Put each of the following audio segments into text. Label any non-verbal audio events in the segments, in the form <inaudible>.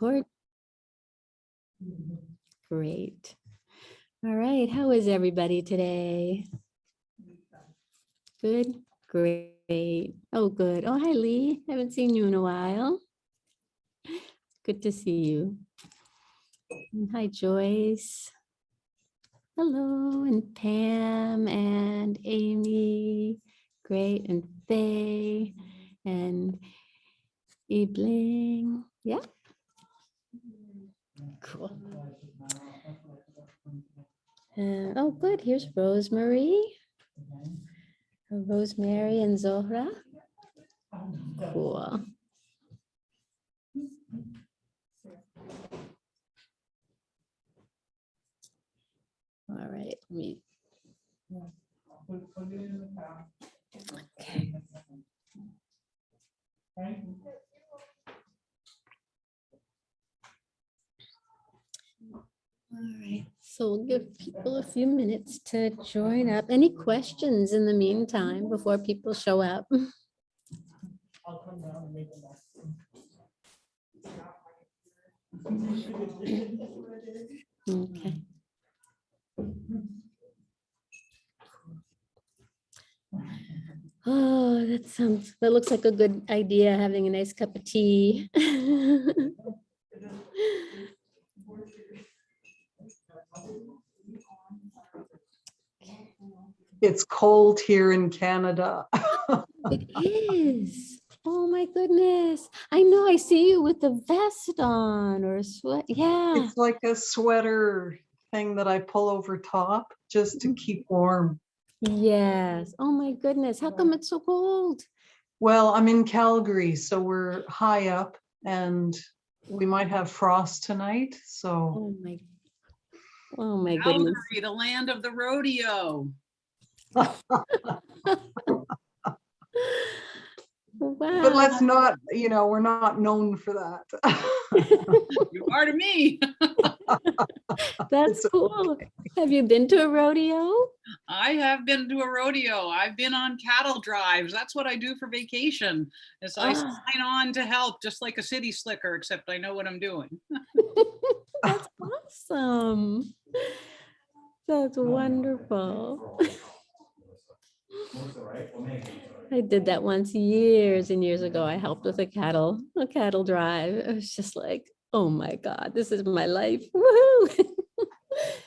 record? Great. All right, how is everybody today? Good, great. Oh, good. Oh, hi, Lee. Haven't seen you in a while. Good to see you. And Hi, Joyce. Hello, and Pam and Amy. Great, and Faye and Ebling. Yeah. Cool. Oh, good. Here's Rosemary. Rosemary and Zohra. Cool. All right, let me. Okay. All right, so we'll give people a few minutes to join up. Any questions in the meantime before people show up? Okay. Oh, that sounds, that looks like a good idea, having a nice cup of tea. <laughs> It's cold here in Canada. It is. Oh my goodness. I know, I see you with the vest on or sweat. Yeah. It's like a sweater thing that I pull over top just to mm-hmm. keep warm. Yes. Oh my goodness. How come it's so cold? Well, I'm in Calgary, so we're high up and we might have frost tonight, so Oh my. Oh my goodness. Calgary, the land of the rodeo. but let's not, you know, we're not known for that. <laughs> You are to me. That's It's cool. Have you been to a rodeo? I have been to a rodeo. I've been on cattle drives. That's what I do for vacation. Is I Ah. sign on to help, just like a city slicker, except I know what I'm doing. <laughs> That's awesome. <laughs> That's wonderful. I did that once years and years ago. I helped with a cattle, a cattle drive. It was just like, oh my God, this is my life. <laughs> Woohoo.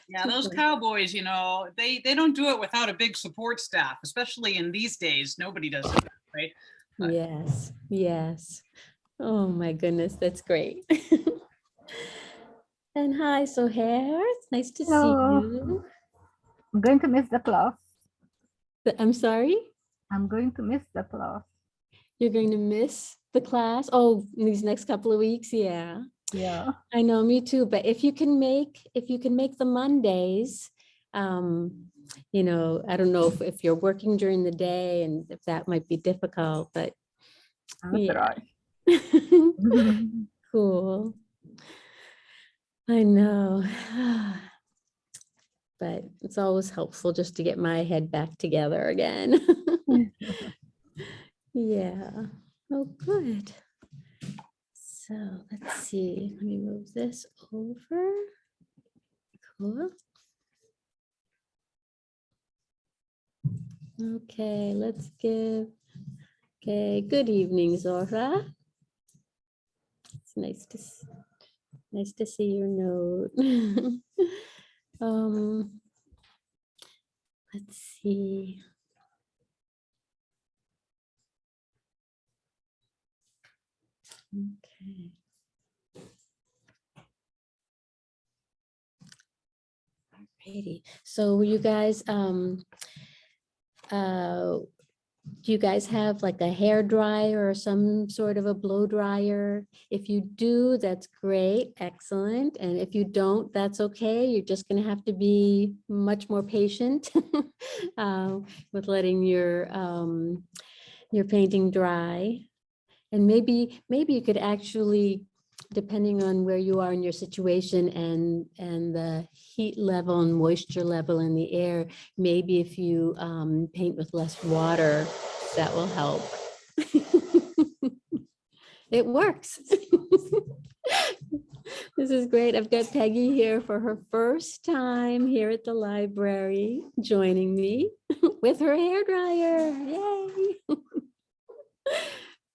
Yeah, those <laughs> cowboys, you know, they, they don't do it without a big support staff, especially in these days. Nobody does it, right? But- Yes, yes. Oh my goodness, that's great. And hi, so Sohair, it's nice to see you. I'm going to miss the class. I'm sorry, I'm going to miss the class. you're going to miss the class? Oh, in these next couple of weeks, yeah. Yeah. I know, me too, but if you can make, if you can make the Mondays, um, you know, I don't know if, if you're working during the day and if that might be difficult, but I'll Yeah. <laughs> <laughs> cool. I know. <sighs> But it's always helpful just to get my head back together again. <laughs> <laughs> Yeah, oh, good. So let's see, let me move this over. Cool. Okay, let's give, okay, good evening, Zora. It's nice to, s- nice to see your note. <laughs> Um, let's see. Okay. Alrighty, so you guys, um, uh, do you guys have like a hair dryer or some sort of a blow dryer? If you do, that's great, excellent. And if you don't, that's okay. You're just gonna have to be much more patient uh, <laughs> with letting your, um, your painting dry. And maybe, maybe you could actually, depending on where you are in your situation and, and the heat level and moisture level in the air, maybe if you um, paint with less water, that will help. <laughs> It works. <laughs> This is great. I've got Peggy here for her first time here at the library, joining me <laughs> with her hair dryer. Yay!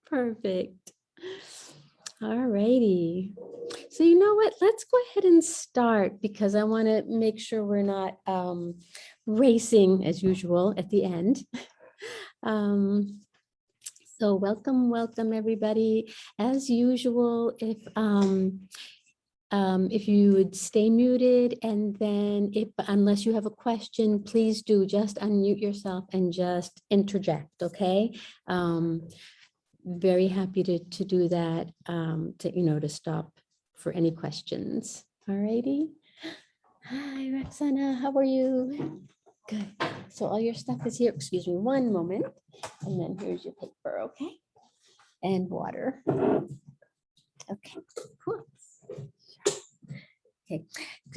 Perfect. All righty. So you know what? Let's go ahead and start because I want to make sure we're not um, racing as usual at the end. <laughs> Um, so welcome, welcome, everybody. As usual, if um, um, if you would stay muted and then if, unless you have a question, please do just unmute yourself and just interject, okay? Um, very happy to, to do that, um, to, you know, to stop for any questions. All righty. Hi, Roxana, how are you? Good. So all your stuff is here. Excuse me one moment. And then here's your paper, okay? And water. Okay. whoops. Okay,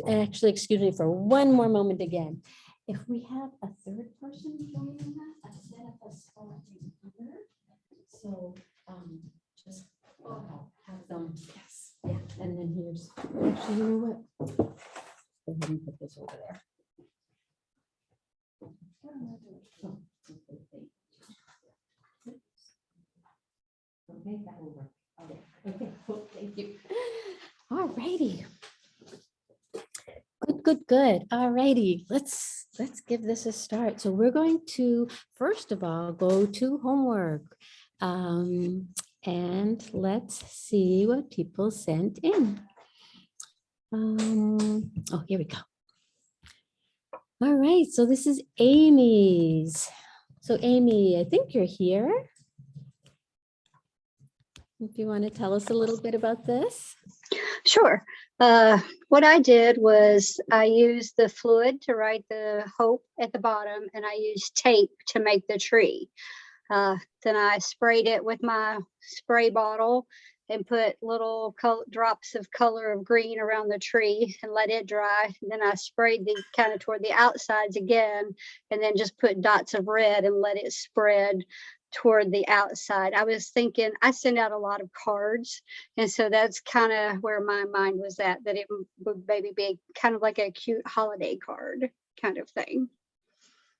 actually, excuse me for one more moment again. If we have a third person joining us, I set up a spot in here. So, um, just have them, yes, yeah, and then here's, actually, you know what? Go ahead and put this over there. Oh, okay. Okay, that will work. Okay, Okay, thank you. All righty. Good, good, good. All righty, let's, let's give this a start. So we're going to, first of all, go to homework. Um, and let's see what people sent in. Um, oh, here we go. All right, so this is Amy's. So Amy, I think you're here. If you want to tell us a little bit about this. Sure. Uh, what I did was I used the fluid to write the hope at the bottom and I used tape to make the tree. Uh, then I sprayed it with my spray bottle and put little drops of color of green around the tree and let it dry. Then I sprayed the kind of toward the outsides again and then just put dots of red and let it spread toward the outside. I was thinking, I send out a lot of cards. And so that's kind of where my mind was at, that it would maybe be kind of like a cute holiday card kind of thing.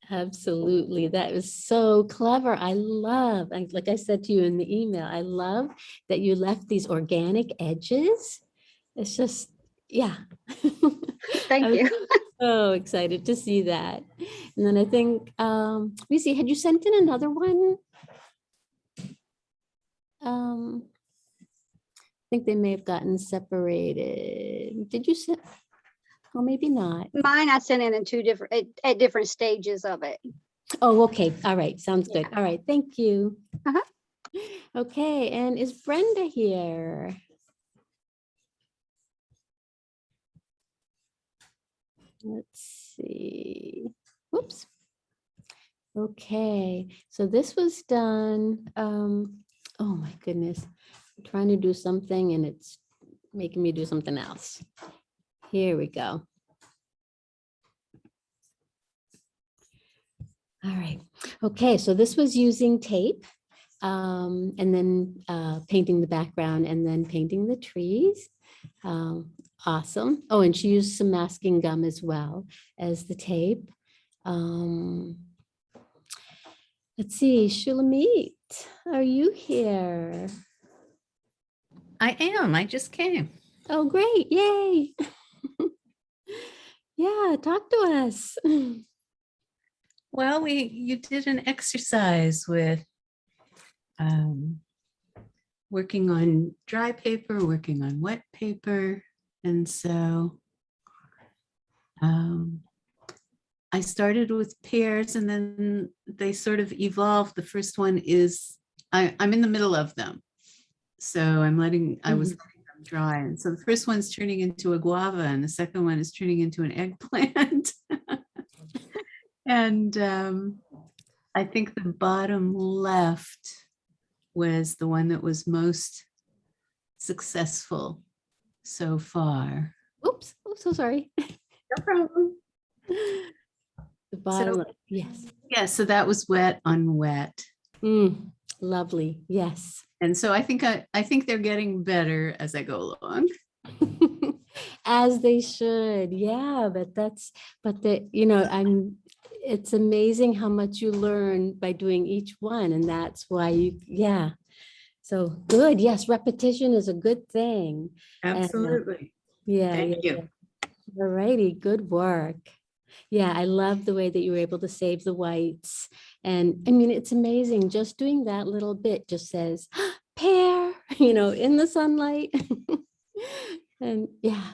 Absolutely. That was so clever. I love, like I said to you in the email, I love that you left these organic edges. It's just, yeah. <laughs> Thank you. So excited to see that. And then I think, um, let me see, had you sent in another one? Um, I think they may have gotten separated. Did you send? Oh, maybe not. Mine I sent in in two different, at, at different stages of it. Oh, okay. All right. Sounds Yeah. good. All right. Thank you. Uh-huh. Okay. And is Brenda here? Let's see. Whoops. Okay. So this was done. Um, oh my goodness. I'm trying to do something and it's making me do something else. Here we go. All right. Okay, so this was using tape um, and then uh, painting the background and then painting the trees. Um, Awesome. Oh, and she used some masking gum as well as the tape. Um, Let's see, Shulamit, are you here? I am. I just came. Oh, great, yay. <laughs> Yeah, talk to us. <laughs> Well, we you did an exercise with um, working on dry paper, working on wet paper, and so um, I started with pears, and then they sort of evolved. The first one is I, I'm in the middle of them, so I'm letting I was them dry, and so the first one's turning into a guava, and the second one is turning into an eggplant. <laughs> And um, I think the bottom left was the one that was most successful so far. Oops, oh, so sorry. No problem. The bottom, left, yes. Yeah, so that was wet on wet. Mm, Lovely, yes. And so I think I, I think they're getting better as I go along. <laughs> As they should, yeah, but that's, but the, you know, I'm, it's amazing how much you learn by doing each one and that's why you, yeah. So good, yes, repetition is a good thing. Uh, Absolutely. Yeah. Thank yeah, you. yeah. All righty, good work. Yeah, I love the way that you were able to save the whites. And I mean, it's amazing, just doing that little bit just says <gasps> pear, <laughs> you know, in the sunlight. <laughs> And yeah.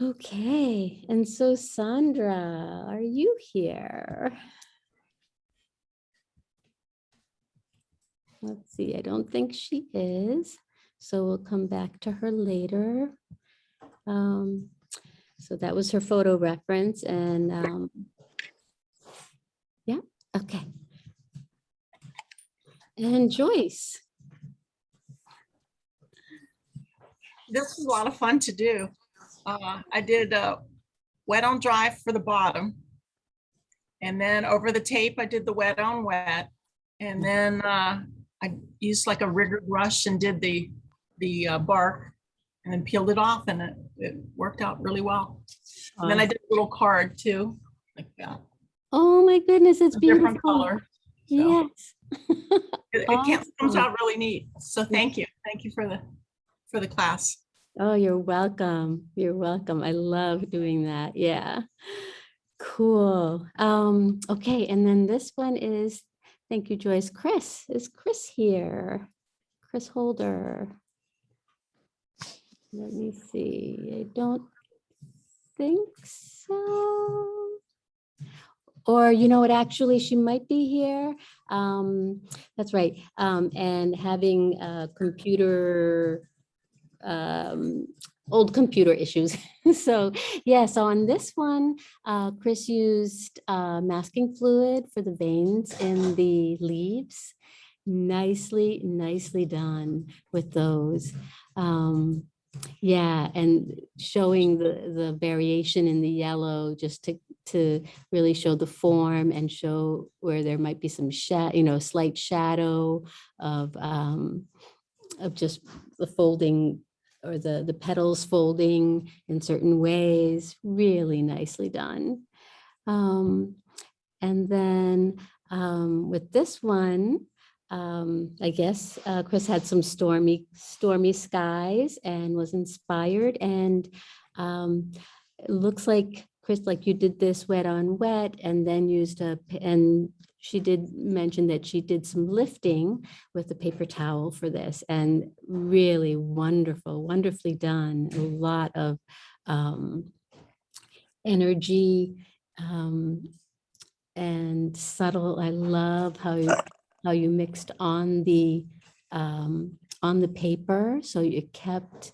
Okay, and so Sandra, are you here? Let's see, I don't think she is, so we'll come back to her later. Um, so that was her photo reference and, um, yeah, okay. And Joyce, this was a lot of fun to do. Uh, I did uh, wet on dry for the bottom. And then over the tape, I did the wet on wet. And then uh, I used like a rigger brush and did the, the uh, bark and then peeled it off and it, it worked out really well. And then I did a little card too, like that, oh my goodness, it's a beautiful. different color. so. Yes. <laughs> It it can't- comes out really neat. So thank you. Thank you for the, for the class. Oh, you're welcome. You're welcome. I love doing that. Yeah. Cool. Um, okay, and then this one is, thank you, Joyce. Chris, is Chris here? Chris Holder. Let me see. I don't think so. Or you know what, actually, she might be here. Um, that's right. Um, and having a computer um, old computer issues. <laughs> so yeah, so on this one, uh, Chris used uh, masking fluid for the veins in the leaves. Nicely, nicely done with those. Um, yeah, and showing the, the variation in the yellow just to, to really show the form and show where there might be some you know, slight shadow of, um, of just the folding or the, the petals folding in certain ways, really nicely done. Um, and then um, with this one, um, I guess uh, Chris had some stormy, stormy skies and was inspired and um, it looks like, Chris, like you did this wet on wet and then used a, and she did mention that she did some lifting with the paper towel for this and really wonderful, wonderfully done. A lot of um, energy um, and subtle. I love how you, how you mixed on the um, on the paper. So you kept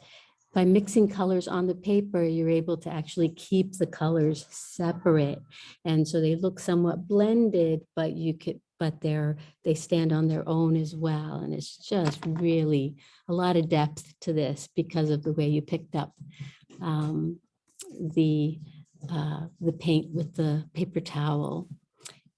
by mixing colors on the paper, you're able to actually keep the colors separate. And so they look somewhat blended, but you could, but they're, they stand on their own as well. And it's just really a lot of depth to this because of the way you picked up um, the, uh, the paint with the paper towel.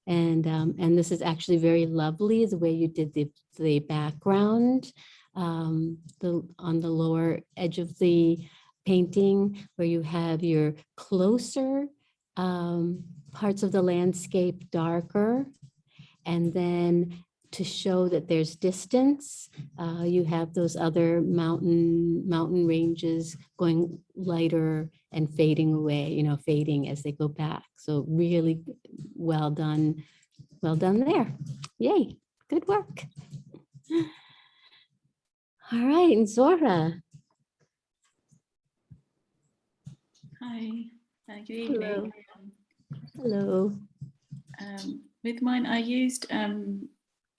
And, um, and this is actually very lovely, the way you did the, the background um, the, on the lower edge of the painting where you have your closer um, parts of the landscape darker. And then to show that there's distance, uh, you have those other mountain, mountain ranges going lighter and fading away, you know, fading as they go back. So really well done, well done there. Yay, good work. <sighs> All right, and Zora. Hi, uh, good Hello. Hello. Um, with mine, I used um,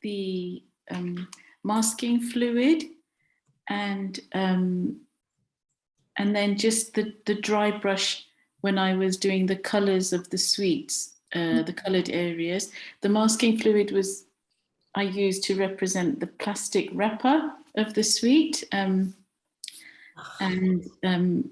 the um, masking fluid and um, and then just the, the dry brush when I was doing the colors of the sweets, uh, the colored areas. The masking fluid was I used to represent the plastic wrapper of the sweet. Um, and um,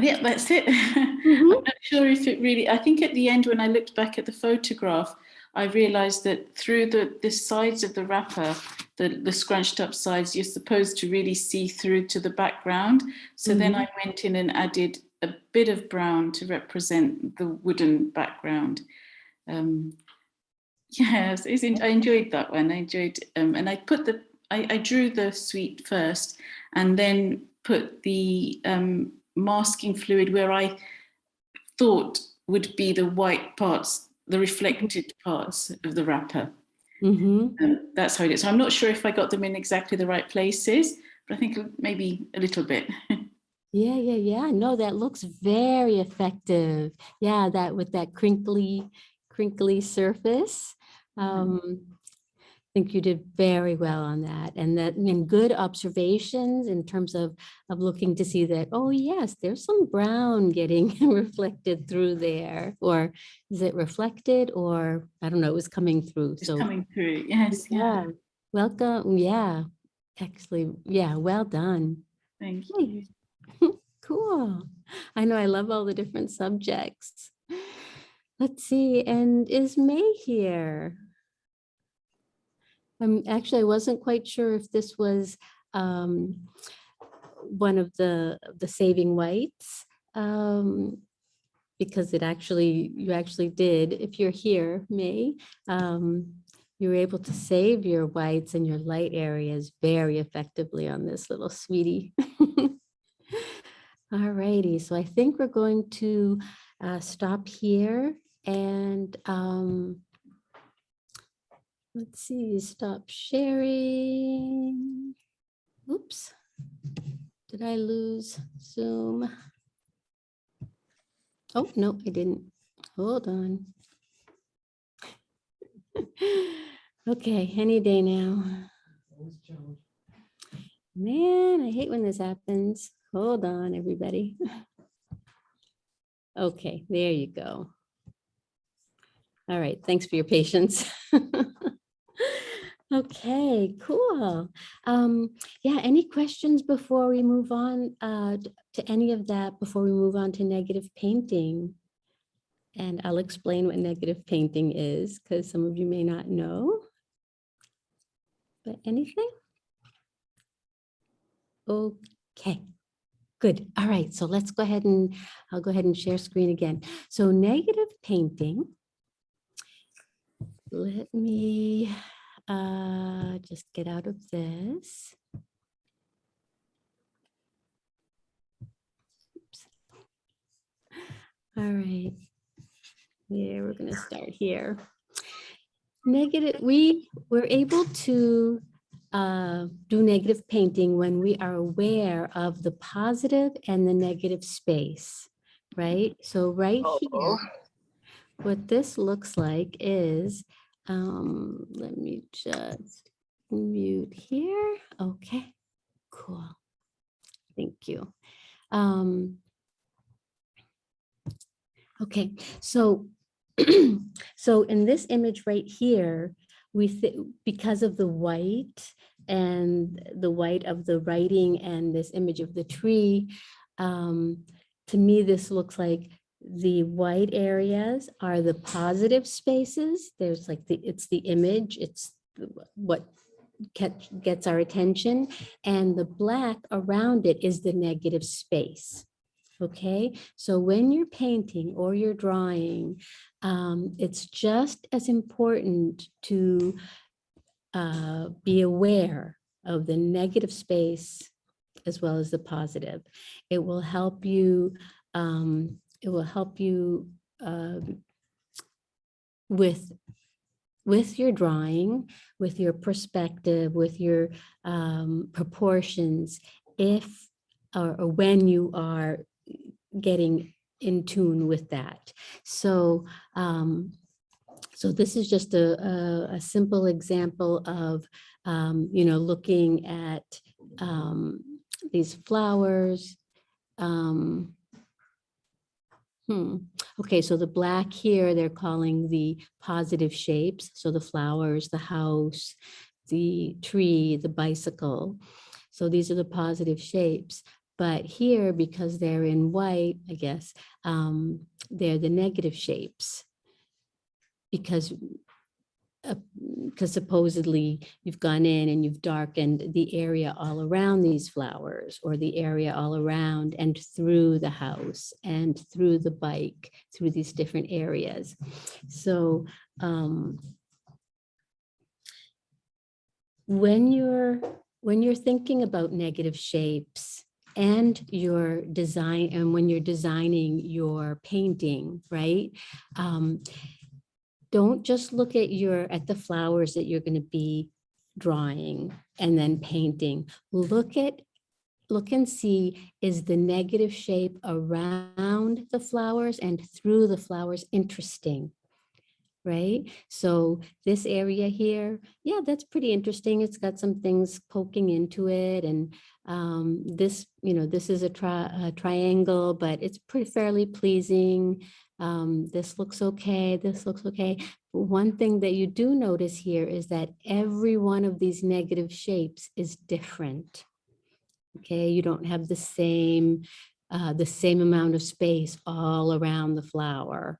yeah, that's it. <laughs> I'm not sure if it really, I think at the end when I looked back at the photograph, I realized that through the, the sides of the wrapper, the, the scrunched up sides, you're supposed to really see through to the background. So then I went in and added a bit of brown to represent the wooden background. Um, <laughs> yes, I enjoyed that one. I enjoyed, um, and I put the, I, I drew the sweet first and then put the um, masking fluid where I thought would be the white parts, the reflected parts of the wrapper. hmm Um, that's how it is. So I'm not sure if I got them in exactly the right places, but I think maybe a little bit. <laughs> Yeah, yeah, yeah. No, that looks very effective. Yeah, that with that crinkly, crinkly surface. Um, I think you did very well on that and that, and good observations in terms of, of looking to see that, oh yes, there's some brown getting <laughs> reflected through there. Or is it reflected or, I don't know, it was coming through. It's So, coming through. Yes, yeah. yeah, welcome. Yeah, actually, yeah, well done. Thank you. <laughs> Cool. I know I love all the different subjects. Let's see, and is May here? Um, actually, I wasn't quite sure if this was um, one of the, the saving whites. Um, because it actually, you actually did, if you're here, May, um, you were able to save your whites and your light areas very effectively on this little sweetie. <laughs> All righty, so I think we're going to uh, stop here and um, let's see, stop sharing. Oops, did I lose Zoom? Oh, no, I didn't. Hold on. <laughs> Okay, any day now. Man, I hate when this happens. Hold on, everybody. <laughs> Okay, there you go. All right, thanks for your patience. <laughs> Okay, cool. Um, yeah, any questions before we move on uh, to any of that, before we move on to negative painting? And I'll explain what negative painting is, because some of you may not know. But anything? Okay, good. All right, so let's go ahead and I'll go ahead and share screen again. So negative painting. Let me uh, just get out of this. Oops. All right. Yeah, we're gonna start here. Negative, we were able to uh, do negative painting when we are aware of the positive and the negative space, right? So right here, what this looks like is, um, let me just mute here. Okay, cool. Thank you. Um, okay, so <clears throat> so in this image right here, we because of the white and the white of the writing and this image of the tree, um, to me, this looks like the white areas are the positive spaces. There's like the, it's the image, it's what gets our attention. And the black around it is the negative space. Okay, so when you're painting or you're drawing, um, it's just as important to uh, be aware of the negative space as well as the positive. It will help you, um, it will help you um, with with your drawing, with your perspective, with your um, proportions, if or, or when you are getting in tune with that. So, um, so this is just a, a, a simple example of, um, you know, looking at um, these flowers. Um, hmm. Okay, so the black here, they're calling the positive shapes. So the flowers, the house, the tree, the bicycle. So these are the positive shapes. But here, because they're in white, I guess, um, they're the negative shapes. Because because supposedly you've gone in and you've darkened the area all around these flowers or the area all around and through the house and through the bike, through these different areas. So um, when you're when you're thinking about negative shapes and your design and when you're designing your painting, right? Um, don't just look at your at the flowers that you're going to be drawing and then painting. Look at look and see is the negative shape around the flowers and through the flowers interesting right? So this area here, yeah, that's pretty interesting. It's got some things poking into it and um, this, you know, this is a, tri a triangle, but it's pretty fairly pleasing. Um, this looks okay, this looks okay. One thing that you do notice here is that every one of these negative shapes is different. Okay, you don't have the same, uh, the same amount of space all around the flower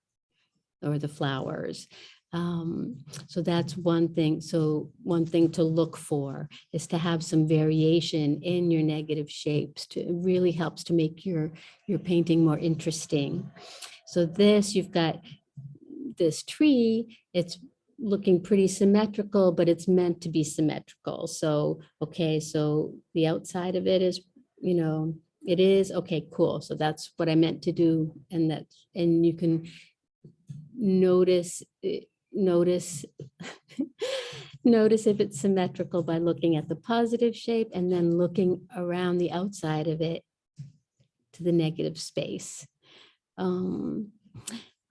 or the flowers. Um, so that's one thing. So one thing to look for is to have some variation in your negative shapes to it really helps to make your your painting more interesting. So this you've got this tree, it's looking pretty symmetrical, but it's meant to be symmetrical. So, okay, so the outside of it is, you know, it is, okay, cool. So that's what I meant to do. And that, and you can notice, eh, notice, <laughs> notice if it's symmetrical by looking at the positive shape and then looking around the outside of it to the negative space. Um,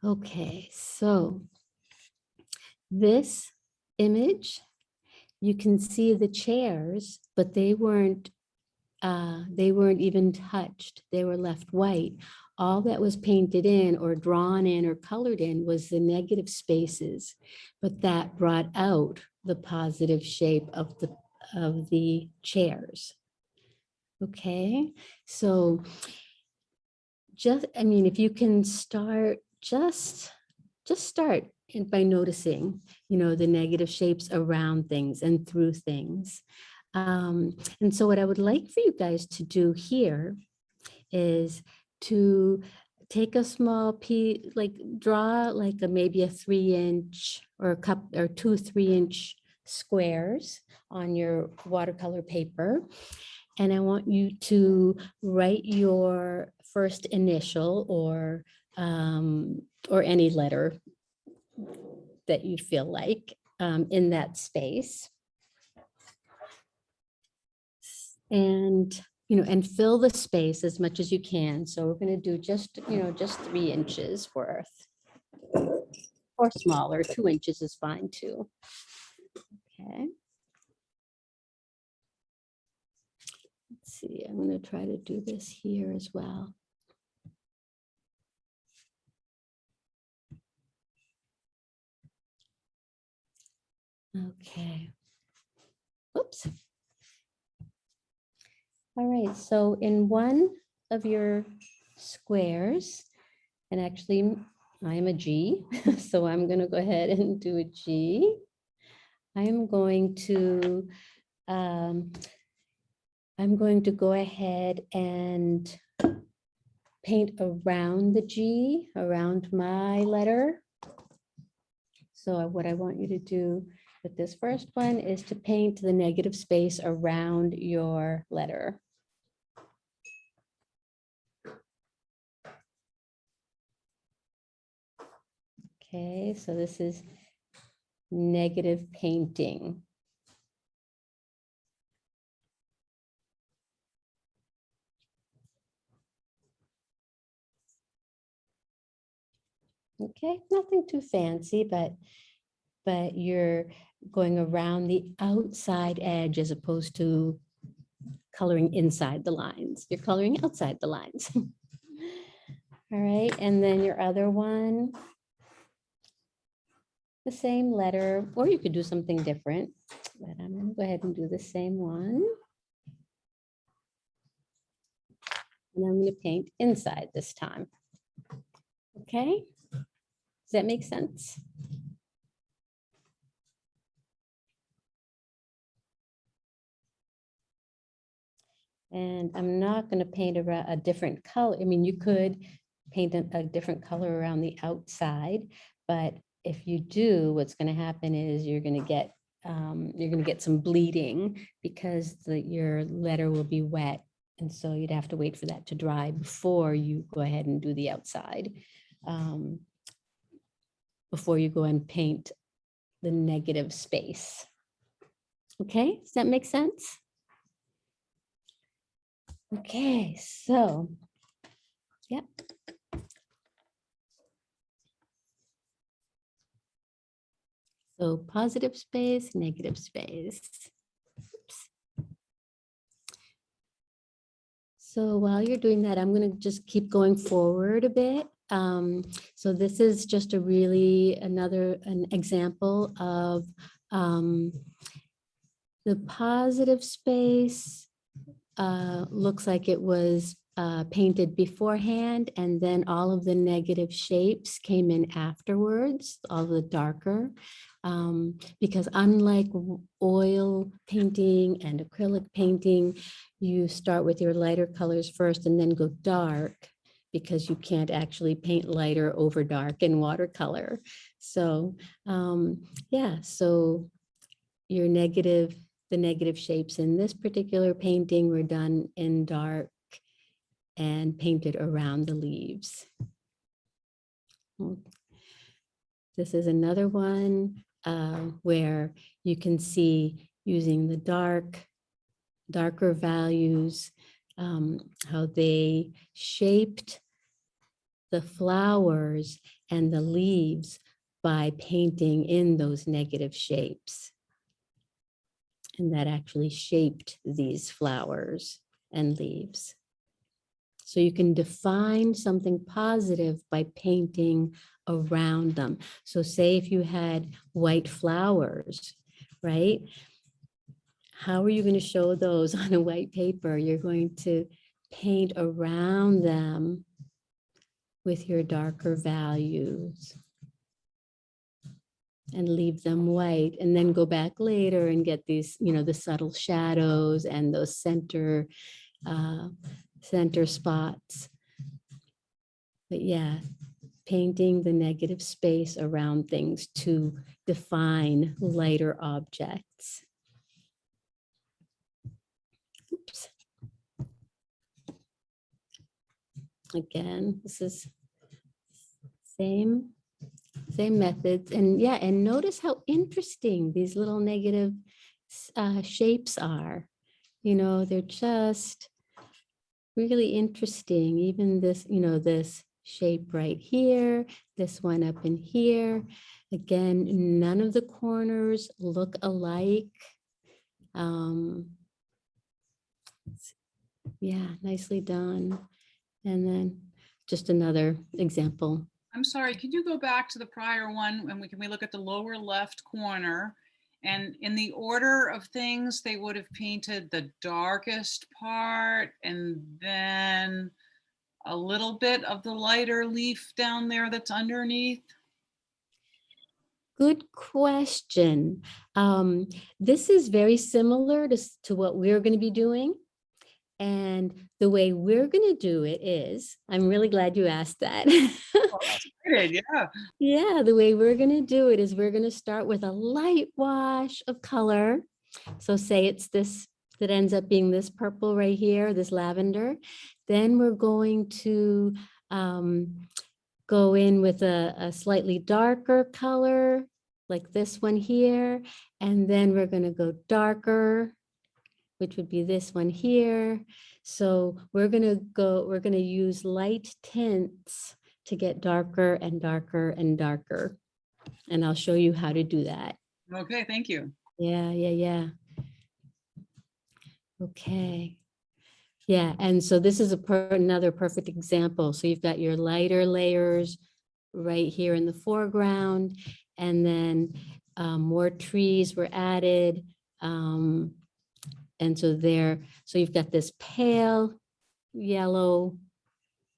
okay, so this image, you can see the chairs, but they weren't uh, they weren't even touched. They were left white. All that was painted in or drawn in or colored in was the negative spaces, but that brought out the positive shape of the of the chairs. Okay, so just, I mean, if you can start, just, just start by noticing, you know, the negative shapes around things and through things. Um, and so what I would like for you guys to do here is to take a small piece, like draw like a maybe a three inch or a cup or two three inch squares on your watercolor paper. And I want you to write your first initial or um, or any letter that you feel like um, in that space. And, you know, and fill the space as much as you can. So we're going to do just, you know, just three inches worth. Or smaller, two inches is fine too. Okay. Let's see, I'm going to try to do this here as well. Okay. Oops. All right, so in one of your squares, and actually I am a G, <laughs> so I'm going to go ahead and do a G. I am going to, um, I'm going to go ahead and paint around the G, around my letter. So what I want you to do with this first one is to paint the negative space around your letter. Okay, so this is negative painting. Okay, nothing too fancy, but but you're going around the outside edge as opposed to coloring inside the lines. You're coloring outside the lines. <laughs> All right, and then your other one, the same letter, or you could do something different, but I'm gonna go ahead and do the same one. And I'm gonna paint inside this time. Okay, does that make sense? And I'm not gonna paint a, a different color. I mean, you could paint a, a different color around the outside, but if you do, what's gonna happen is you're gonna get, um, you're gonna get some bleeding because the, your letter will be wet. And so you'd have to wait for that to dry before you go ahead and do the outside. um, Before you go and paint the negative space. Okay, does that make sense? Okay, so, yep. So positive space, negative space. Oops. So while you're doing that, I'm going to just keep going forward a bit. Um, so this is just a really another an example of um, the positive space uh, looks like it was uh, painted beforehand and then all of the negative shapes came in afterwards, all the darker. Um, because unlike oil painting and acrylic painting, you start with your lighter colors first and then go dark because you can't actually paint lighter over dark in watercolor. So um, yeah, so your negative, the negative shapes in this particular painting were done in dark and painted around the leaves. This is another one uh, where you can see using the dark, darker values, um, how they shaped the flowers and the leaves by painting in those negative shapes. And that actually shaped these flowers and leaves. So you can define something positive by painting around them. So say if you had white flowers, right? How are you going to show those <laughs> on a white paper? You're going to paint around them with your darker values and leave them white and then go back later and get these, you know, the subtle shadows and those center, uh, center spots. But yeah, painting the negative space around things to define lighter objects. Oops. Again, this is same, same methods. And yeah, and notice how interesting these little negative uh, shapes are. You know, they're just really interesting. Even this, you know, this shape right here, this one up in here. Again, none of the corners look alike. Um, yeah, nicely done. And then just another example. I'm sorry, could you go back to the prior one and we can we look at the lower left corner? And in the order of things, they would have painted the darkest part and then a little bit of the lighter leaf down there that's underneath. Good question. Um, this is very similar to, to what we're going to be doing. And the way we're going to do it is, I'm really glad you asked that. <laughs> Good, yeah. Yeah, the way we're gonna do it is we're gonna start with a light wash of color. So say it's this, that ends up being this purple right here, this lavender. Then we're going to um, go in with a, a slightly darker color, like this one here. And then we're gonna go darker, which would be this one here. So we're gonna go, we're gonna use light tints to get darker and darker and darker. And I'll show you how to do that. Okay, thank you. Yeah, yeah, yeah. Okay. Yeah, and so this is a per, another perfect example. So you've got your lighter layers right here in the foreground, and then um, more trees were added. Um, and so there, so you've got this pale yellow,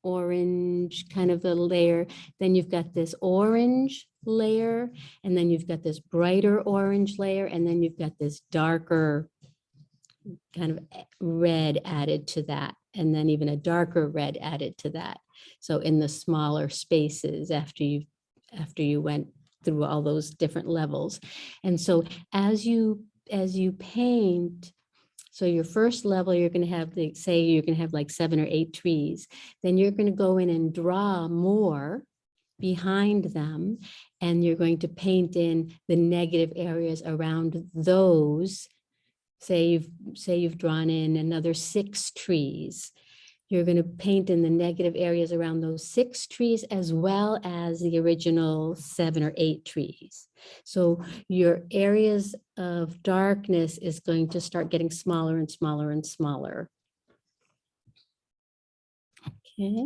orange kind of a layer. Then you've got this orange layer, and then you've got this brighter orange layer, and then you've got this darker kind of red added to that, and then even a darker red added to that. So in the smaller spaces after you, after you went through all those different levels. And so as you, as you paint, so your first level, you're gonna have, the say, you're gonna have like seven or eight trees. Then you're gonna go in and draw more behind them. And you're going to paint in the negative areas around those. Say you've, say you've drawn in another six trees. You're going to paint in the negative areas around those six trees as well as the original seven or eight trees. So your areas of darkness is going to start getting smaller and smaller and smaller. Okay.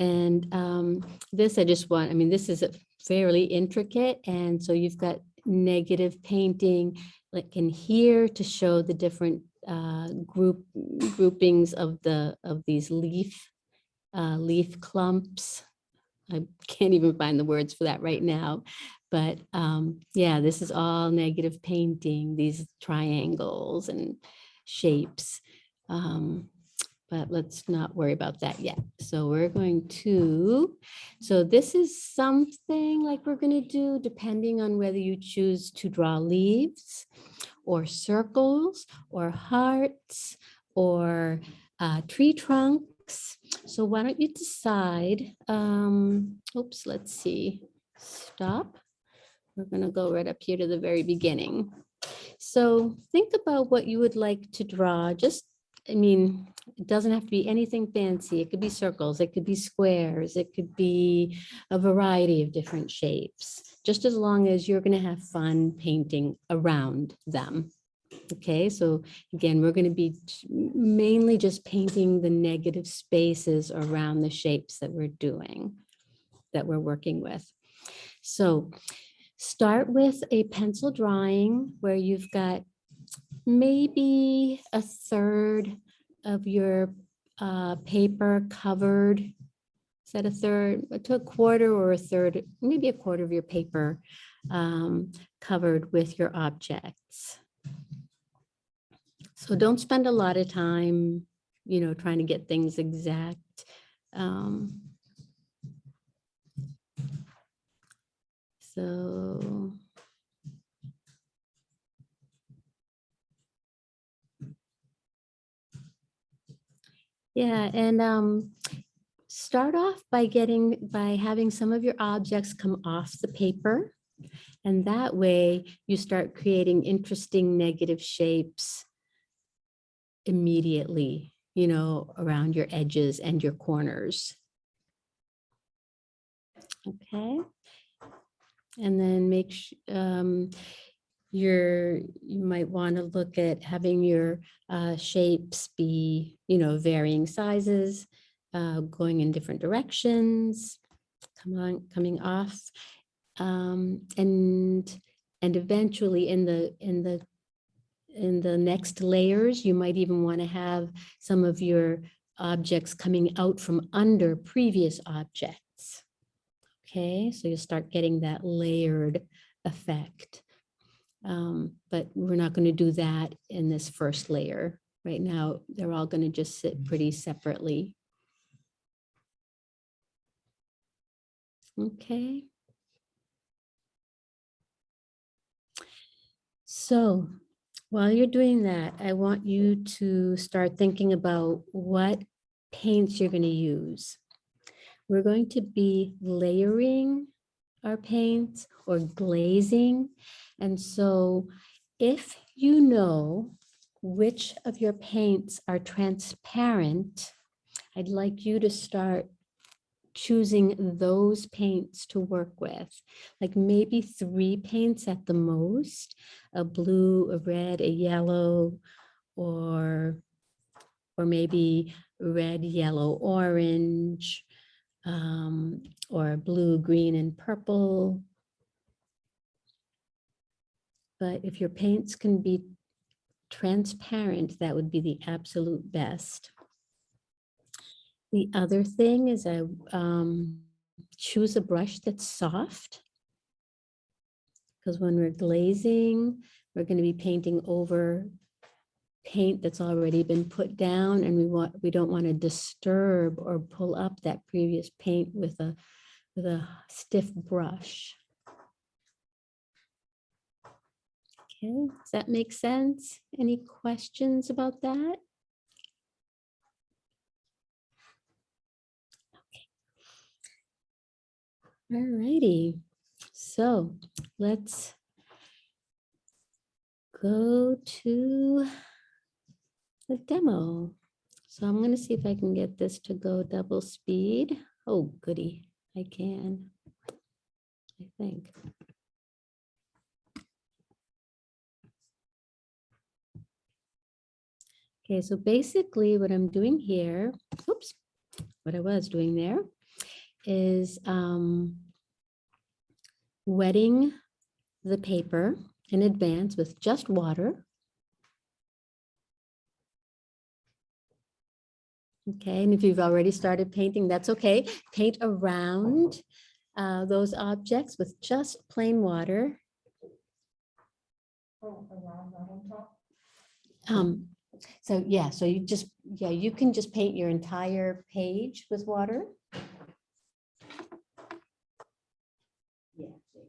And um, this, I just want, I mean, this is a fairly intricate. And so you've got negative painting like in here to show the different uh, group groupings of the of these leaf uh, leaf clumps. I can't even find the words for that right now. But um, yeah, this is all negative painting, these triangles and shapes. Um, but let's not worry about that yet. So we're going to, so this is something like we're going to do depending on whether you choose to draw leaves or circles or hearts or uh, tree trunks. So why don't you decide, um, oops, let's see, stop. We're going to go right up here to the very beginning. So think about what you would like to draw. Just, I mean, it doesn't have to be anything fancy. It could be circles, it could be squares, it could be a variety of different shapes, just as long as you're going to have fun painting around them. Okay, so again, we're going to be mainly just painting the negative spaces around the shapes that we're doing, that we're working with. So start with a pencil drawing where you've got maybe a third of your uh, paper covered. Is that a third, to a quarter or a third, maybe a quarter of your paper um, covered with your objects. So don't spend a lot of time, you know, trying to get things exact. Um, So. Yeah, and um, start off by getting, by having some of your objects come off the paper. And that way you start creating interesting negative shapes immediately, you know, around your edges and your corners. Okay. And then make, um, your, you might want to look at having your uh, shapes be, you know, varying sizes, uh, going in different directions, come on, coming off. Um, and, and eventually in the, in the, in the next layers, you might even want to have some of your objects coming out from under previous objects. Okay, so you'll start getting that layered effect. Um, but we're not going to do that in this first layer. Right now, they're all going to just sit pretty separately. Okay. So while you're doing that, I want you to start thinking about what paints you're going to use. We're going to be layering our paints or glazing. And so if you know which of your paints are transparent, I'd like you to start choosing those paints to work with, like maybe three paints at the most, a blue, a red, a yellow, or, or maybe red, yellow, orange, um, or blue, green, and purple. But if your paints can be transparent, that would be the absolute best. The other thing is I um, choose a brush that's soft. Because when we're glazing, we're going to be painting over paint that's already been put down and we want, we don't want to disturb or pull up that previous paint with a, with a stiff brush. Okay, does that make sense? Any questions about that? All righty, so let's go to the demo. So I'm gonna see if I can get this to go double speed. Oh, goody, I can. I think. Okay, so basically what I'm doing here, oops, what I was doing there is um, wetting the paper in advance with just water. Okay, and if you've already started painting, that's okay. Paint around uh, those objects with just plain water. Um, so yeah, so you just, yeah, you can just paint your entire page with water. Yeah, there you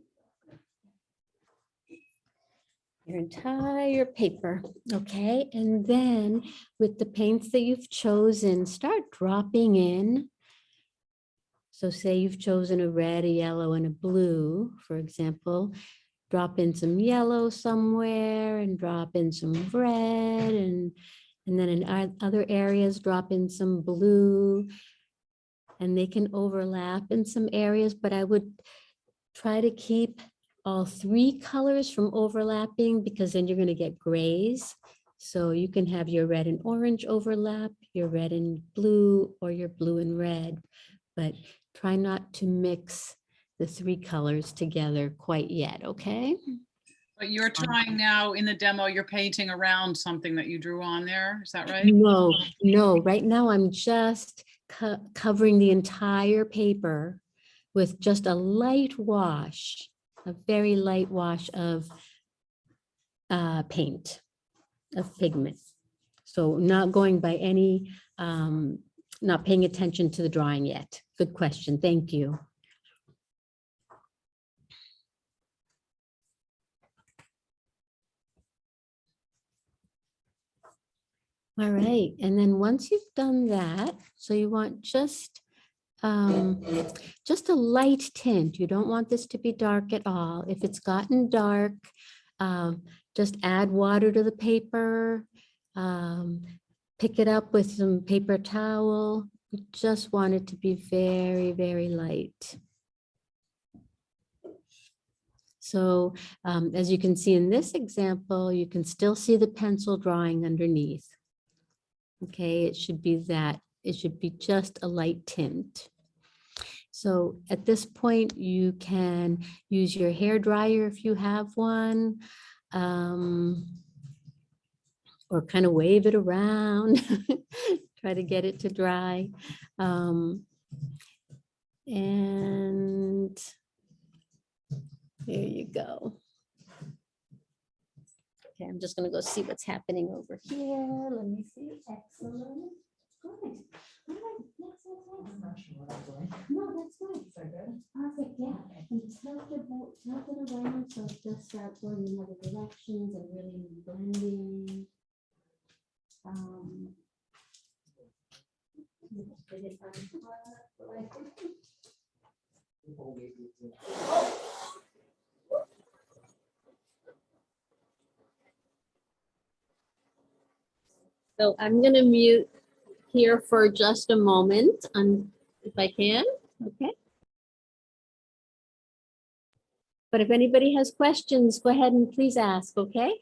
go. Your entire paper, okay? And then with the paints that you've chosen, start dropping in. So say you've chosen a red, a yellow, and a blue, for example. Drop in some yellow somewhere and drop in some red and, and then in oth- other areas, drop in some blue. And they can overlap in some areas, but I would try to keep all three colors from overlapping because then you're going to get grays. So you can have your red and orange overlap, your red and blue, or your blue and red. But try not to mix the three colors together quite yet, okay? But you're um, trying now in the demo, you're painting around something that you drew on there, is that right? No, no, right now I'm just co- covering the entire paper with just a light wash, a very light wash of uh, paint, of pigment. So not going by any, um, not paying attention to the drawing yet. Good question, thank you. All right, and then once you've done that, so you want just, um, just a light tint. You don't want this to be dark at all. If it's gotten dark, um, just add water to the paper. um, Pick it up with some paper towel. You just want it to be very, very light. So um, as you can see in this example, you can still see the pencil drawing underneath. Okay, it should be that, it should be just a light tint. So at this point, you can use your hair dryer if you have one. um, Or kind of wave it around, <laughs> try to get it to dry. um, And there you go. Okay, I'm just gonna go see what's happening over here. Let me see. Excellent. Good. All right. Yes, yes, yes. No, that's fine. Perfect, yeah. And tilt it, mo- tilt it around so it just start going in other directions and really blending. Um, get it on top, like- So I'm gonna mute here for just a moment, um, if I can, okay? But if anybody has questions, go ahead and please ask, okay?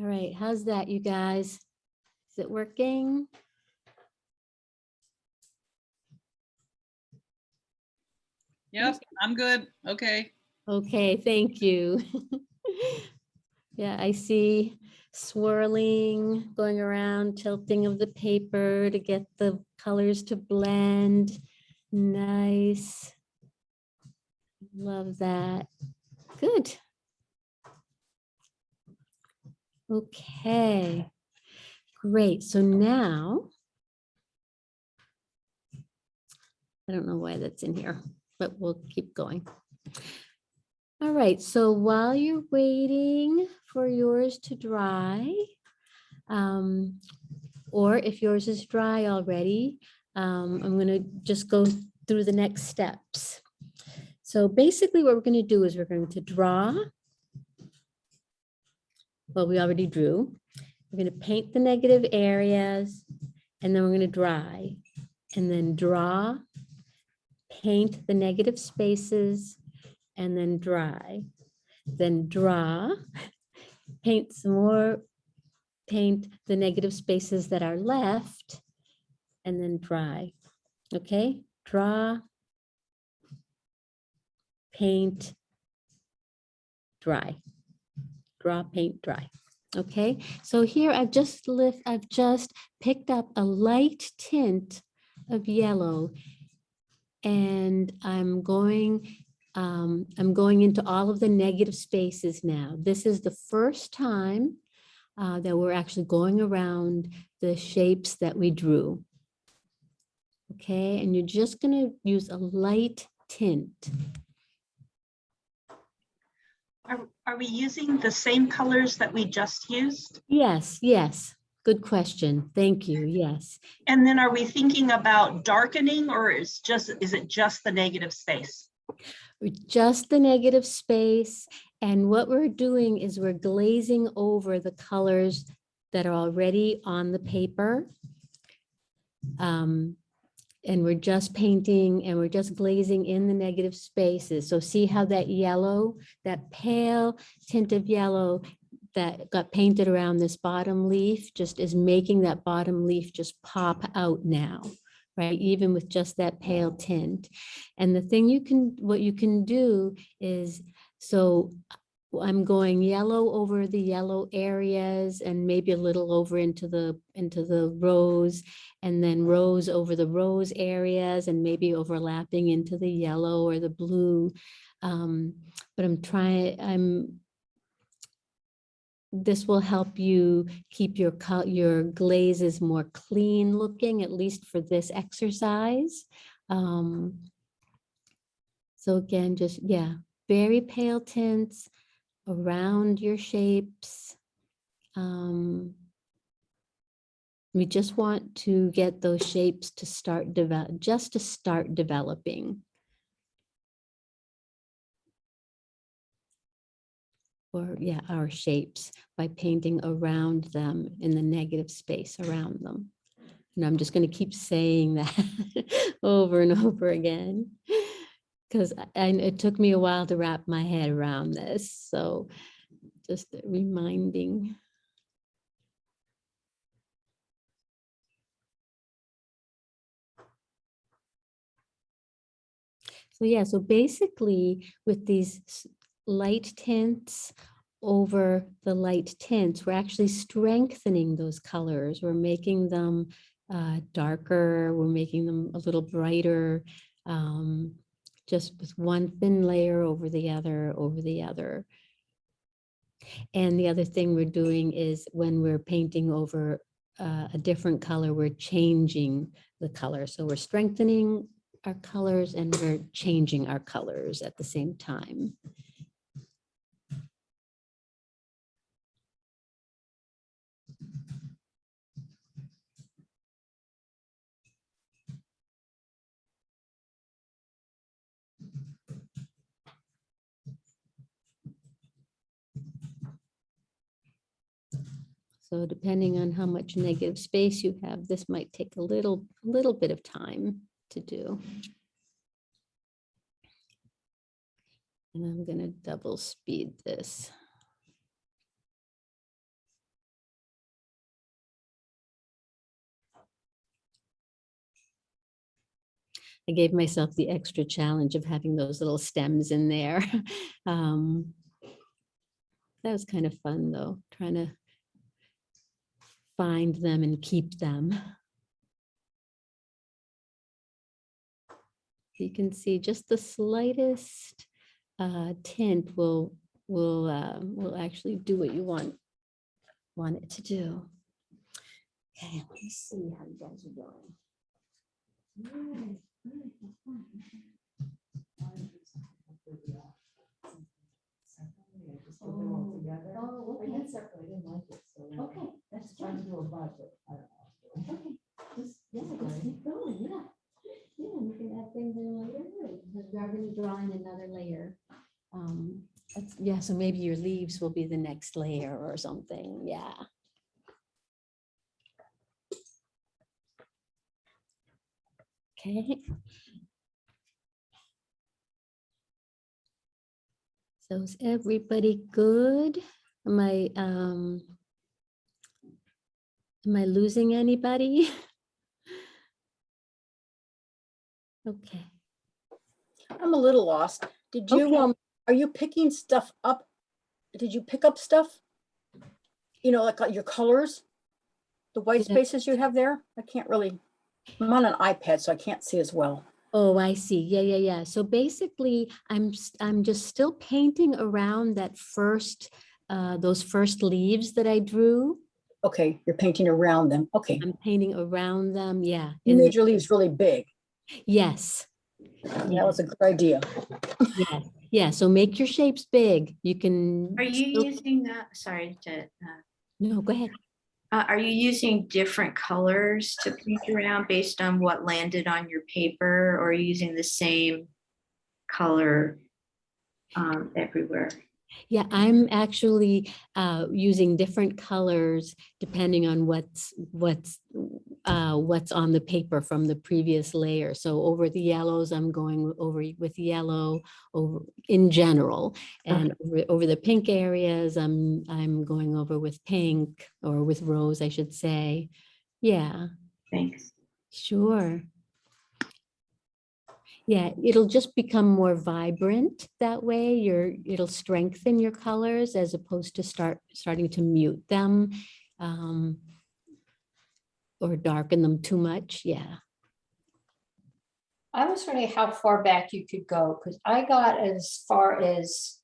All right, how's that, you guys? Is it working? Yep, I'm good. Okay. Okay, thank you. <laughs> yeah, I see swirling, going around, tilting of the paper to get the colors to blend. Nice. Love that. Good. Okay, great. So now I don't know why that's in here, but we'll keep going. All right, so while you're waiting for yours to dry, um, or if yours is dry already, um, I'm gonna just go through the next steps. So basically what we're gonna do is we're going to draw. Well, we already drew. We're gonna paint the negative areas and then we're gonna dry and then draw, paint the negative spaces and then dry. Then draw, <laughs> paint some more, paint the negative spaces that are left, and then dry. Okay, draw, paint, dry. Draw, paint, dry. Okay, so here I've just lift, I've just picked up a light tint of yellow and I'm going um, I'm going into all of the negative spaces now. This is the first time uh, that we're actually going around the shapes that we drew. Okay, and you're just going to use a light tint. Are, we using the same colors that we just used? Yes, yes, good question. Thank you. Yes. And then are we thinking about darkening or is just, is it just the negative space? just the negative space. And what we're doing is we're glazing over the colors that are already on the paper. Um, and we're just painting and we're just glazing in the negative spaces. So see how that yellow, that pale tint of yellow that got painted around this bottom leaf just is making that bottom leaf just pop out now right? Even with just that pale tint. And the thing you can, what you can do is, so I'm going yellow over the yellow areas and maybe a little over into the, into the rose and then rose over the rose areas and maybe overlapping into the yellow or the blue. Um, but I'm trying, I'm this will help you keep your your glazes more clean looking, at least for this exercise. Um, so again, just, yeah, very pale tints around your shapes. Um, we just want to get those shapes to start develop, just to start developing. or yeah, our shapes by painting around them in the negative space around them. And I'm just going to keep saying that <laughs> over and over again because and it took me a while to wrap my head around this. So just reminding. So yeah, so basically with these light tints over the light tints, we're actually strengthening those colors. We're making them uh, darker, we're making them a little brighter, um, just with one thin layer over the other, over the other. And the other thing we're doing is when we're painting over uh, a different color, we're changing the color. So we're strengthening our colors and we're changing our colors at the same time. So depending on how much negative space you have, this might take a little, little bit of time to do. And I'm gonna double speed this. I gave myself the extra challenge of having those little stems in there. <laughs> Um, That was kind of fun though, trying to find them and keep them. You can see just the slightest uh, tint will, will, uh, will actually do what you want, want it to do. Okay, let's see how you guys are doing. Alright, alright, that's fine. Oh, oh, okay. Okay, that's fine. Okay, just, yeah, just keep going, yeah. Yeah, you can add things in later, because we are gonna draw in another layer. Um, that's, yeah, so maybe your leaves will be the next layer or something, yeah. Okay. So is everybody good? Am I, um, am I losing anybody? <laughs> Okay. I'm a little lost. Did you, Okay. um, are you picking stuff up? Did you pick up stuff? You know, like uh, your colors? The white Yeah. spaces you have there? I can't really, I'm on an iPad, so I can't see as well. Oh, I see. Yeah, yeah, yeah. So basically, I'm, I'm just still painting around that first, uh, those first leaves that I drew. Okay, you're painting around them. Okay. I'm painting around them, yeah. You made your leaves really big. Yes, That was a good idea. yeah, yeah. So make your shapes big. You can. Are you still- using, uh, sorry to, uh, No, go ahead. Uh, are you using different colors to paint around based on what landed on your paper? Or using the same color um, everywhere? Yeah, I'm actually uh, using different colors depending on what's what's uh, what's on the paper from the previous layer. So over the yellows, I'm going over with yellow over in general, and over, over the pink areas, I'm I'm going over with pink or with rose, I should say. Yeah, Thanks. sure. Yeah, it'll just become more vibrant that way. You're, it'll strengthen your colors as opposed to start, starting to mute them. um, Or darken them too much, yeah. I was wondering how far back you could go, because I got as far as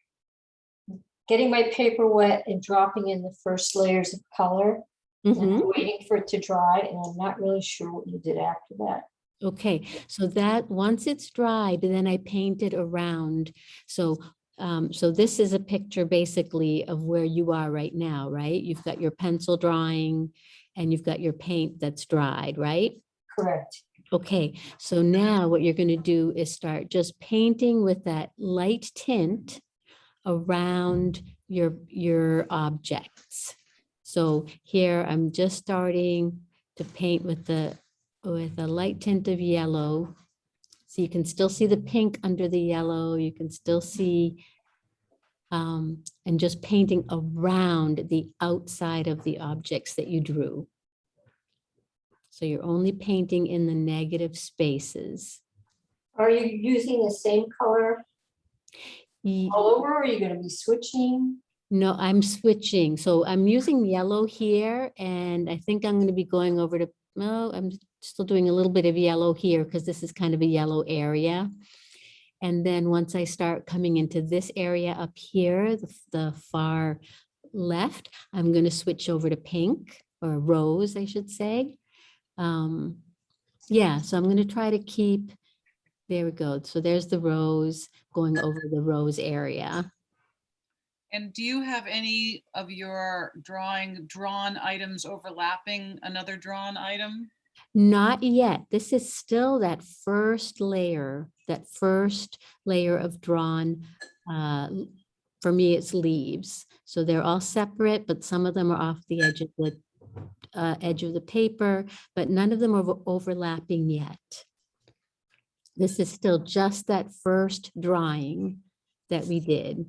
getting my paper wet and dropping in the first layers of color, and Mhm. waiting for it to dry, and I'm not really sure what you did after that. Okay, so that, once it's dried, then I paint it around. So, um, so this is a picture basically of where you are right now, right? You've got your pencil drawing and you've got your paint that's dried, right? Correct. Okay, so now what you're gonna do is start just painting with that light tint around your, your objects. So here I'm just starting to paint with the, with a light tint of yellow. So you can still see the pink under the yellow, you can still see um, and just painting around the outside of the objects that you drew. So you're only painting in the negative spaces. Are you using the same color Ye- all over, or are you gonna be switching? No, I'm switching. So I'm using yellow here and I think I'm going to be going over to, no, I'm still doing a little bit of yellow here because this is kind of a yellow area. And then once I start coming into this area up here, the, the far left, I'm going to switch over to pink or rose, I should say. Um, yeah, so I'm going to try to keep, there we go. So there's the rose going over the rose area. And do you have any of your drawing, drawn items overlapping another drawn item? Not yet. This is still that first layer, that first layer of drawn, uh, for me, it's leaves. So they're all separate, but some of them are off the edge of the, uh, edge of the paper, but none of them are overlapping yet. This is still just that first drawing that we did.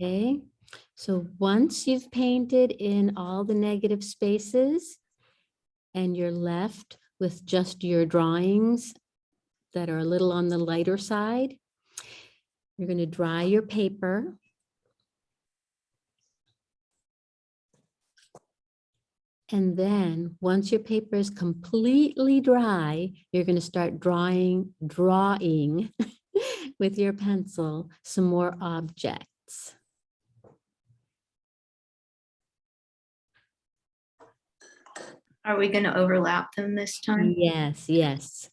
Okay, so once you've painted in all the negative spaces, and you're left with just your drawings that are a little on the lighter side, you're going to dry your paper. And then, once your paper is completely dry, you're going to start drawing, drawing <laughs> with your pencil some more objects. Are we going to overlap them this time? Yes, yes.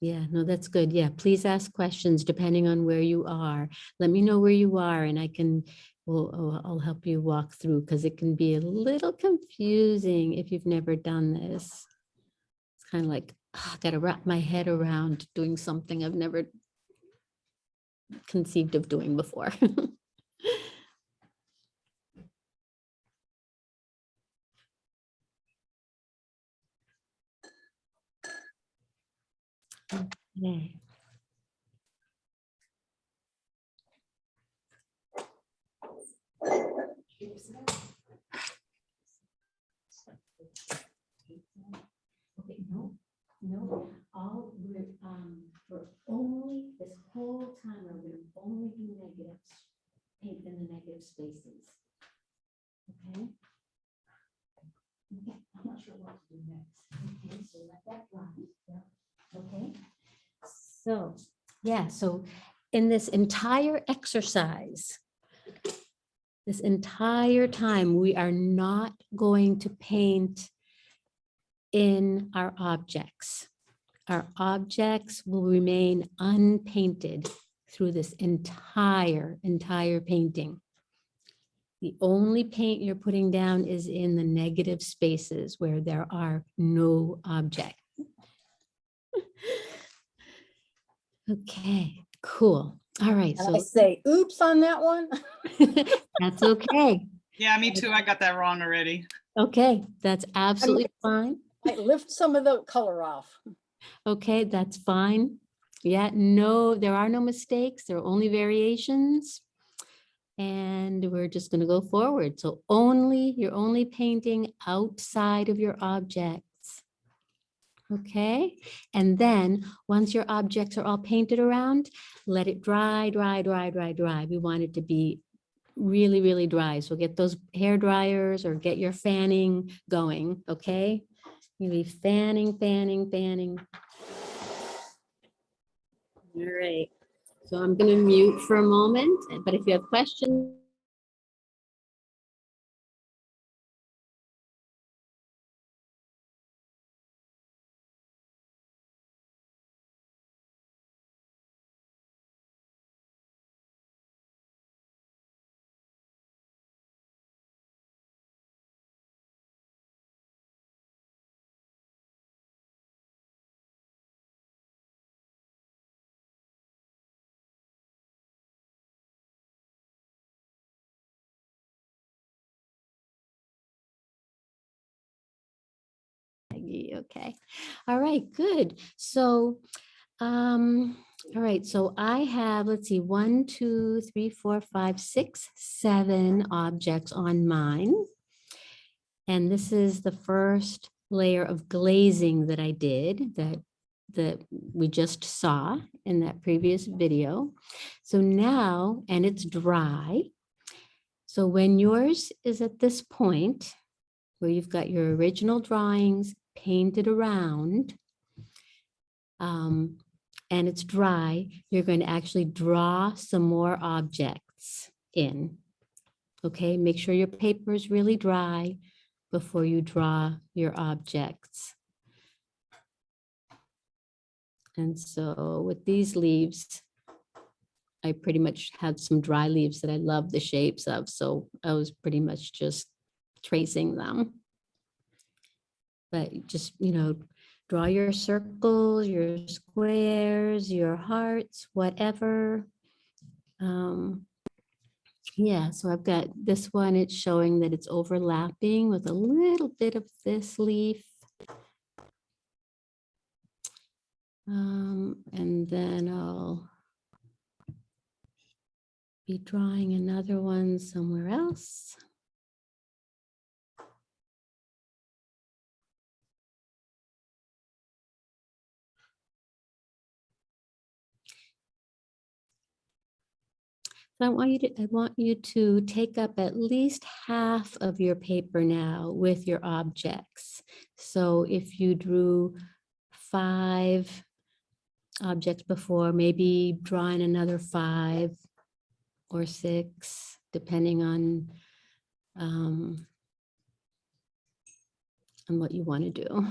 Yeah, no, that's good. Yeah, please ask questions depending on where you are. Let me know where you are and I can, will I'll- I'll help you walk through because it can be a little confusing if you've never done this. It's kind of like, "Ah, I gotta wrap my head around doing something I've never conceived of doing before. <laughs> Okay. No, no, all, we're, um, we're only, this whole time, we're gonna only do negatives, paint in the negative spaces. Okay? Okay, I'm not sure what to do next. Okay, so let that run, yeah, okay? So, yeah, so in this entire exercise, this entire time, we are not going to paint in our objects. Our objects will remain unpainted through this entire, entire painting. The only paint you're putting down is in the negative spaces where there are no objects. Okay, cool. All right, And I so say, oops on that one. <laughs> that's okay. Yeah, me too. I got that wrong already. Okay, that's absolutely fine. I lift some of the color off. Okay, that's fine. Yeah, no, there are no mistakes. There are only variations. And we're just going to go forward. So only, you're only painting outside of your objects. Okay, and then once your objects are all painted around, let it dry, dry, dry, dry, dry. We want it to be really, really dry. So get those hair dryers or get your fanning going, okay? You be fanning, fanning, fanning. All right, so I'm gonna mute for a moment, but if you have questions. Okay, all right, good. So, um, all right, so I have, let's see, one, two, three, four, five, six, seven objects on mine. And this is the first layer of glazing that I did that that we just saw in that previous video. So now, and it's dry. So when yours is at this point, where you've got your original drawings painted around, um, and it's dry, you're going to actually draw some more objects in. Okay, make sure your paper is really dry before you draw your objects. And so with these leaves, I pretty much had some dry leaves that I love the shapes of, so I was pretty much just tracing them. But just, you know, draw your circles, your squares, your hearts, whatever. Um, yeah, so I've got this one, it's showing that it's overlapping with a little bit of this leaf. Um, and then I'll be drawing another one somewhere else. I want you to, I want you to take up at least half of your paper now with your objects. So if you drew five objects before, maybe drawing another five or six, depending on um, on what you want to do.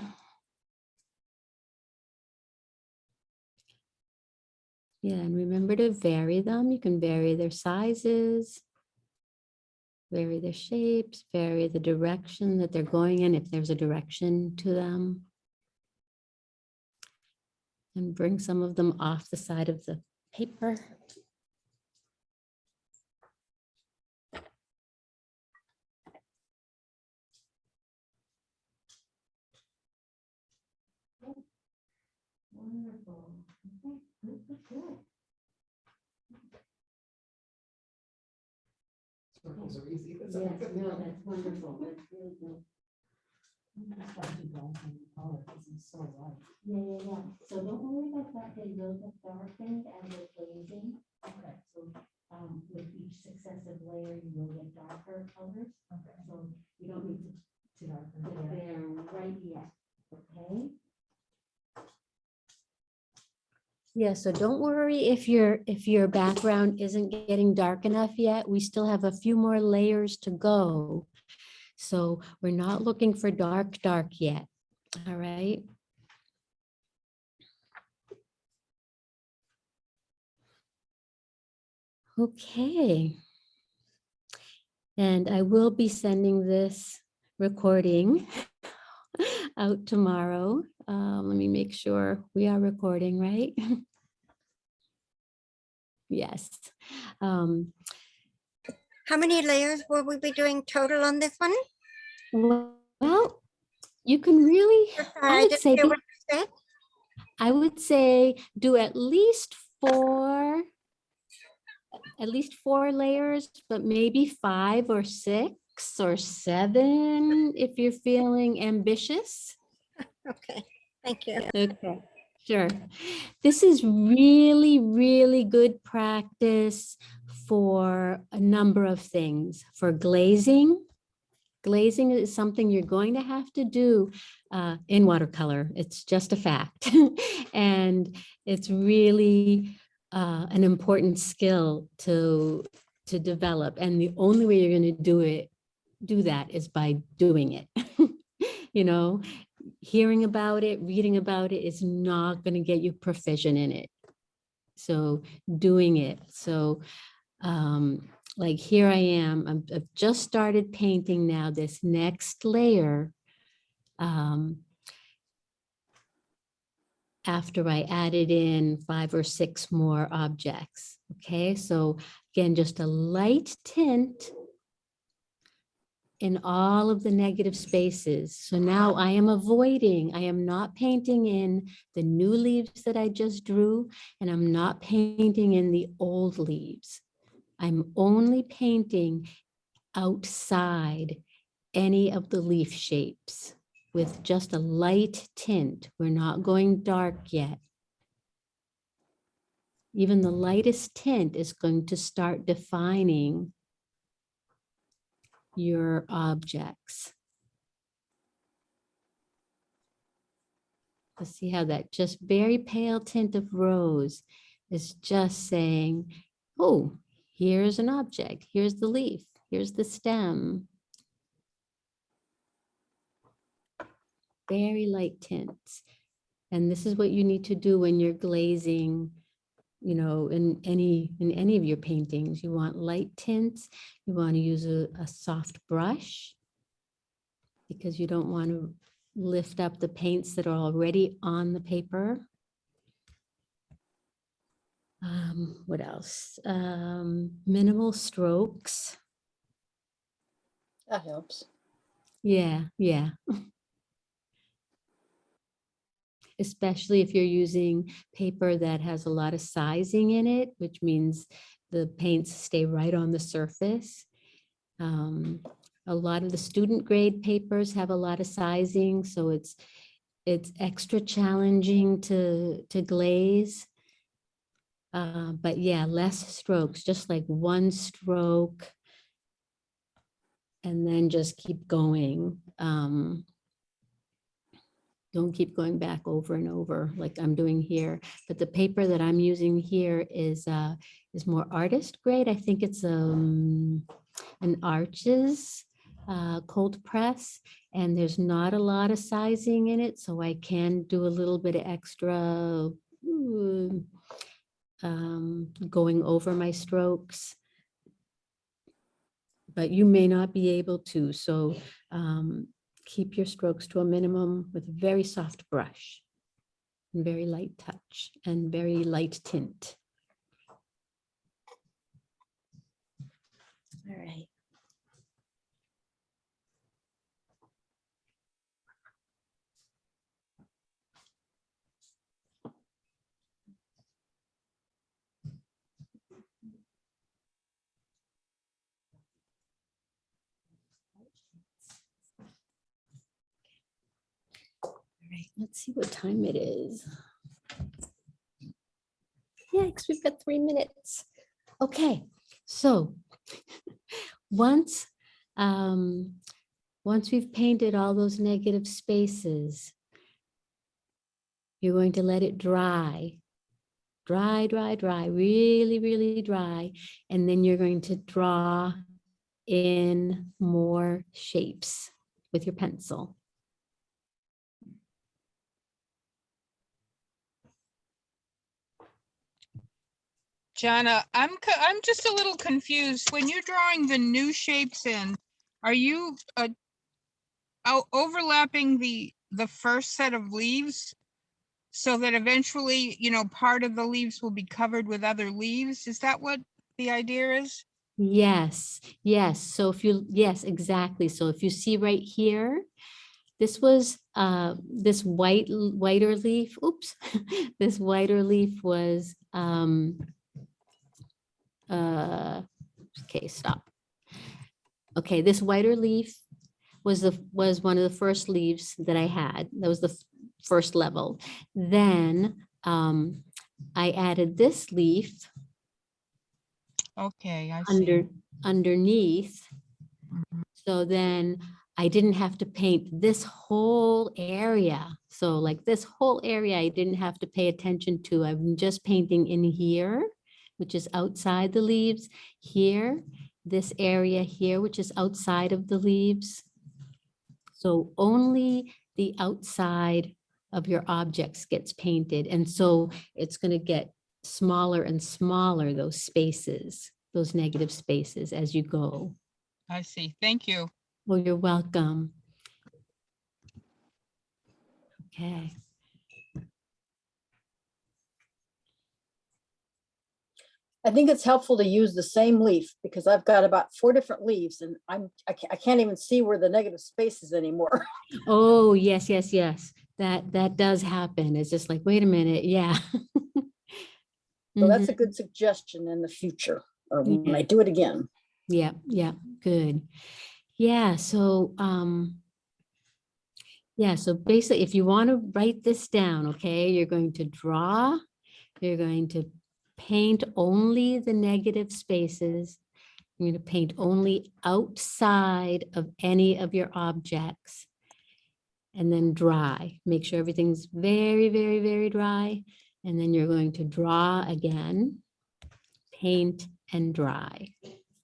Yeah, and remember to vary them. You can vary their sizes, vary their shapes, vary the direction that they're going in, if there's a direction to them. And bring some of them off the side of the paper. Wonderful. Okay, good, good, good. Circles are easy. Yes, no, that's wonderful. That's really good. Yeah, yeah, yeah. So don't worry about that. They will get darkened as they're glazing. Okay. So, um, with each successive layer, you will get darker colors. Okay. So you don't need to, to darken there right yet, okay? Yeah, so don't worry if your, if your background isn't getting dark enough yet. We still have a few more layers to go. So we're not looking for dark, dark yet. All right. Okay. And I will be sending this recording <laughs> out tomorrow. Um, let me make sure we are recording, right? <laughs> Yes. Um, How many layers will we be doing total on this one? well, you can really, I would say, be- what you said. I would say do at least four, at least four layers, but maybe five or six or seven if you're feeling ambitious. <laughs> Okay, thank you. Okay, sure. This is really, really good practice for a number of things. For glazing, glazing is something you're going to have to do uh, in watercolor. It's just a fact. <laughs> And it's really uh, an important skill to, to develop. And the only way you're going to do it, do that is by doing it. <laughs> You know, hearing about it, reading about it is not going to get you proficient in it. So doing it. So um, like here I am, I'm- I've just started painting now this next layer. um, After I added in five or six more objects. Okay, so again, just a light tint in all of the negative spaces. So now I am avoiding, I am not painting in the new leaves that I just drew, and I'm not painting in the old leaves. I'm only painting outside any of the leaf shapes with just a light tint. We're not going dark yet. Even the lightest tint is going to start defining your objects. Let's see how that just very pale tint of rose is just saying, oh, here's an object, here's the leaf, here's the stem. Very light tints. And this is what you need to do when you're glazing, you know, in any, in any of your paintings. You want light tints. You want to use a, a soft brush because you don't want to lift up the paints that are already on the paper. Um, what else? Um, minimal strokes. That helps. Yeah, yeah. <laughs> Especially if you're using paper that has a lot of sizing in it, which means the paints stay right on the surface. Um, a lot of the student grade papers have a lot of sizing, so it's it's extra challenging to to glaze. Uh, but yeah, less strokes, just like one stroke. And then just keep going. Um, don't keep going back over and over like I'm doing here. But the paper that I'm using here is uh, is more artist grade. I think it's um, an Arches uh, cold press, and there's not a lot of sizing in it, so I can do a little bit of extra um, going over my strokes. But you may not be able to, so um, keep your strokes to a minimum with a very soft brush. and Very light touch and very light tint. All right. Let's see what time it is. Yikes, we've got three minutes. Okay, so <laughs> once, um, once we've painted all those negative spaces, you're going to let it dry. Dry, dry, dry, really, really dry. And then you're going to draw in more shapes with your pencil. Jana, I'm, I'm just a little confused. When you're drawing the new shapes in, are you uh, overlapping the, the first set of leaves? So that eventually, you know, part of the leaves will be covered with other leaves? Is that what the idea is? Yes, yes. So if you, yes, exactly. So if you see right here, this was, uh, this white, whiter leaf, oops, <laughs> this whiter leaf was, um, uh, okay, stop. Okay, this whiter leaf was the, was one of the first leaves that I had. That was the first level. Then, um, I added this leaf Okay, I see. under, underneath. So then I didn't have to paint this whole area. So like this whole area, I didn't have to pay attention to. I'm just painting in here, which is outside the leaves, here, this area here, which is outside of the leaves. So only the outside of your objects gets painted. And so it's going to get smaller and smaller, those spaces, those negative spaces as you go. I see. Thank you. Well, you're welcome. Okay. I think it's helpful to use the same leaf because I've got about four different leaves and I'm, I can't, I can't even see where the negative space is anymore. <laughs> Oh, yes, yes, yes. That, that does happen. It's just like, wait a minute, yeah. <laughs> So that's a good suggestion in the future, or when Yeah. I do it again. Yeah, yeah, good. Yeah, so, um, yeah, so basically, if you want to write this down, okay, you're going to draw, you're going to paint only the negative spaces. You're going to paint only outside of any of your objects. And then dry, make sure everything's very, very, very dry. And then you're going to draw again, paint and dry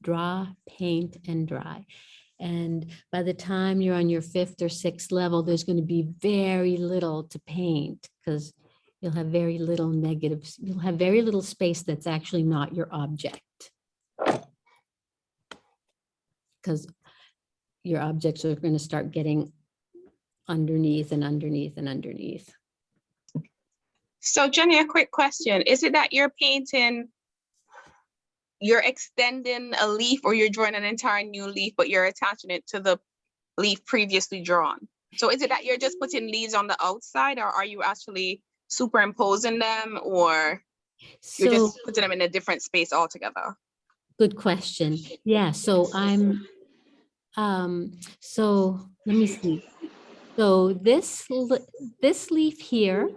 draw, paint, and dry. And by the time you're on your fifth or sixth level, there's going to be very little to paint because you'll have very little negatives. You'll have very little space that's actually not your object. Because your objects are going to start getting underneath and underneath and underneath. So Jenny, a quick question. Is it that you're painting, you're extending a leaf or you're drawing an entire new leaf, but you're attaching it to the leaf previously drawn? So is it that you're just putting leaves on the outside or are you actually superimposing them or you're just putting them in a different space altogether? Good question. Yeah, so I'm, um, so let me see. So this, this leaf here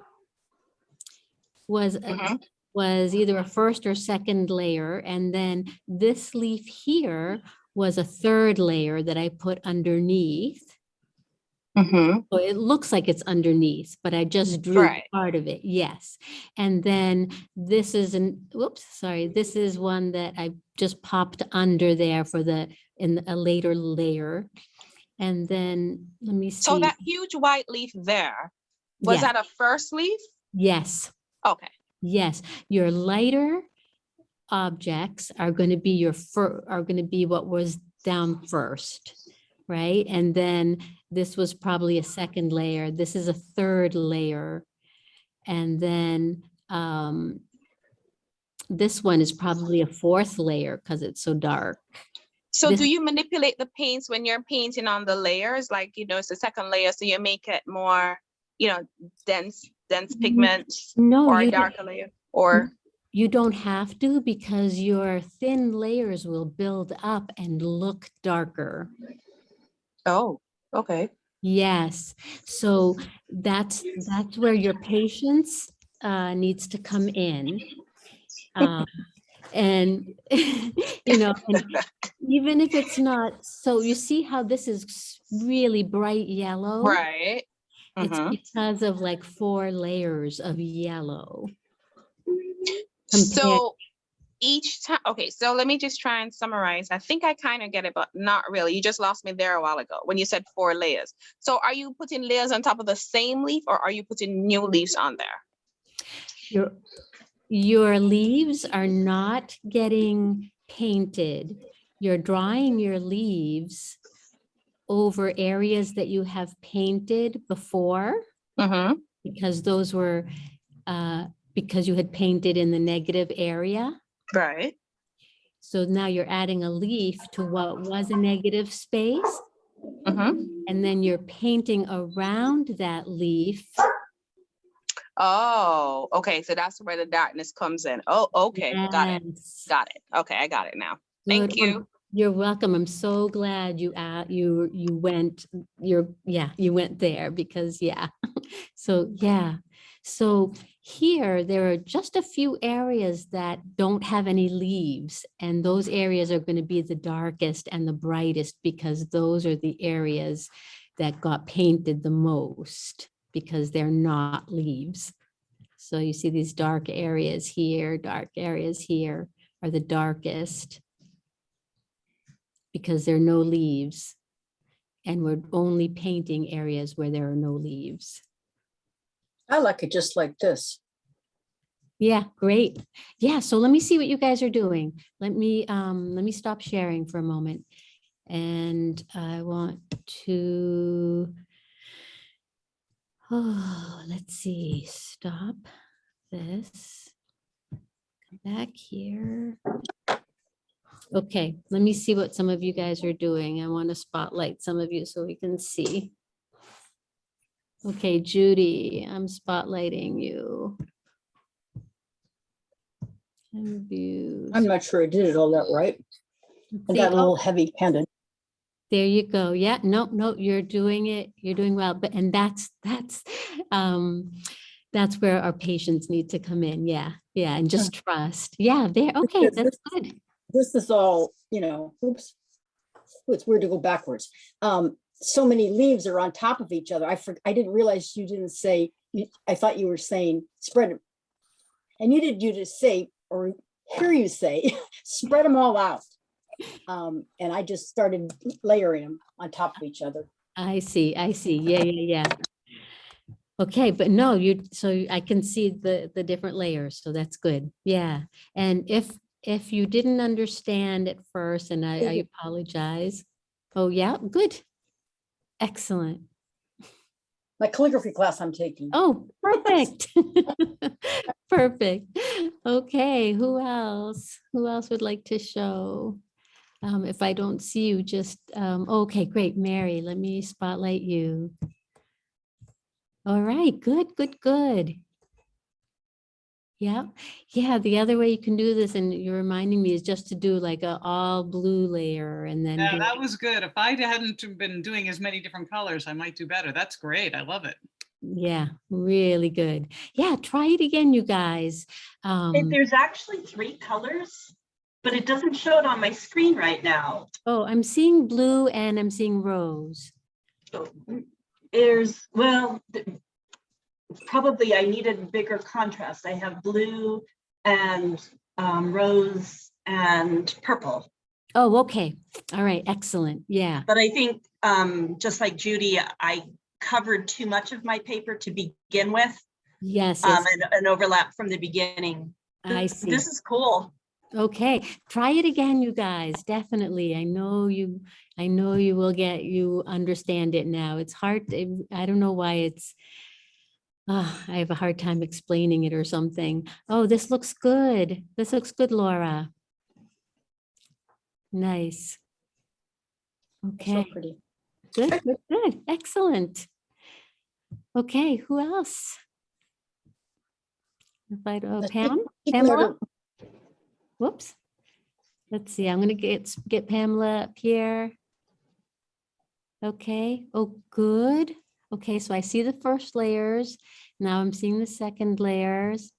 was, a- was either a first or second layer. And then this leaf here was a third layer that I put underneath. Mm-hmm. So it looks like it's underneath, but I just drew Right. part of it, yes. And then this is an, whoops, sorry, this is one that I just popped under there for the, in a later layer. And then, let me see. So that huge white leaf there, was Yeah. that a first leaf? Yes, Okay. yes, your lighter objects are going to be your fir, are going to be what was down first, right? And then this was probably a second layer. This is a third layer. And then um, this one is probably a fourth layer because it's so dark. So This- do you manipulate the paints when you're painting on the layers? Like, you know, it's the second layer, so you make it more, you know, dense, dense pigment No, or a you don't- darker layer? Or, You don't have to because your thin layers will build up and look darker. oh, okay. Yes, so that's, that's where your patience uh, needs to come in. Um, And, <laughs> you know, and even if it's not, so you see how this is really bright yellow? Right. It's Mhm. because of like four layers of yellow. So each time, okay, so let me just try and summarize. I think I kind of get it, but not really. You just lost me there a while ago when you said four layers. So are you putting layers on top of the same leaf or are you putting new leaves on there? Your, your leaves are not getting painted. You're drawing your leaves over areas that you have painted before Mm-hmm. because those were, uh, because you had painted in the negative area. Right. So now you're adding a leaf to what was a negative space. Mm-hmm. And then you're painting around that leaf. Oh, okay. So that's where the darkness comes in. Oh, okay. Got it. Got it. Okay, I got it now. Thank I'm- you. You're welcome. I'm so glad you, uh, you, you went, you're, yeah, you went there because, yeah. <laughs> So, yeah. So here, there are just a few areas that don't have any leaves. And those areas are going to be the darkest and the brightest because those are the areas that got painted the most because they're not leaves. So you see these dark areas here, dark areas here are the darkest because there are no leaves. And we're only painting areas where there are no leaves. I like it just like this. Yeah, great. Yeah, so let me see what you guys are doing. Let me, um, let me stop sharing for a moment. And I want to, oh, let's see, stop this. Come back here. Okay, let me see what some of you guys are doing. I want to spotlight some of you so we can see. Okay, Judy, I'm spotlighting you. Views. I'm not sure I did it all that right. I got a oh, little heavy handed. There you go. Yeah, no, no, you're doing it. You're doing well. But, and that's, that's, um, that's where our patience need to come in. Yeah, yeah, and just trust. Yeah, there, okay, that's good. This is all, you know, oops. It's weird to go backwards. Um, so many leaves are on top of each other. I for, I didn't realize you didn't say, you- I thought you were saying spread it. I needed you to say, or hear you say, <laughs> spread them all out. Um, and I just started layering them on top of each other. I see, I see. Yeah, yeah, yeah. Okay, but no, you, so I can see the, the different layers, so that's good. Yeah. And if, if you didn't understand at first, and I, I apologize. Oh, yeah, good. Excellent. My calligraphy class I'm taking. Oh, perfect. <laughs> Perfect. Okay, who else? Who else would like to show? Um, if I don't see you, just, um, okay, great, Mary, let me spotlight you. All right, good, good, good. Yeah, yeah, the other way you can do this, and you're reminding me, is just to do like a all blue layer and then. Yeah, that was good. If I hadn't been doing as many different colors, I might do better. That's great. I love it. Yeah, really good. Yeah, try it again, you guys. If Um, There's actually three colors, but it doesn't show it on my screen right now. oh, I'm seeing blue and I'm seeing rose. So, There's, well, th- probably I needed bigger contrast. I have blue and um, rose and purple. Oh, okay. All right, excellent. Yeah. But I think, um, just like Judy, I covered too much of my paper to begin with. Yes, Um, and an overlap from the beginning. I This- see. This is cool. Okay, try it again, you guys, definitely. I know you, I know you will get, you understand it now. It's hard, to- I don't know why it's, ah, I have a hard time explaining it or something. Oh, this looks good. This looks good, Laura. Nice. Okay. So pretty. good, good, good, excellent. Okay, who else? Invite, oh, Pam? Pamela? Whoops. Let's see, I'm gonna get, get Pamela up here. Okay, oh, good. Okay, so I see the first layers. Now I'm seeing the second layers.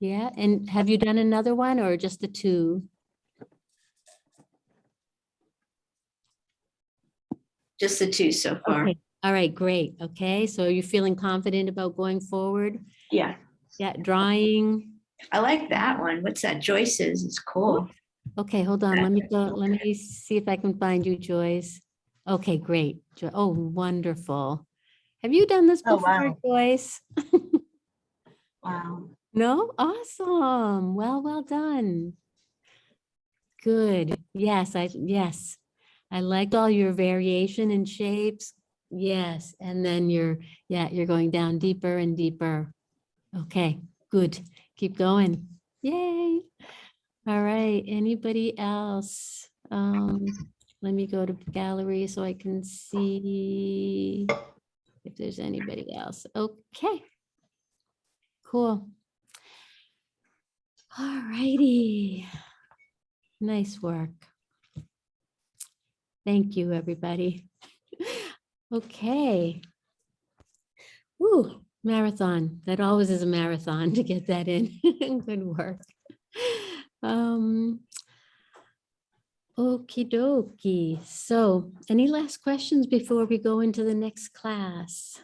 Yeah, and have you done another one or just the two? Just the two so far. Okay, all right, great. Okay, so are you feeling confident about going forward? Yeah, Yeah, drawing. I like that one. What's that? Joyce's? It's cool. Okay, hold on, let me go, let me see if I can find you, Joyce. Okay, great. Jo- Oh, wonderful. Have you done this Oh, before, wow. Joyce? Wow. <laughs> No? Awesome. Well, well done. Good. Yes, I, yes. I liked all your variation in shapes. Yes, and then you're, yeah, you're going down deeper and deeper. Okay, good. Keep going. Yay. All right, anybody else? Um, let me go to gallery so I can see if there's anybody else. Okay. Cool. All righty. Nice work. Thank you, everybody. Okay. Woo, marathon. That always is a marathon to get that in. <laughs> Good work. Um, Okie dokie. So any last questions before we go into the next class?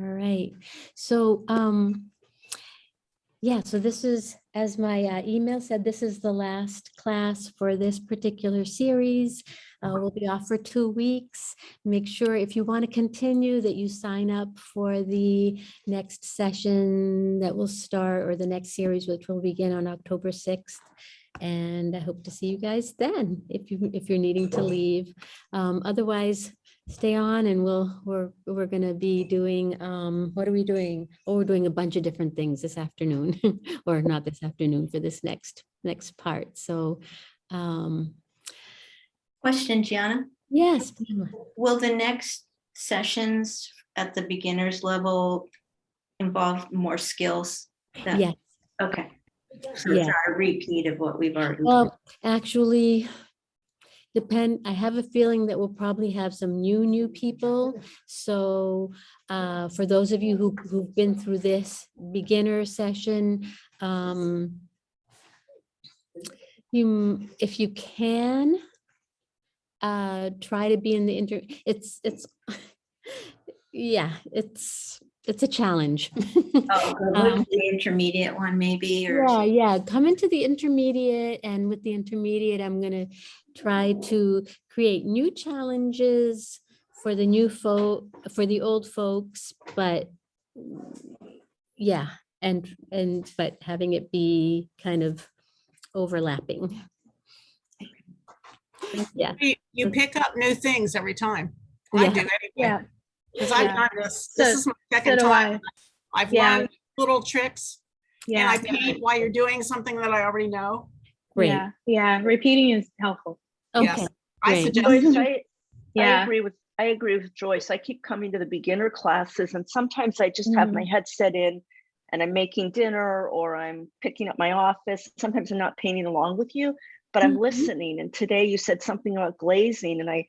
All right, so, um, yeah, so this is, as my uh, email said, this is the last class for this particular series. Uh, we'll be off for two weeks. Make sure if you want to continue that you sign up for the next session that will start or the next series, which will begin on October 6th. And I hope to see you guys then, if you, if you're needing to leave. Um, otherwise, stay on and we'll, we're, we're gonna be doing, um, what are we doing? Oh, we're doing a bunch of different things this afternoon, <laughs> or not this afternoon, for this next, next part. So, um, Question, Gianna? yes, Will the next sessions at the beginners level involve more skills? that- yes. Okay. So it's Yeah. not a repeat of what we've already. done. Well, actually, depend, I have a feeling that we'll probably have some new, new people. So uh, for those of you who, who've been through this beginner session, um, you, if you can, uh, try to be in the inter, it's, it's, <laughs> yeah, it's, it's a challenge. <laughs> Oh, Um, the intermediate one maybe, or? Yeah, yeah, come into the intermediate and with the intermediate, I'm gonna try to create new challenges for the new folk, for the old folks, but yeah, and, and, but having it be kind of overlapping. Yeah, You you pick up new things every time. I do anyway. Yeah. Because I've done this. This So- is my second do time. I. I've Yeah. learned little tricks and Yeah. I paint while you're doing something that I already know. great, Yeah, yeah, repeating is helpful. Yes. okay, I suggest. Joyce, I, I agree with, I agree with Joyce. I keep coming to the beginner classes and sometimes I just have my mm-hmm. headset in and I'm making dinner or I'm picking up my office. Sometimes I'm not painting along with you, but I'm Mhm. listening. And today you said something about glazing and I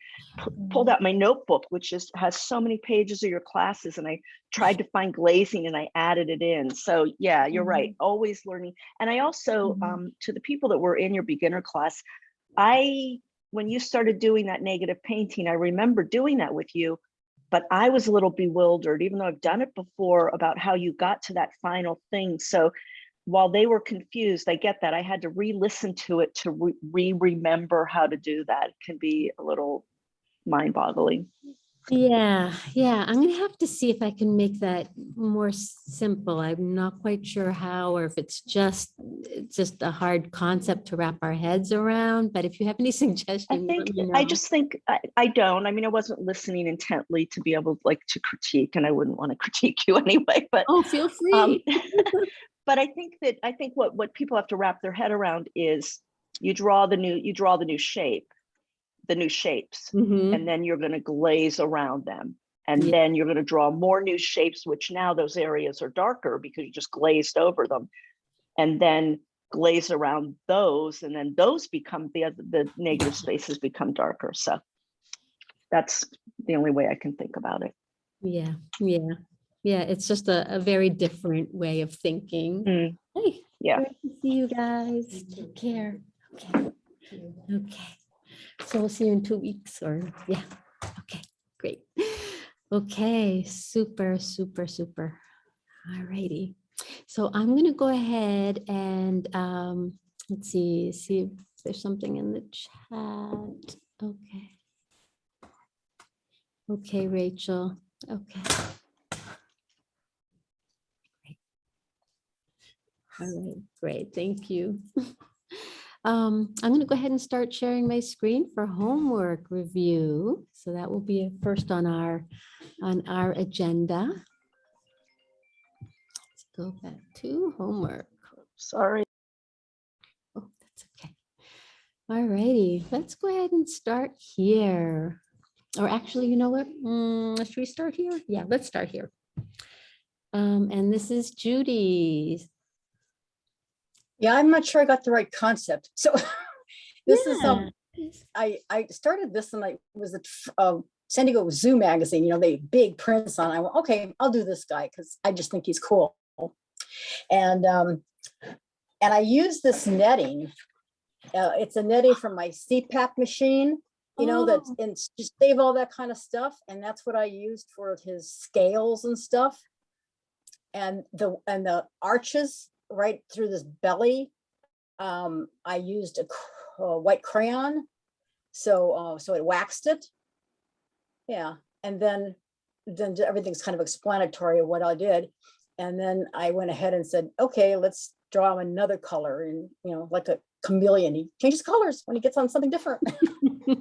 pulled Mm. out my notebook, which just has so many pages of your classes and I tried to find glazing and I added it in. So yeah, you're right. Always learning. And I also, Mhm. um, to the people that were in your beginner class, I, when you started doing that negative painting, I remember doing that with you, but I was a little bewildered, even though I've done it before about how you got to that final thing. So while they were confused, I get that. I had to re-listen to it to re- re-remember how to do that. It can be a little mind-boggling. Yeah, yeah, I'm gonna have to see if I can make that more simple. I'm not quite sure how, or if it's just, it's just a hard concept to wrap our heads around, but if you have any <laughs> I suggestions, let think, me I just think, I, I don't, I mean, I wasn't listening intently to be able like to critique and I wouldn't want to <laughs> critique you anyway, but Oh, feel Um, free. <laughs> but I think that I think what what people have to wrap their head around is you draw the new you draw the new shape, the new shapes, Mhm. and then you're going to glaze around them. And Yeah. then you're going to draw more new shapes, which now those areas are darker because you just glazed over them. And then glaze around those, and then those become the other the negative spaces become darker. So that's the only way I can think about it. Yeah, yeah, yeah, it's just a, a very different way of thinking. Mm, Hey, yeah. great to see you guys. Take care. Okay. Okay. So we'll see you in two weeks or, yeah. Okay, great. Okay, super, super, super. All righty. So I'm gonna go ahead and, um, let's see, see if there's something in the chat. Okay. Okay, Rachel. Okay. All right, great, thank you. <laughs> Um, I'm going to go ahead and start sharing my screen for homework review. So that will be first on our, on our agenda. Let's go back to homework. Sorry. Oh, that's okay. All righty, let's go ahead and start here. Or actually, you know what? Mm, should we start here? Yeah, let's start here. Um, and this is Judy's. Yeah, I'm not sure I got the right concept. <laughs> So this is, um, I, I started this and I was at um, San Diego Zoo magazine, you know, they big prints on. I went, okay, I'll do this guy because I just think he's cool. And um, and I use this netting. Uh, it's a netting from my CPAP machine, you know, that's Oh. and just save all that kind of stuff. And that's what I used for his scales and stuff. And the and the arches right through this belly. Um, I used a, a white crayon so, uh, so it waxed it. Yeah, and then, then everything's kind of explanatory of what I did. And then I went ahead and said, okay, let's draw him another color and, you know, like a chameleon. He changes colors when he gets on something different. <laughs>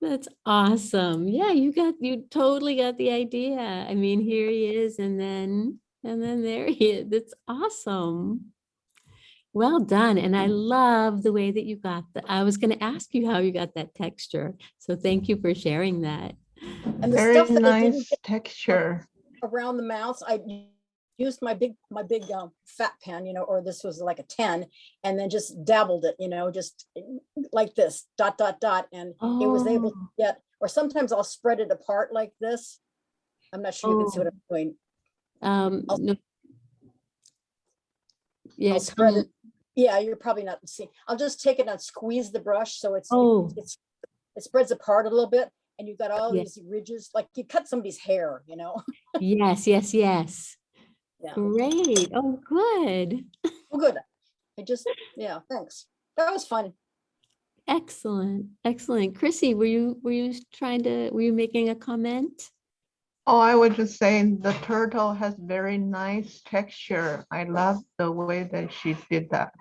That's awesome. Yeah, you got, you totally got the idea. I mean, here he is and then, and then there he is. That's awesome. Well done. And I love the way that you got the, I was going to ask you how you got that texture. So thank you for sharing that. And the Very stuff that nice texture. around the mouth, I used my big, my big um, fat pen, you know, or this was like a ten, and then just dabbled it, you know, just like this, dot, dot, dot, and it was able to Oh. get, or sometimes I'll spread it apart like this. I'm not sure you can see what Oh. I'm doing. Um, no. Yeah, I'll spread come- it. Yeah, you're probably not seeing. I'll just take it and squeeze the brush so it's, it- Oh. it's, it spreads apart a little bit and you've got all Yeah. these ridges, like you cut somebody's hair, you know? <laughs> yes, yes, yes. Yeah. Great. Oh, good. Well, good. I just, yeah, thanks. That was fun. Excellent, excellent. Chrissy, were you, were you trying to, were you making a comment? Oh, I was just saying the turtle has very nice texture. I love the way that she did that.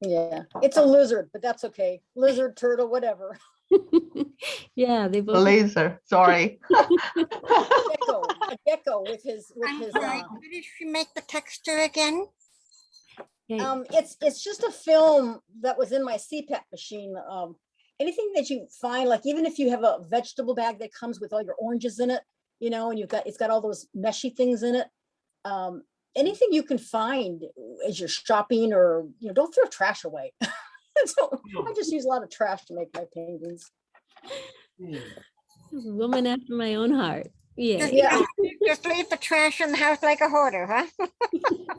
Yeah, it's a lizard, but that's okay. Lizard, turtle, whatever. <laughs> Yeah, they both. Laser, sorry. <laughs> Gecko, a gecko with his, with I'm his, sorry, uh, what did she make the texture again? Okay. um, it's, it's just a film that was in my CPAP machine. Um, anything that you find, like even if you have a vegetable bag that comes with all your oranges in it, you know, and you've got, it's got all those meshy things in it. Um, anything you can find as you're shopping or, you know, don't throw trash away. <laughs> So I just use a lot of trash to make my paintings. Woman after my own heart. Yeah. Just- Yeah. Just leave the trash in the house like a hoarder, huh? <laughs>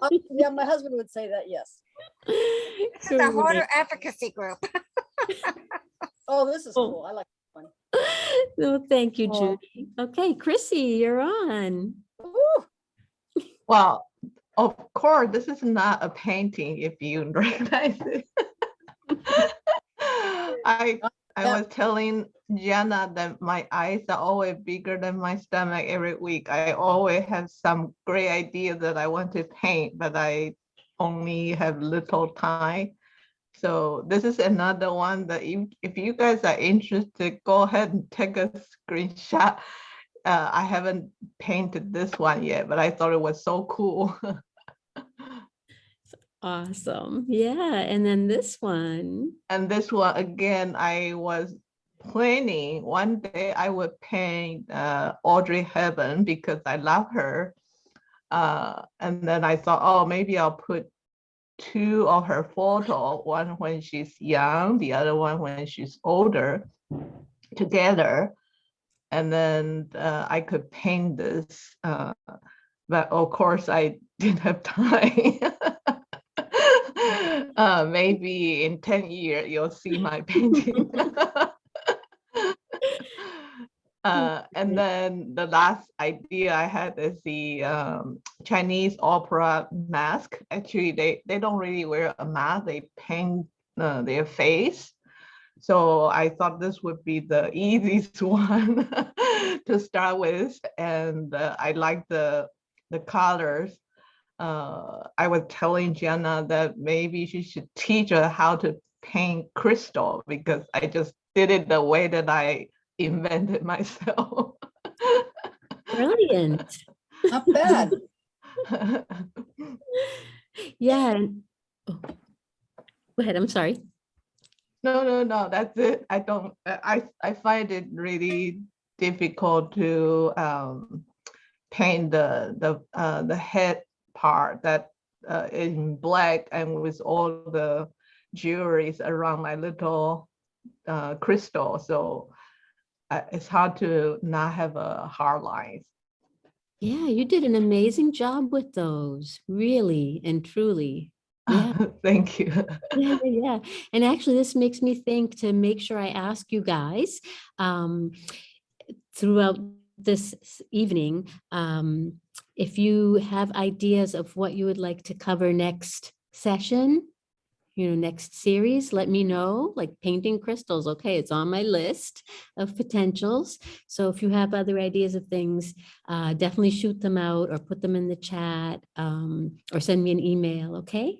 Uh, Yeah, my husband would say that, yes. This is a hoarder advocacy group. <laughs> Oh, this is Oh. cool. I like this one. <laughs> No, thank you, Oh. Judy. Okay, Chrissy, you're on. Woo. Well, of course, this is not a painting if you <laughs> recognize it. <laughs> I I was telling Jenna that my eyes are always bigger than my stomach every week. I always have some great idea that I want to paint, but I only have little time. So this is another one that if, if you guys are interested, go ahead and take a screenshot. Uh, I haven't painted this one yet, but I thought it was so cool. <laughs> Awesome. Yeah, and then this one. And this one, again, I was planning one day I would paint uh, Audrey Hepburn because I love her. Uh, and then I thought, oh, maybe I'll put two of her photo, one when she's young, the other one when she's older together. And then uh, I could paint this. Uh, but of course, I <laughs> didn't have time. <laughs> uh, maybe in 10 years, you'll see my <laughs> painting. Uh, and then the last idea I had is the um, Chinese opera mask. Actually, they, they don't really wear a mask, they paint uh, their face. So I thought this would be the <laughs> easiest one <laughs> to start with. And uh, I like the, the colors. Uh, I was telling Jenna that maybe she should teach her how to paint crystal because I just did it the way that I invented myself. Brilliant. Not bad. <laughs> Yeah. and- oh, Go ahead, I'm sorry. No, no, no, that's it. I don't, I, I find it really difficult to um, paint the, the, uh, the head part that uh, in black and with all the jewelries around my little uh, crystal. So uh, it's hard to not have a hard lines. Yeah, you did an amazing job with those, really and truly. Yeah. <laughs> Thank you. Yeah, <laughs> yeah, yeah. And actually, this makes me think to make sure I ask you guys um, throughout this evening, um, if you have ideas of what you would like to cover next session, you know, next series, let me know, like painting crystals. Okay, it's on my list of potentials. So if you have other ideas of things, uh, definitely shoot them out or put them in the chat um, or send me an email, okay?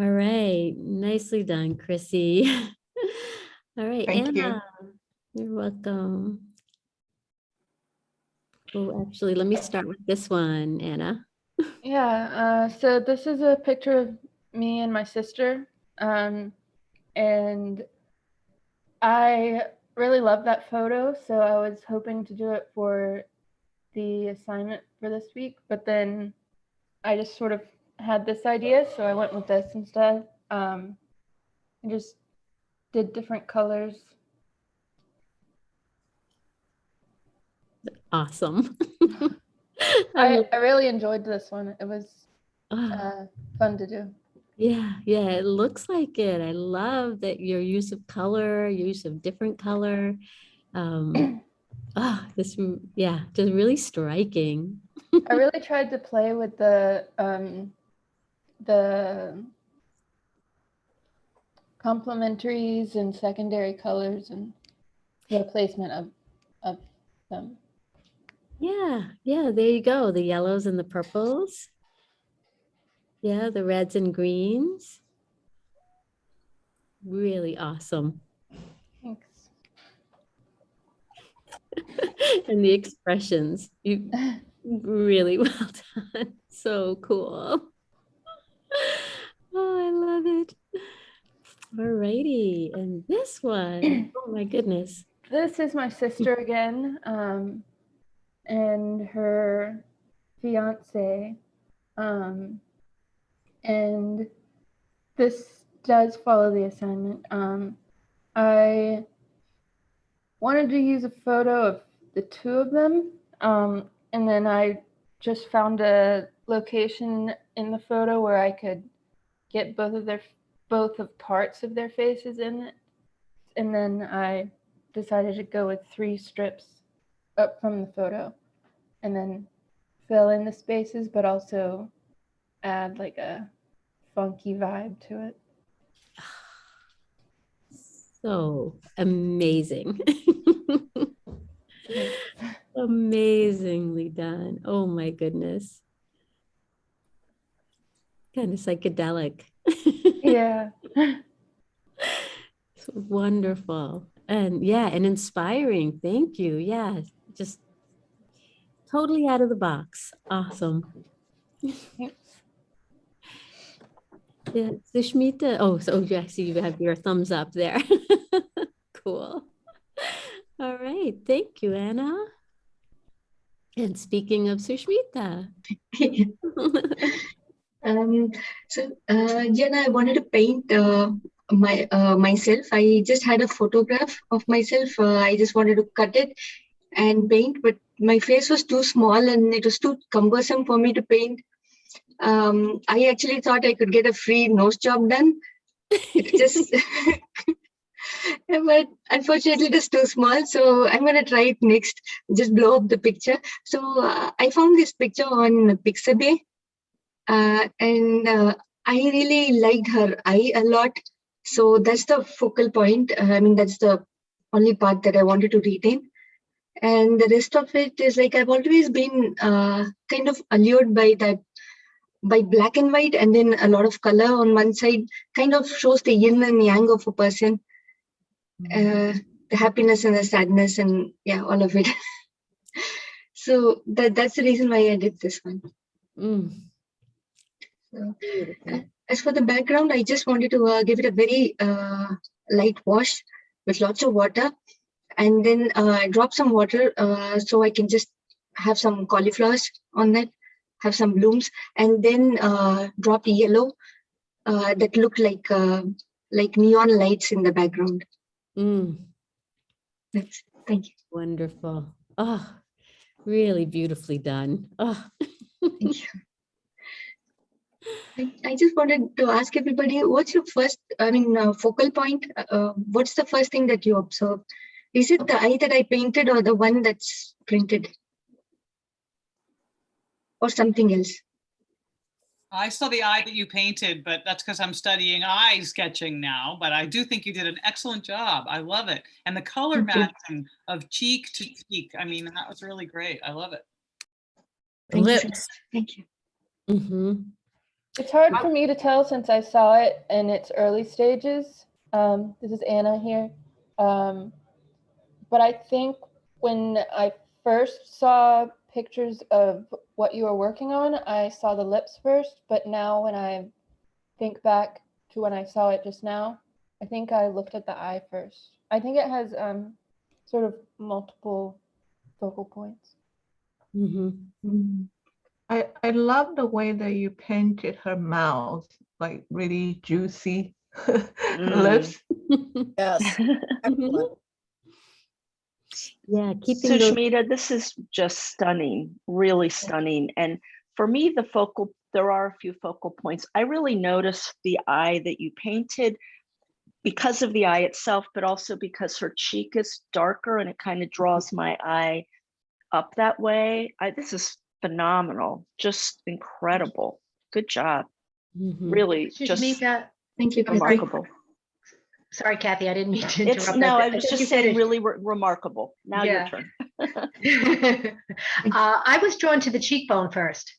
All right, nicely done, Chrissy. <laughs> All right, Thank you. Anna, you're welcome. Oh, actually, let me start with this one, Anna. Yeah, uh, so this is a picture of me and my sister. Um, and I really love that photo, so I was hoping to do it for the assignment for this week, but then I just sort of had this idea, so I went with this instead. Um, I just did different colors. Awesome. <laughs> I, I really enjoyed this one. It was Ah. uh, fun to do. Yeah, yeah, it looks like it. I love that your use of color, your use of different color. Um, <clears throat> ah, this, yeah, just really striking. I <laughs> really tried to play with the um, the complementaries and secondary colors and the placement of of them. Yeah, yeah, there you go. The yellows and the purples. Yeah, the reds and greens. Really awesome. Thanks. <laughs> And the expressions, you really <laughs> well done. So cool. <laughs> Oh, I love it. Alrighty, and this one, <clears throat> oh my goodness. This is my sister again, um, and her fiance. Um, and this does follow the assignment. Um, I wanted to use a photo of the two of them. Um, and then I just found a location in the photo where I could get both of their both of parts of their faces in it. And then I decided to go with three strips up from the photo and then fill in the spaces, but also add like a funky vibe to it. So amazing. <laughs> Amazingly done. Oh my goodness. Kind of psychedelic. Yeah. <laughs> It's wonderful. And yeah, and inspiring. Thank you. Yeah, just totally out of the box. Awesome. Yeah, Sushmita. Oh, so yeah, I see you have your thumbs up there. <laughs> Cool. All right, thank you, Anna. And speaking of Sushmita. <laughs> Um, so, uh, Jenna, I wanted to paint uh, my uh, myself. I just had a photograph of myself. Uh, I just wanted to cut it and paint, but my face was too small and it was too cumbersome for me to paint. Um, I actually thought I could get a free nose job done. Just, <laughs> but unfortunately, it is too small. So I'm gonna try it next. Just blow up the picture. So uh, I found this picture on Pixabay uh, and uh, I really liked her eye a lot. So that's the focal point. Uh, I mean, that's the only part that I wanted to retain. And the rest of it is like I've always been uh, kind of allured by that, by black and white, and then a lot of color on one side kind of shows the yin and yang of a person, uh, the happiness and the sadness, and yeah, all of it. <laughs> so that that's the reason why I did this one. Mm. So, uh, as for the background, I just wanted to uh, give it a very uh, light wash with lots of water and then uh, drop some water uh, so I can just have some cauliflowers on that, have some blooms, and then uh, drop yellow uh, that look like uh, like neon lights in the background. Mm. That's, thank you. Wonderful. Oh, really beautifully done. Oh. Thank <laughs> you. I, I just wanted to ask everybody, what's your first, I mean, uh, focal point? Uh, what's the first thing that you observe? Is it the eye that I painted or the one that's printed? Or something else? I saw the eye that you painted, but that's because I'm studying eye sketching now. But I do think you did an excellent job. I love it. And the color Thank you. matching of cheek to cheek. I mean, that was really great. I love it. Thank you Lips. much. Thank you. Mm-hmm. It's hard for me to tell since I saw it in its early stages. Um, this is Anna here. Um, but I think when I first saw pictures of what you were working on, I saw the lips first. But now when I think back to when I saw it just now, I think I looked at the eye first. I think it has um, sort of multiple focal points. Mm-hmm. I, I love the way that you painted her mouth, like really juicy <laughs> lips. Yes. <laughs> excellent. Yeah, keeping those. Sushmita, this is just stunning, really stunning. And for me, the focal, there are a few focal points. I really noticed the eye that you painted because of the eye itself, but also because her cheek is darker and it kind of draws my eye up that way. I, this is phenomenal, just incredible. Good job. Mhm. Really, just Sushmita, Thank you. Remarkable. Sorry Kathy, I didn't mean to It's, interrupt. no, I was you just saying finished. really re- remarkable. Now your turn. <laughs> <laughs> uh, I was drawn to the cheekbone first.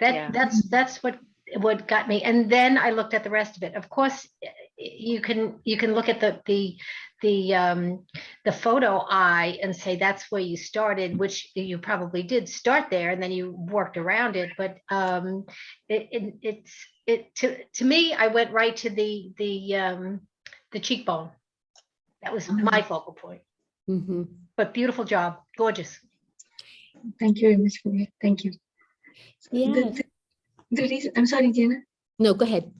That Yeah. that's that's what what got me, and then I looked at the rest of it. Of course, you can you can look at the the the um, the photo eye and say that's where you started, which you probably did start there, and then you worked around it. But um, it, it it's it to to me, I went right to the the um, the cheekbone. That was my focal point. Mm-hmm. But beautiful job, gorgeous. Thank you very much. Thank you. Yeah. The the reason, I'm sorry, Jana. No, go ahead.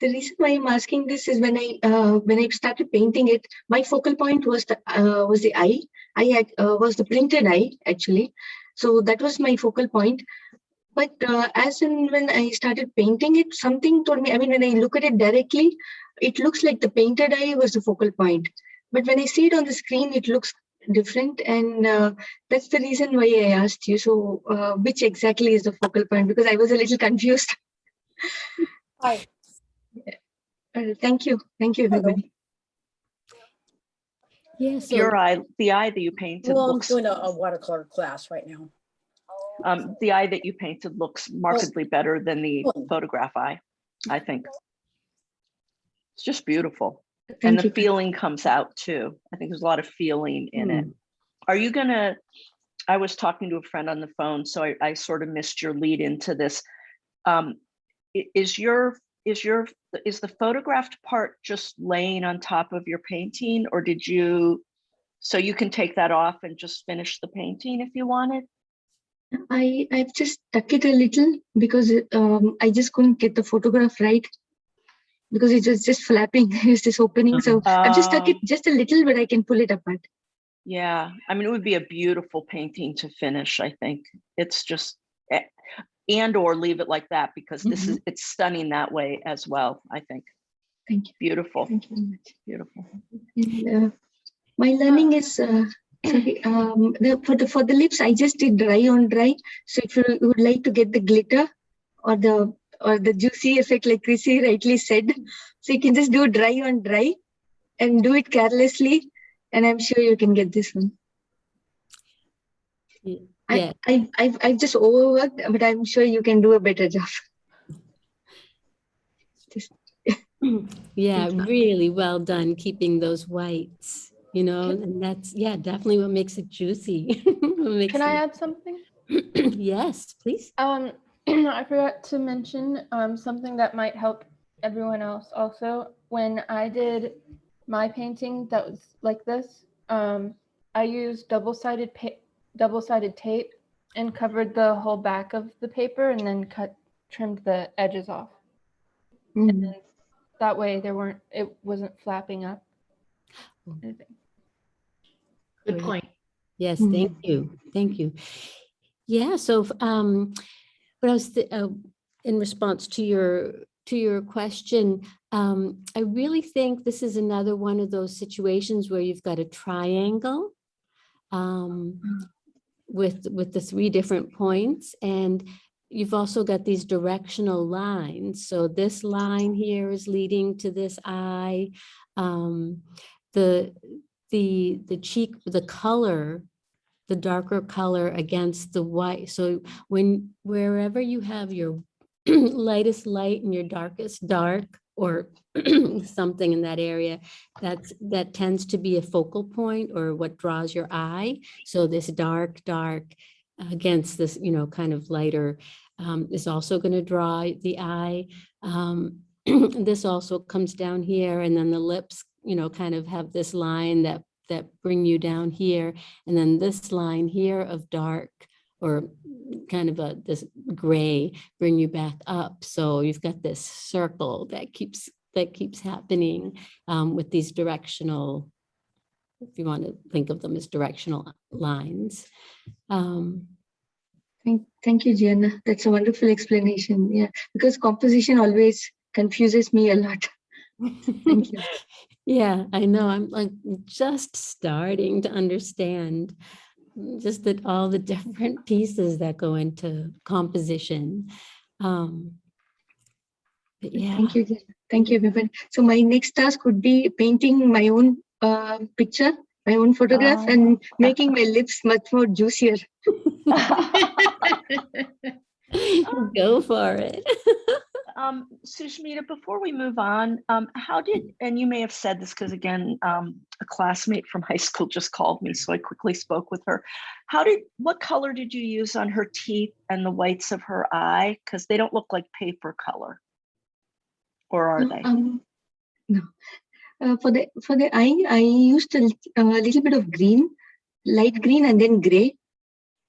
The reason why I'm asking this is when I uh, when I started painting it, my focal point was the uh, was the eye. I had uh, was the printed eye actually, so that was my focal point. But uh, as in when I started painting it, something told me. I mean, when I look at it directly, it looks like the painted eye was the focal point. But when I see it on the screen, it looks different, and uh, that's the reason why I asked you. So, uh, which exactly is the focal point? Because I was a little <laughs> confused. Hi. Uh, thank you. Thank you, everybody. Yes. Your eye, the eye that you painted Well, I'm doing a, a watercolor class right now. Um, the eye that you painted looks markedly better than the photograph eye, I think. It's just beautiful. And the you. feeling comes out too. I think there's a lot of feeling in it. Are you gonna, I was talking to a friend on the phone, so I, I sort of missed your lead into this. Um, is your, is your, is the photographed part just laying on top of your painting or did you? So you can take that off and just finish the painting if you wanted? I I've just stuck it a little because um, I just couldn't get the photograph right because it was just flapping. <laughs> It was just opening. So I've just stuck it Oh. just a little, but I can pull it apart. Yeah, I mean, it would be a beautiful painting to finish, I think. It's just, eh, and or leave it like that because this is, it's stunning that way as well, I think. Thank you. Beautiful, Thank you very much. beautiful. And, uh, my learning is uh, sorry, um, the, for the for the lips. I just did dry on dry. So if you would like to get the glitter or the or the juicy effect, like Chrissy rightly said, so you can just do dry on dry and do it carelessly, and I'm sure you can get this one. Yeah. I, I, I've, I've just overworked, but I'm sure you can do a better job. Just, <laughs> Yeah, really well done keeping those whites, you know, and that's, yeah, definitely what makes it juicy. <laughs> Makes Can I add something? <clears throat> Yes, please. Um, <clears throat> I forgot to mention um, something that might help everyone else also. When I did my painting that was like this, um, I used double-sided double-sided tape and covered the whole back of the paper and then cut trimmed the edges off. Mm-hmm. And then that way there weren't it wasn't flapping up. anything. Good point. Yes, thank you, thank you. Yeah, so um, what I was, th- uh, in response to your, to your question, um, I really think this is another one of those situations where you've got a triangle um, with, with the three different points and you've also got these directional lines. So this line here is leading to this eye. Um, the, the, the cheek, the color, the darker color against the white. So when, wherever you have your <clears throat> lightest light and your darkest dark or <clears throat> something in that area, that's, that tends to be a focal point or what draws your eye. So this dark, dark against this, you know, kind of lighter um, is also going to draw the eye. Um, <clears throat> this also comes down here and then the lips, you know, kind of have this line that that bring you down here. And then this line here of dark or kind of a this gray bring you back up. So you've got this circle that keeps that keeps happening um, with these directional, if you want to think of them as directional lines. Um, Thank, thank you, Gianna. That's a wonderful explanation. Yeah, because composition always confuses me a lot. Thank you. <laughs> Yeah, I know. I'm like just starting to understand just that all the <laughs> different pieces that go into composition. Um, but yeah. Thank you. Thank you, everyone. So my next task would be painting my own uh, picture, my own photograph, Oh. and making my lips much more juicier. <laughs> Go for it. Um, Sushmita, before we move on, um, how did, and you may have said this because again, um, a classmate from <laughs> high school just called me, so I quickly spoke with her. How did, what color did you use on her teeth and the whites of her eye? Because they don't look like paper color. Or are they? Um, no. Uh, for the for the eye, I used a, a little bit of green, light green, and then gray.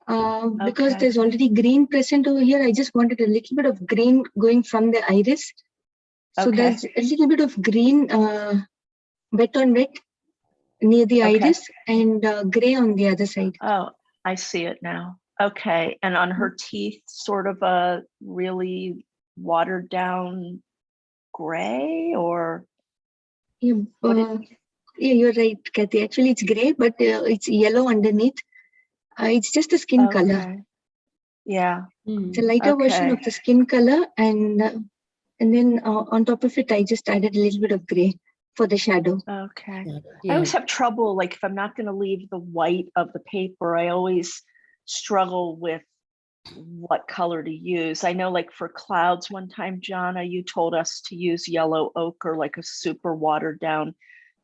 Uh, because there's already green present over here, I just wanted a little bit of green going from the iris. So Okay. there's a little bit of green, uh, wet on wet near the Okay. iris and uh, gray on the other side. Oh, I see it now. Okay, and on her teeth, sort of a really watered down gray or? Yeah, uh, yeah, you're right, Kathy. Actually, it's gray, but uh, it's yellow underneath. Uh, it's just the skin color. Okay. Yeah, It's a lighter version of the skin color, and uh, and then uh, on top of it, I just added a little bit of gray for the shadow. okay. I always have trouble, like if I'm not gonna leave the white of the paper, I always struggle with what color to use. I know like for clouds one time, Jana, you told us to use yellow ochre, like a super watered down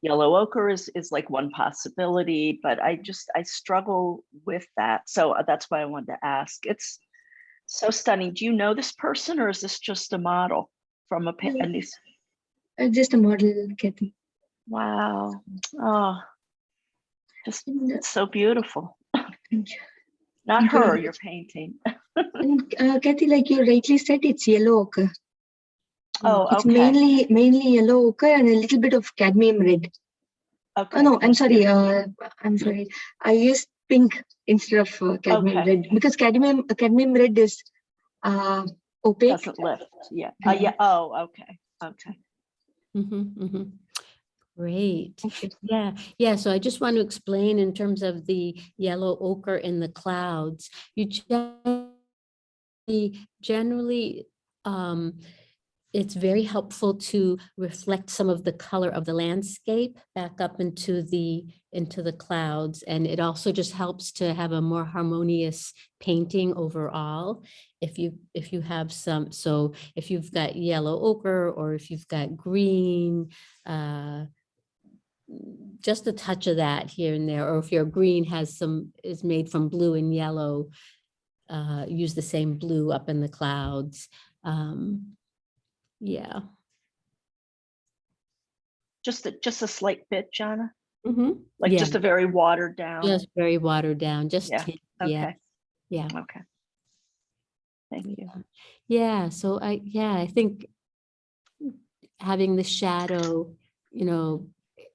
yellow ochre is, is like one possibility, but I just, I struggle with that. So uh, that's why I wanted to ask. It's so stunning. Do you know this person or is this just a model from a, pa- Yeah. and these- Uh, just a model, Kathy. wow. Oh, just uh, it's so beautiful. Not Thank you very her, your painting. <laughs> And uh, Kathy, like you rightly said, it's yellow ochre. Oh, It's okay. mainly mainly yellow ochre and a little bit of cadmium red. Okay. Oh no, I'm sorry. Uh, I'm sorry. I used pink instead of uh, cadmium Okay. red because cadmium uh, cadmium red is uh, opaque. Doesn't lift. Yeah. Uh, Yeah. yeah. Oh, okay. Okay. Mhm, mhm. Great. Yeah, yeah. So I just want to explain in terms of the yellow ochre in the clouds. You generally, generally, um, it's very helpful to reflect some of the color of the landscape back up into the into the clouds. And it also just helps to have a more harmonious painting overall. If you if you have some, so if you've got yellow ochre or if you've got green, uh, just a touch of that here and there, or if your green has some, is made from blue and yellow, uh, use the same blue up in the clouds. Um, yeah. Just a, just a slight bit, Jana? Mhm. Like Yeah. just a very watered down? Just very watered down, just, Yeah, yeah, Okay. yeah. Okay. Thank you. Yeah, so I, yeah, I think having the shadow, you know,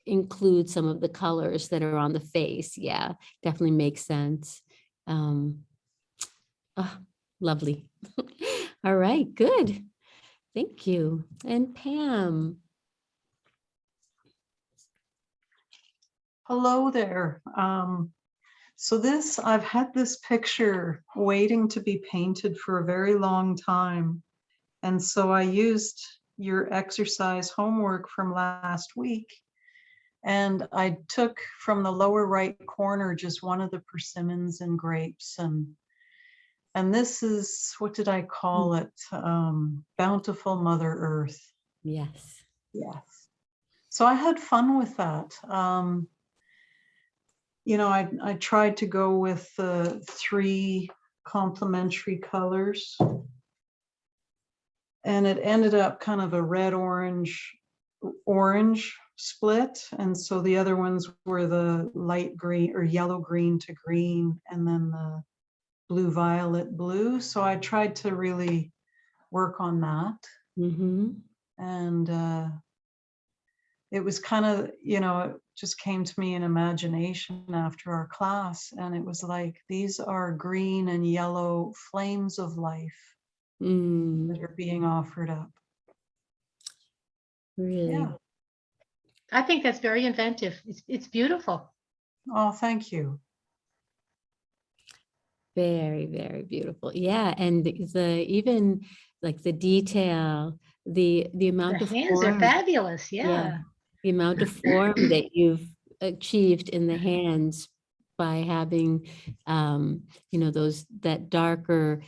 include some of the colors that are on the face. Yeah, definitely makes sense. Um, ah, lovely. <laughs> All right, good. Thank you. And Pam. Hello there. Um, so this, I've had this picture waiting to be painted for a very long time. And so I used your exercise homework from last week. And I took from the lower right corner just one of the persimmons and grapes and and this is, what did I call it? Um, Bountiful Mother Earth. Yes. Yes. So I had fun with that. Um, you know, I, I tried to go with the three complementary colors. And it ended up kind of a red, orange, orange split. And so the other ones were the light green or yellow, green to green, and then the blue, violet, blue. So I tried to really work on that Mm-hmm. and uh, it was kind of you know it just came to me in imagination after our class and it was like these are green and yellow flames of life Mm, that are being offered up really. yeah I think that's very inventive. It's, it's beautiful. oh thank you Very, very beautiful. Yeah, and the, even like the detail, the the amount of hands are form- fabulous, yeah. the amount of form that <clears throat> you've achieved in the hands by having, um, you know, those that darker,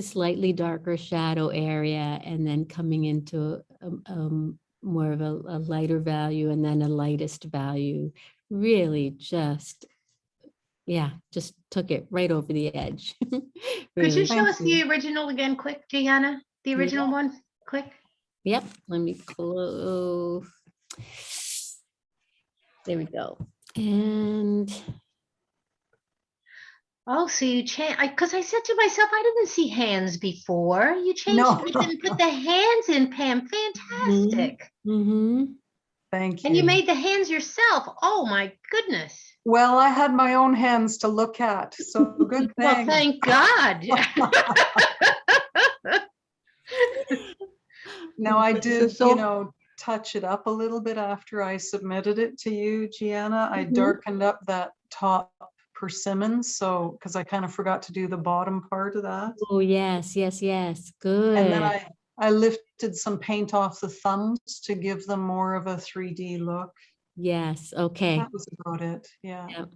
slightly darker shadow area, and then coming into um, um, more of a, a lighter value, and then a lightest value. Really, just yeah, just took it right over the edge. <laughs> Could you show us the original again, quick, Gianna? The Yeah. original one, quick? Yep, let me close. There we go. And Oh, so you change, I, because I said to myself, I didn't see hands before. You changed No. it and put the hands in, Pam. Fantastic. Mm-hmm. Thank you. And you made the hands yourself. Oh, my goodness. Well, I had my own hands to look at, so good <laughs> thing. Well, thank God. <laughs> Now, I did, so- you know, touch it up a little bit after I submitted it to you, Gianna. I Mhm. darkened up that top persimmons, so, because I kind of forgot to do the bottom part of that. Oh, yes, yes, yes. Good. And then I, I lifted some paint off the thumbs to give them more of a 3D look. Yes, okay. That was about it, yeah. Yep.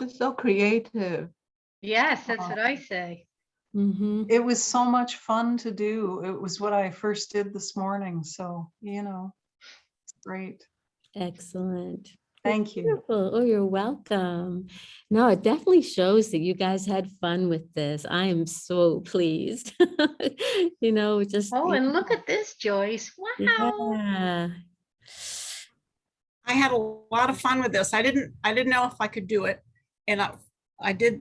This is so creative. Yes, that's what I say. mhm. It was so much fun to do. It was what I first did this morning, so, you know, it's great. Excellent. Thank you. Wonderful. Oh, you're welcome. No, it definitely shows that you guys had fun with this. I am so pleased. <laughs> You know, just. Oh, and look at this, Joyce. Wow. Yeah. I had a lot of fun with this. I didn't, I didn't know if I could do it. And I, I did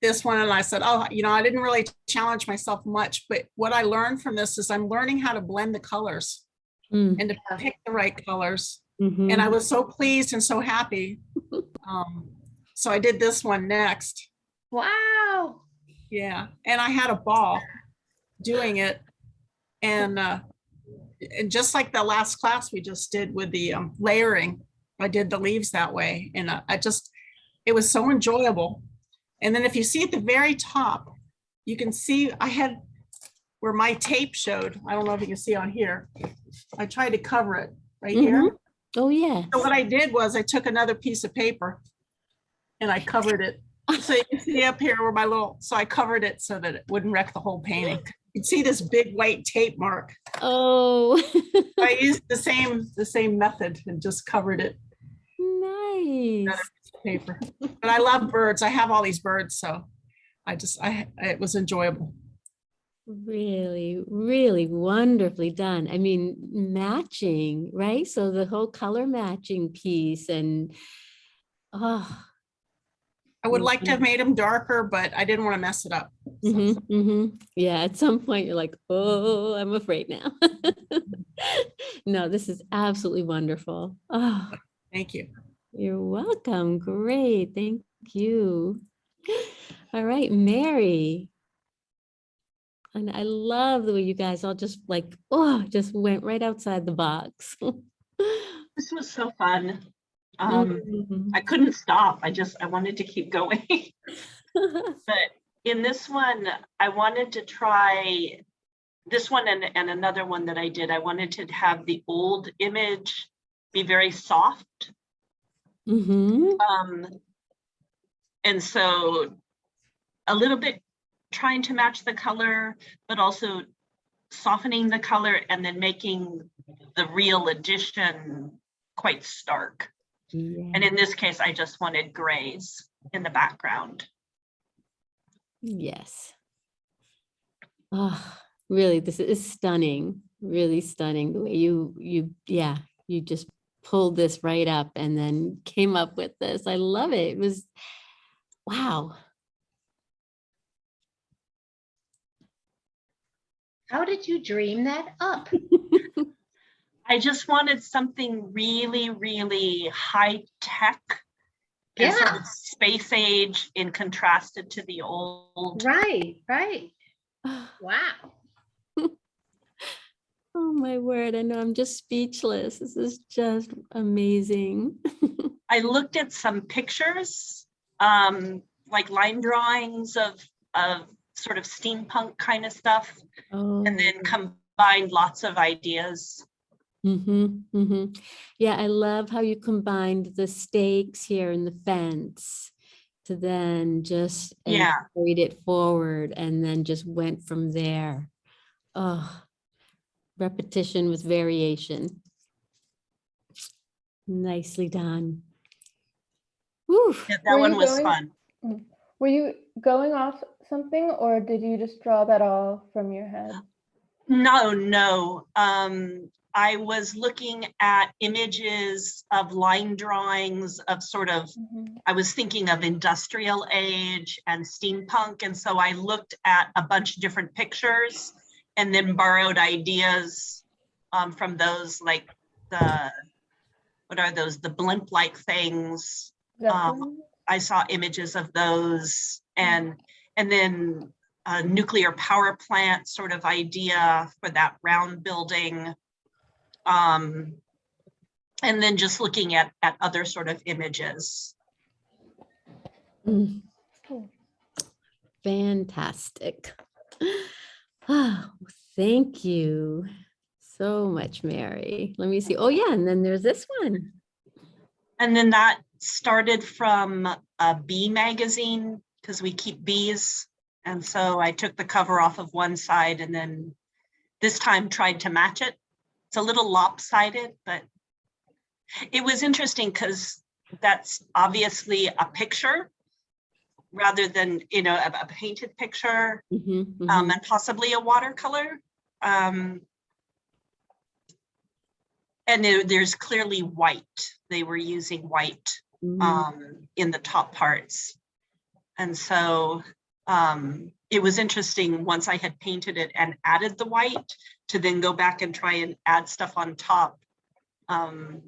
this one and I said, oh, you know, I didn't really challenge myself much, but what I learned from this is I'm learning how to blend the colors Mm, and to pick the right colors. mhm. And I was so pleased and so happy. <laughs> Um, So I did this one next. Wow. Yeah, and I had a ball doing it. And, uh, and just like the last class we just did with the um, layering, I did the leaves that way. And uh, I just, it was so enjoyable. And then if you see at the very top, you can see I had where my tape showed. I don't know if you can see on here. I tried to cover it right here. Mhm. Oh, yeah. So what I did was I took another piece of paper and I covered it. So you can see up here where my little, so I covered it so that it wouldn't wreck the whole painting. You'd see this big white tape mark. Oh, I <laughs> used the same, the same method and just covered it. nice. another piece of Paper. But I love birds. I have all these birds, so I just, I, it was enjoyable. Really, really wonderfully done. I mean, matching, right? So the whole color matching piece and, oh. I would like to have made them darker, but I didn't want to mess it up. mhm, mhm. Yeah, at some point you're like, oh, I'm afraid now. <laughs> No, this is absolutely wonderful. Oh, Thank you. you're welcome. Great, thank you. All right, Mary. And I love the way you guys all just like, oh, just went right outside the box. <laughs> This was so fun. Um, Mhm. I couldn't stop. I just, I wanted to keep going. <laughs> <laughs> But in this one, I wanted to try this one and, and another one that I did. I wanted to have the old image be very soft. Mhm. Um, and so a little bit trying to match the color, but also softening the color and then making the real addition quite stark. And in this case, I just wanted grays in the background. Yes. Oh, really, this is stunning, really stunning the way you, you, yeah, you just pulled this right up and then came up with this. I love it. It was, wow. How did you dream that up? <laughs> I just wanted something really, really high tech. and sort of Space age in contrasted to the old. Right, right. <sighs> Wow. <laughs> Oh, my word. I know I'm just speechless. This is just amazing. <laughs> I looked at some pictures, um, like line drawings of, of sort of steampunk kind of stuff, Oh. and then combined lots of ideas. Mm-hmm, mm-hmm. Yeah, I love how you combined the stakes here and the fence to then just Yeah. carried it forward and then just went from there. Oh, repetition with variation. Nicely done. Whew. Yeah, that Were one you was going- fun. Mm. Were you going off something or did you just draw that all from your head? No, no. Um, I was looking at images of line drawings of sort of, I was thinking of industrial age and steampunk. And so I looked at a bunch of different pictures and then borrowed ideas um, from those like the, what are those, the blimp-like things? Um, I saw images of those and, and then a nuclear power plant sort of idea for that round building. Um, and then just looking at, at other sort of images. Mm. Fantastic. <sighs> Oh, thank you so much, Mary. Let me see. Oh, yeah, and then there's this one. And then that started from a bee magazine because we keep bees. And so I took the cover off of one side and then this time tried to match it. It's a little lopsided, but it was interesting because that's obviously a picture rather than, you know, a, a painted picture Mhm, um, mhm. and possibly a watercolor. Um, and there, there's clearly white. They were using white Mhm. um, in the top parts. And so um, it was interesting once I had painted it and added the white to then go back and try and add stuff on top. Um,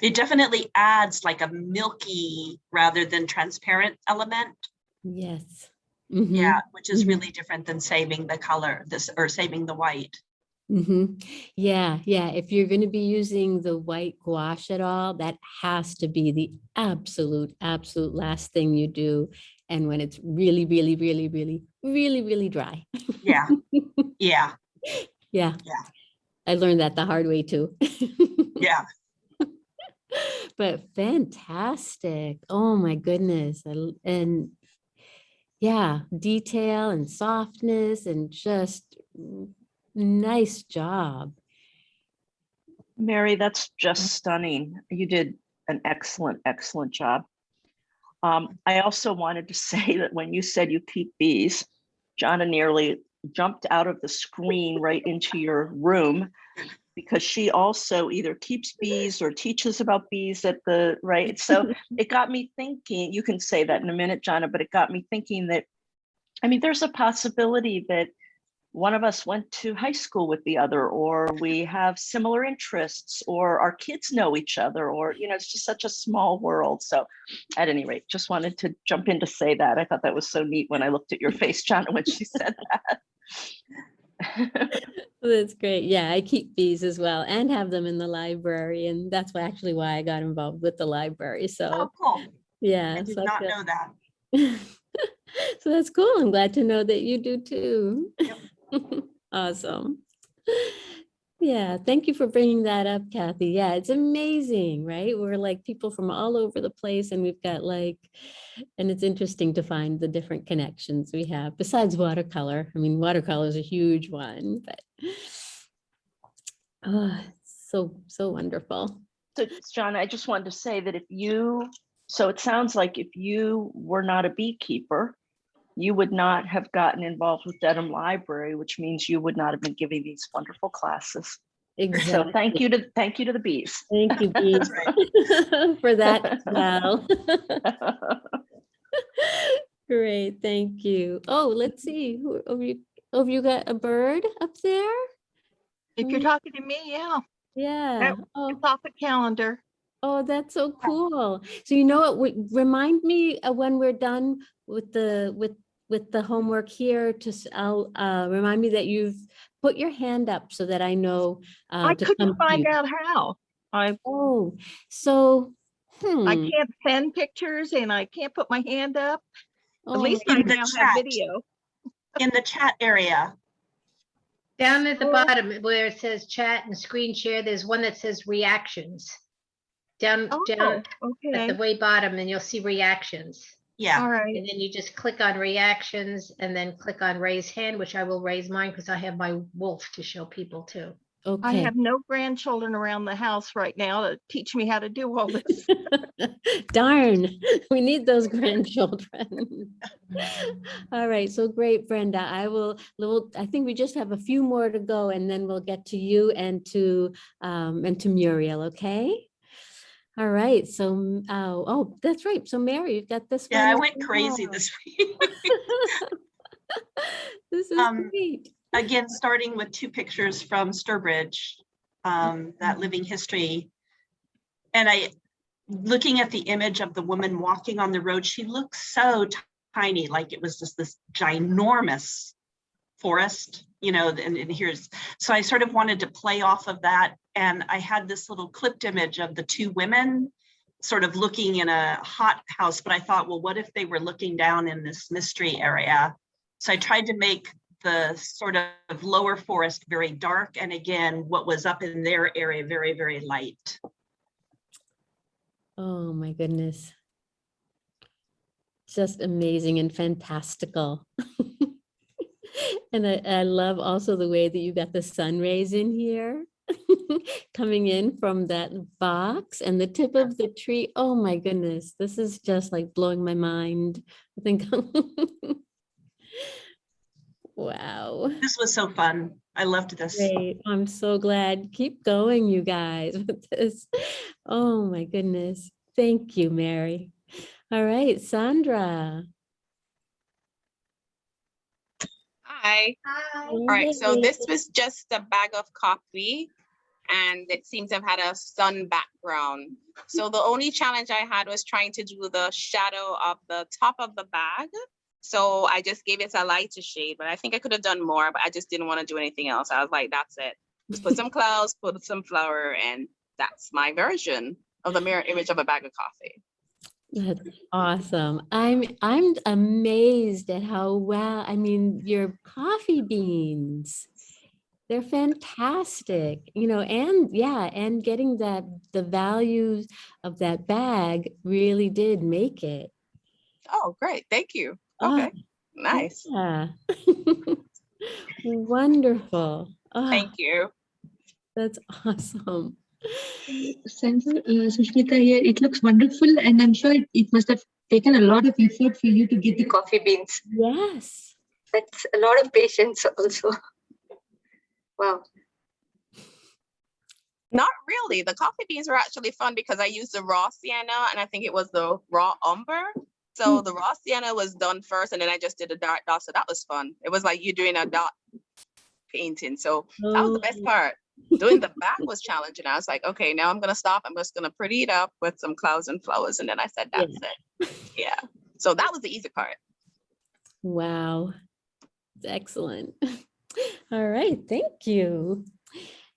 it definitely adds like a milky rather than transparent element. Yes. Yeah, which is mhm. really different than saving the color, this or saving the white. hmm Yeah, yeah. If you're going to be using the white gouache at all, that has to be the absolute, absolute last thing you do. And when it's really, really, really, really, really, really dry. Yeah, <laughs> yeah, Yeah. Yeah. I learned that the hard way too. <laughs> yeah. But fantastic. Oh my goodness. L- And yeah, detail and softness and just mm, nice job. Mary, that's just stunning. You did an excellent, excellent job. Um, I also wanted to <laughs> say that when you said you keep bees, Jonna nearly jumped out of the screen right into your room because she also either keeps bees or teaches about bees at the, right? So <laughs> it got me thinking, you can say that in a minute, Jonna, but it got me thinking that, I mean, there's a possibility that one of us went to high school with the other, or we <laughs> have similar interests, or our kids know each other, or, you know, it's just such a small world. So at any rate, just wanted to jump in to say that. I thought that was so neat when I looked at your face, Jonna, when she said <laughs> that. <laughs> That's great. Yeah, I keep bees as well and have them in the library. And that's why actually why I got involved with the library. So Oh, cool. yeah. I did so not know that. So that's cool. I'm glad to know that you do too. <laughs> Awesome. Yeah, thank you for bringing that up, Kathy. Yeah, it's amazing, right? We're like people from all over the place and we've got like, and it's interesting to find the different connections we have besides watercolor. I mean, watercolor is a huge one, but oh, <sighs> so, so wonderful. So John, I just wanted to say that if you, so it sounds like if you were not a beekeeper, you would not have gotten involved with Dedham Library, which means you would not have been giving these wonderful classes. So thank you to, thank you to the bees. Thank you, <laughs> bees, <laughs> for that as well. <laughs> Great, thank you. Oh, let's see, who, have you, have you got a bird up there? If you're Mm, talking to me, yeah. Yeah. That- Oh. It's off the calendar. Oh, that's so cool. So you know what, would remind me uh, when we're done with the, with, with the homework here to, s- I'll, uh, remind me that you've put your hand up so that I know. uh, I couldn't find out how. I, Oh, so, hmm. I can't send pictures and I can't put my hand up. At Oh, least I In the now chat. have video. In the chat area. Down at the bottom where it says chat and screen share, there's one that says reactions. Down, down at the way bottom, and you'll see reactions. Yeah. All right. And then you just click on reactions and then click on raise hand, which I will raise mine because I have my wolf to show people too. Okay. I Okay. have no grandchildren around the house right now to teach me how to do all this. <laughs> Darn, we need those grandchildren. <laughs> All right, so great, Brenda. I will, will, I think we just have a few more to go and then we'll get to you and to, um, and to Muriel, okay? All right, so, oh, oh, that's right. So Mary, you've got this. Yeah, one I went crazy this <laughs> week. This is Um, great. Again, starting with two pictures from Sturbridge, um, that living history. And I, looking at the image of the woman walking on the road, she looks so tiny, like it was just this ginormous forest, you know, and, and here's, so I sort of wanted to play off of that. And I had this little clipped image of the two women sort of looking in a hot house, but I thought, well, what if they were looking down in this mystery area? So I tried to make the sort of lower forest very dark, and again, what was up in their area very, very light. Oh, my goodness. Just amazing and fantastical. <laughs> And I, I love also the way that you got the sun rays in here. <laughs> Coming in from that box and the tip of the tree. Oh my goodness, this is just like blowing my mind. I think. <laughs> Wow. This was so fun. I loved this. Great. I'm so glad. Keep going, you guys, <laughs> with this. Oh my goodness. Thank you, Mary. All right, Sandra. Hi. All right, so this was just a bag of coffee and it seems to have had a sun background. So the <laughs> only challenge I had was trying to do the shadow of the top of the bag. So I just gave it a lighter shade, but I think I could have done more, but I just didn't want to do anything else. I was like, that's it. Just put some <laughs> clouds, put some flower, and that's my version of the mirror image of a bag of coffee. That's awesome. I'm I'm amazed at how well, I mean, your coffee beans. They're fantastic, you know, and yeah, and getting that the values of that bag really did make it. Oh, great. Thank you. Oh, Okay, nice. Yeah. <laughs> Wonderful. Oh, Thank you. That's awesome. Sandra, uh, Sushmita here, it looks wonderful and I'm sure it, it must have taken a lot of effort for you to get the coffee beans. Yes. That's a lot of patience also. Wow. Not really. The coffee beans were actually fun because I used the raw sienna and I think it was the raw umber. So hmm. the raw sienna was done first and then I just did a dark dot. So that was fun. It was like you doing a dot painting. So that was the best Oh. part. Doing the back was challenging. I was like, okay, now I'm gonna stop. I'm just gonna pretty it up with some clouds and flowers. And then I said, that's it. Yeah. So that was the easy part. Wow. It's Excellent. <laughs> All right, thank you.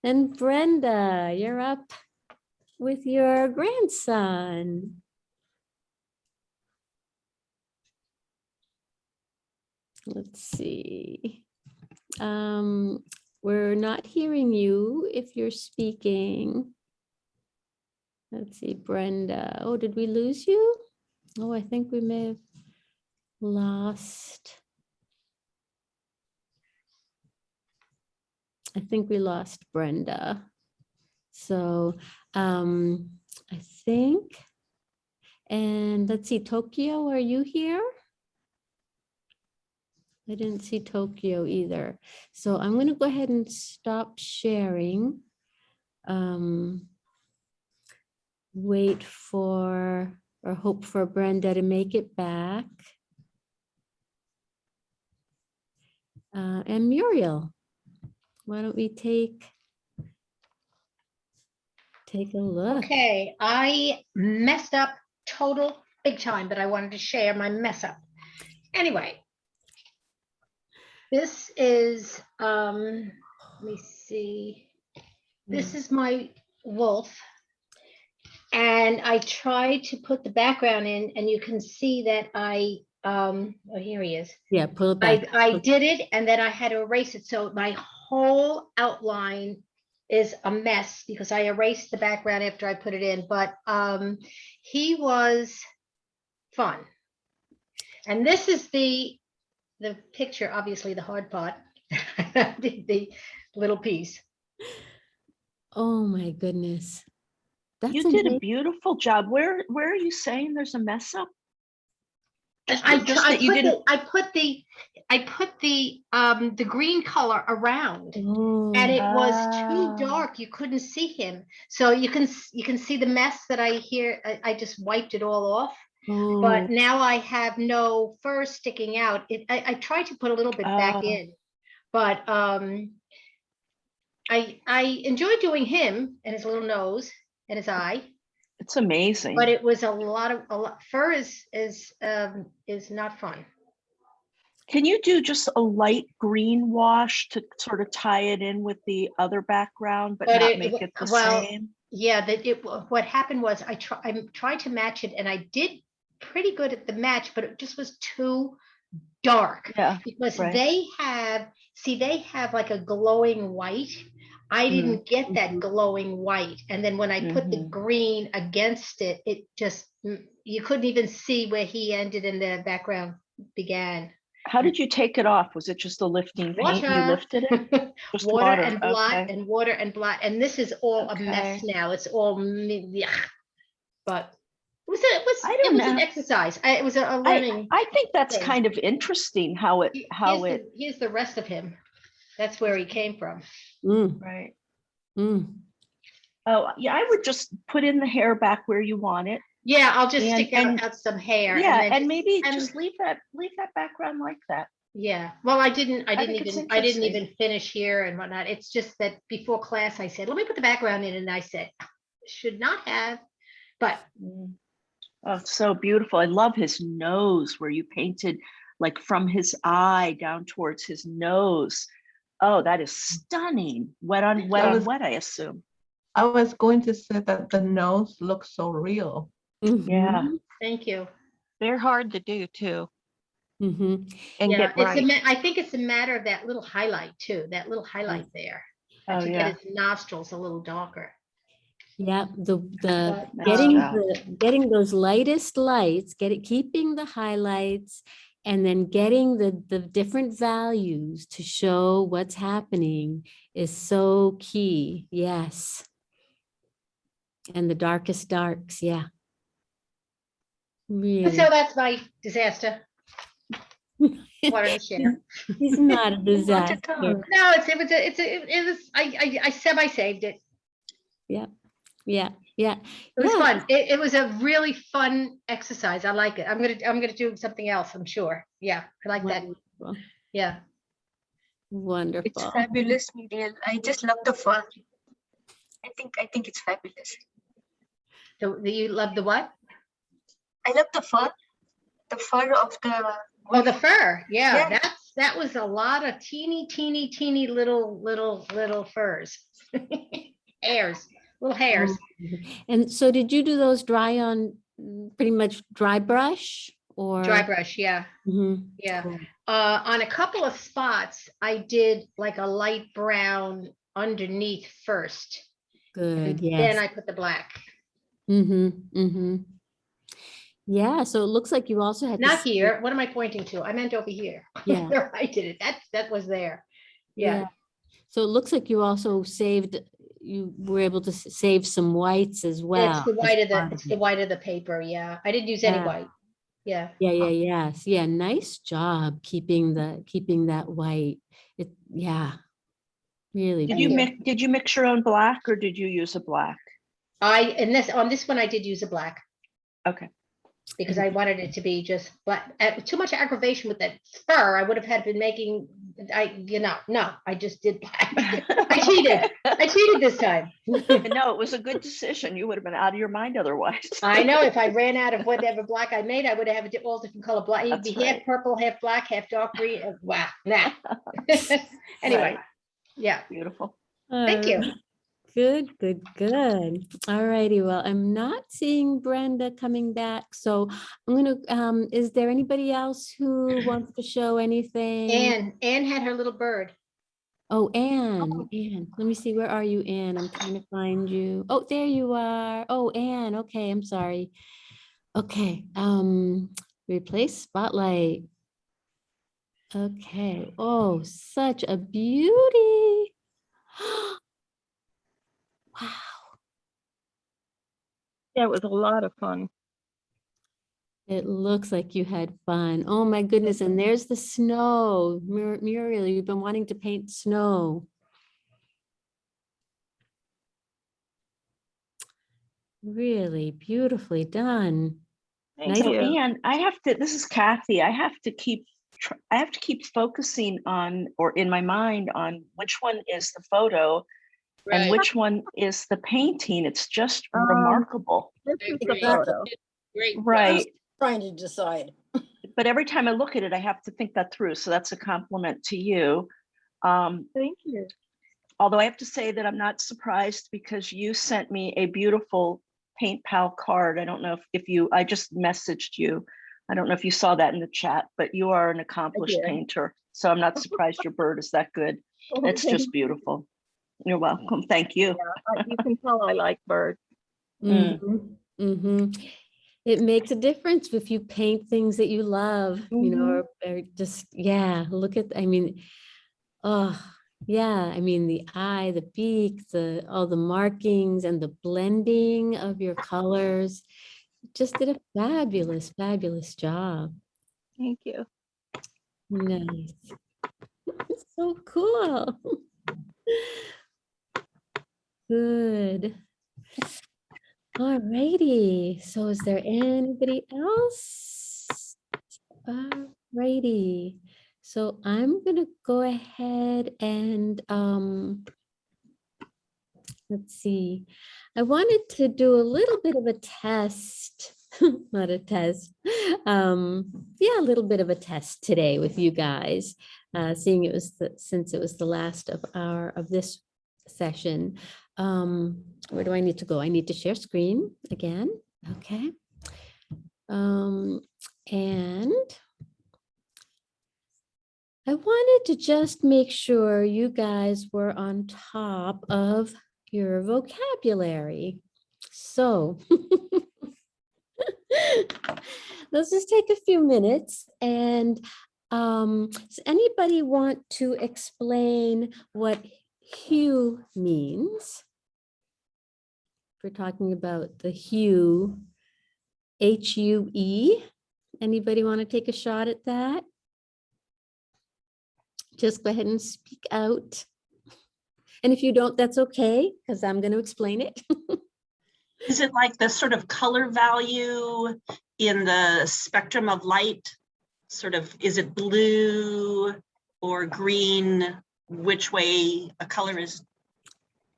And Brenda, you're up with your grandson. Let's see. Um, we're not hearing you if you're speaking. Let's see, Brenda. Oh, did we lose you? Oh, I think we may have lost. I think we lost Brenda. So um, I think, and let's see, Tokyo, are you here? I didn't see Tokyo either. So I'm going to go ahead and stop sharing. Um, wait for or hope for Brenda to make it back. Uh, and Muriel, why don't we take take a look? Okay, I messed up total big time, but I wanted to share my mess up. Anyway. This is, um, let me see. This is my wolf. And I tried to put the background in and you can see that I, um, oh, here he is. Yeah, pull it I, back. I did it and then I had to erase it. So my whole outline is a mess because I erased the background after I put it in, but um, he was fun. And this is the, the picture, obviously the hard part, <laughs> the, the little piece. Oh, my goodness. That's You did a beautiful job. Where, where are you saying there's a mess up? I, just I that you put the, didn't, I put the, I put the, um, the green color around. Oh, And it was Ah. too dark, you couldn't see him. So you can, you can see the mess that I hear, I, I just wiped it all off. oh, But now I have no fur sticking out. It, I, I tried to put a little bit back Oh. in. But, um, I, I enjoy doing him and his little nose and his eye, it's amazing. but it was a lot of, a lot, fur is, is, um, is not fun. Can you do just a light green wash to sort of tie it in with the other background, but But not it- make it the well, same? Yeah, that it, what happened was I try, I tried to match it and I did pretty good at the match, but it just was too dark. Yeah, Because right. they have, see, they have like a glowing white. I Mm. didn't get that glowing white. And then when I put the Mhm. green against it, it just, mm, you couldn't even see where he ended and the background began. How did you take it off? Was it just the lifting paint? You Water. lifted it? <laughs> Water water, and blot okay. and water and blot, and this is all a mess now. It's all, yeah. But it was, a- it was, I it was an exercise. I- It was a learning. I think that's thing. kind of interesting how it, how here's it, the- Here's the rest of him. That's where he came from. Mm, right. mm. Oh, yeah, I would just put in the hair back where you want it. Yeah, I'll just And- stick out, and- out some hair. Yeah, then and maybe and- just leave that, leave that background like that. Yeah, well, I didn't, I I didn't think even, I didn't even finish here and whatnot. It's just that before class, I said, let me put the background in, and I said, should not have, but Mm. Oh, so beautiful. I love his nose where you painted like from his eye down towards his nose. Oh, that is stunning. Wet on wet I on wet, I assume. I was going to say that the nose looks so real. Yeah. mhm, thank you. They're hard to do too mhm. and Yeah, get it's right. ma- I think it's a matter of that little highlight too, that little highlight there. Oh, To yeah. get his nostrils a little darker. Yeah, the, the, getting the, getting those lightest lights, getting, keeping the highlights, and then getting the, the different values to show what's happening is so key, yes. And the darkest darks, yeah. Really, So that's my disaster. Wanted to share. he's not a <laughs> disaster. No, it's, it was, a- it's, a- it it was, I, I, I semi-saved it. Yeah, yeah, yeah. It was Yeah. fun. It, it was a really fun exercise. I like it. I'm gonna, I'm gonna do something else, I'm sure. Yeah, I like that. Yeah wonderful, It's fabulous, Muriel. I just love the fur. I think I think it's fabulous. So do you love the what? I love the fur, the fur of the. Oh, the fur. Yeah, Yeah. that's, that was a lot of teeny, teeny, teeny little, little, little furs. <laughs> Hairs, little hairs. And so did you do those dry on mm, pretty much dry brush or? Dry brush, yeah, Mhm, yeah. cool. Uh, on a couple of spots, I did like a light brown underneath first. Good, yes. Then I put the black. Mm-hmm, mm-hmm. Yeah, so it looks like you also had. Not here. What am I pointing to? I meant over here. <laughs> Yeah. I did it. That, that was there. Yeah. So it looks like you also saved, you were able to save some whites as well. It's the white of the, it's the white of the paper. Yeah. I didn't use any white. Yeah. Yeah, yeah, yes. Yeah, nice job keeping the, keeping that white. It, yeah. Really. Did you beautiful. mix, did you mix your own black or did you use a black? I, and this, on this one, I did use a black. Okay. Because I wanted it to be just black. Uh, Too much aggravation with that fur. I would have had been making, I, you know, no, I just did black. <laughs> I <laughs> cheated. I cheated this time. <laughs> No, it was a good decision. You would have been out of your mind otherwise. I know if I ran out of whatever black I made, I would have a di- all different color black. You'd That's be half purple, half black, half dark green. uh, Wow, nah. Anyway, Right. yeah, Beautiful. thank you. Good, good, good. All righty. Well, I'm not seeing Brenda coming back. So I'm gonna, um, is there anybody else who wants to show anything? Anne, Anne had her little bird. Oh, Anne, oh. Anne, let me see, where are you, Anne? I'm trying to find you. Oh, there you are. Oh, Anne, okay, I'm sorry. Okay, um, replace spotlight. Okay, oh, such a beauty. <gasps> <gasps> Yeah, it was a lot of fun. It looks like you had fun. Oh my goodness, and there's the snow. Mur- Muriel, you've been wanting to paint snow. Really beautifully done. Thank you. And I have to, this is Kathy, I have to keep, I have to keep focusing on, or in my mind on which one is the photo and which one is the painting. It's just Um, remarkable. The Great. photo. Great. Right. Trying to decide. <laughs> But every time I look at it, I have to think that through. So that's a compliment to you. Um, Thank you. although I have to say that I'm not surprised because you sent me a beautiful paint pal card. I don't know if, if you, I just messaged you. I don't know if you saw that in the chat, but you are an accomplished painter. So I'm not <laughs> surprised your bird is that good. It's just beautiful. You're welcome. Thank you. I- You can tell I like birds. Mm. hmm It makes a difference if you paint things that you love, you know, or, or just, yeah, look at, I mean, oh, yeah, I mean, the eye, the beak, the, all the markings and the blending of your colors. Just did a fabulous, fabulous job. Thank you. Nice. <laughs> So cool. <laughs> Good. Alrighty, so is there anybody else? Alrighty, so I'm gonna go ahead and, um, let's see. I wanted to do a little bit of a test, <laughs> not a test. Um, yeah, a little bit of a test today with you guys, uh, seeing it was the, since it was the last of our, of this session. Um, where do I need to go? I need to share screen again. Okay. Um, and I wanted to just make sure you guys were on top of your vocabulary. So <laughs> let's just take a few minutes and um, does anybody want to explain what hue means? We're talking about the hue, H-U-E, anybody want to take a shot at that? Just go ahead and speak out. And if you don't, that's okay, because I'm going to explain it. <laughs> Is it like the sort of color value in the spectrum of light? Sort of, is it blue or green? Which way a color is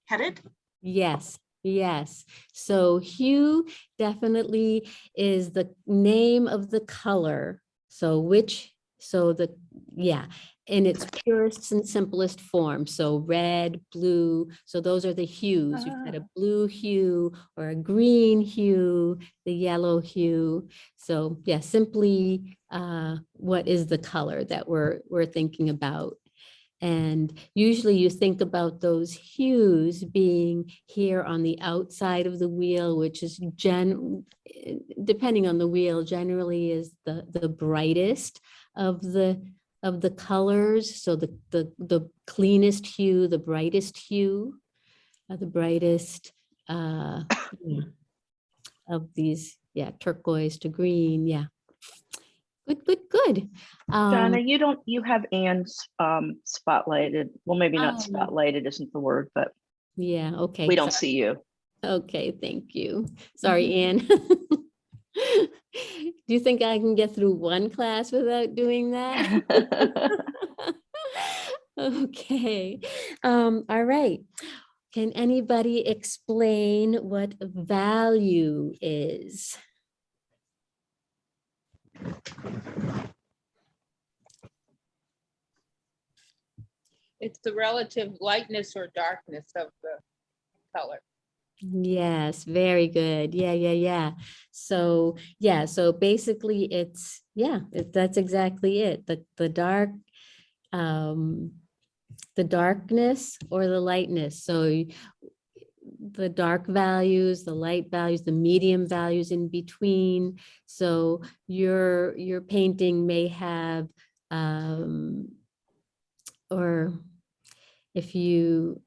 headed? Yes, yes. So hue definitely is the name of the color. So which, so the, yeah, in its purest and simplest form. So red, blue, so those are the hues. You've got a blue hue or a green hue, the yellow hue. So yeah, simply uh, what is the color that we're, we're thinking about. And usually you think about those hues being here on the outside of the wheel, which is gen, eh, depending on the wheel, generally is the, the brightest of the, of the colors. So the, the, the cleanest hue, the brightest hue, uh, the brightest uh, <coughs> of these, yeah, turquoise to green, yeah. Good, good, good. Donna, Um, you don't, you have Anne's um, spotlighted. Well, maybe not Oh. spotlighted isn't the word, but Yeah, okay. we don't sorry. see you. Okay, thank you. Sorry, Anne. <laughs> Do you think I can get through one class without doing that? <laughs> Okay, um, all right. Can anybody explain what value is? It's the relative lightness or darkness of the color. Yes, very good. Yeah, yeah, yeah. So, yeah, so basically it's, yeah, it- that's exactly it. The, the dark, um, the darkness or the lightness. So the dark values, the light values, the medium values in between. So your, your painting may have, um, or if you,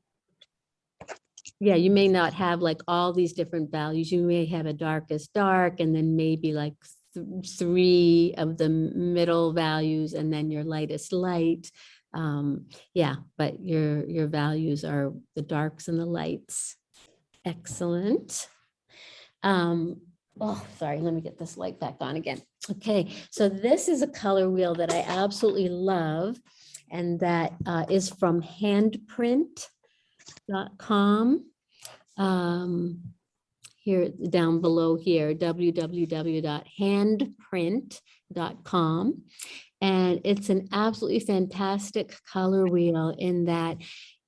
yeah, you may not have like all these different values. You may have a darkest dark and then maybe like th- three of the middle values and then your lightest light. Um, yeah, but your, your values are the darks and the lights. Excellent. Um, oh, sorry, let me get this light back on again. Okay, so this is a color wheel that I absolutely love. And that uh, is from handprint.com. Um, here, down below here, www.handprint.com. And it's an absolutely fantastic color wheel in that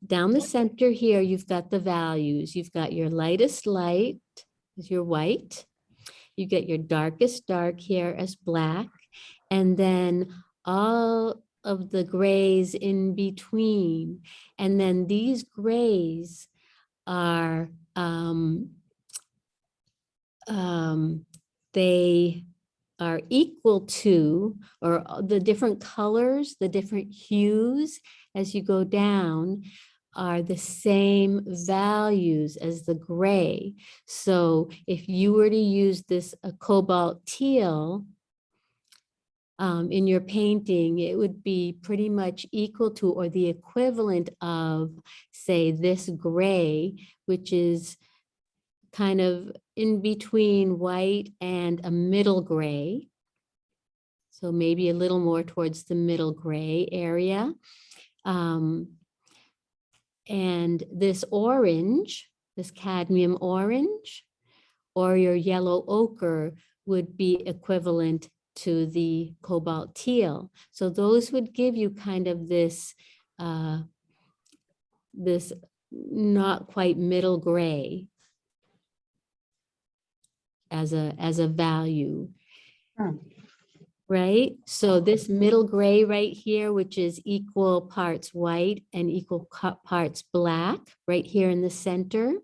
down the center here, you've got the values. You've got your lightest light is your white. You get your darkest dark here as black. And then all of the grays in between. And then these grays are, um, um, they are equal to, or the different colors, the different hues as you go down are the same values as the gray. So if you were to use this a cobalt teal, um, in your painting, it would be pretty much equal to or the equivalent of, say, this gray, which is kind of in between white and a middle gray. So maybe a little more towards the middle gray area. Um, and this orange, this cadmium orange, or your yellow ochre would be equivalent to the cobalt teal. So those would give you kind of this, uh, this not quite middle gray as a, as a value. Right? So this middle gray right here, which is equal parts white and equal parts black, right here in the center,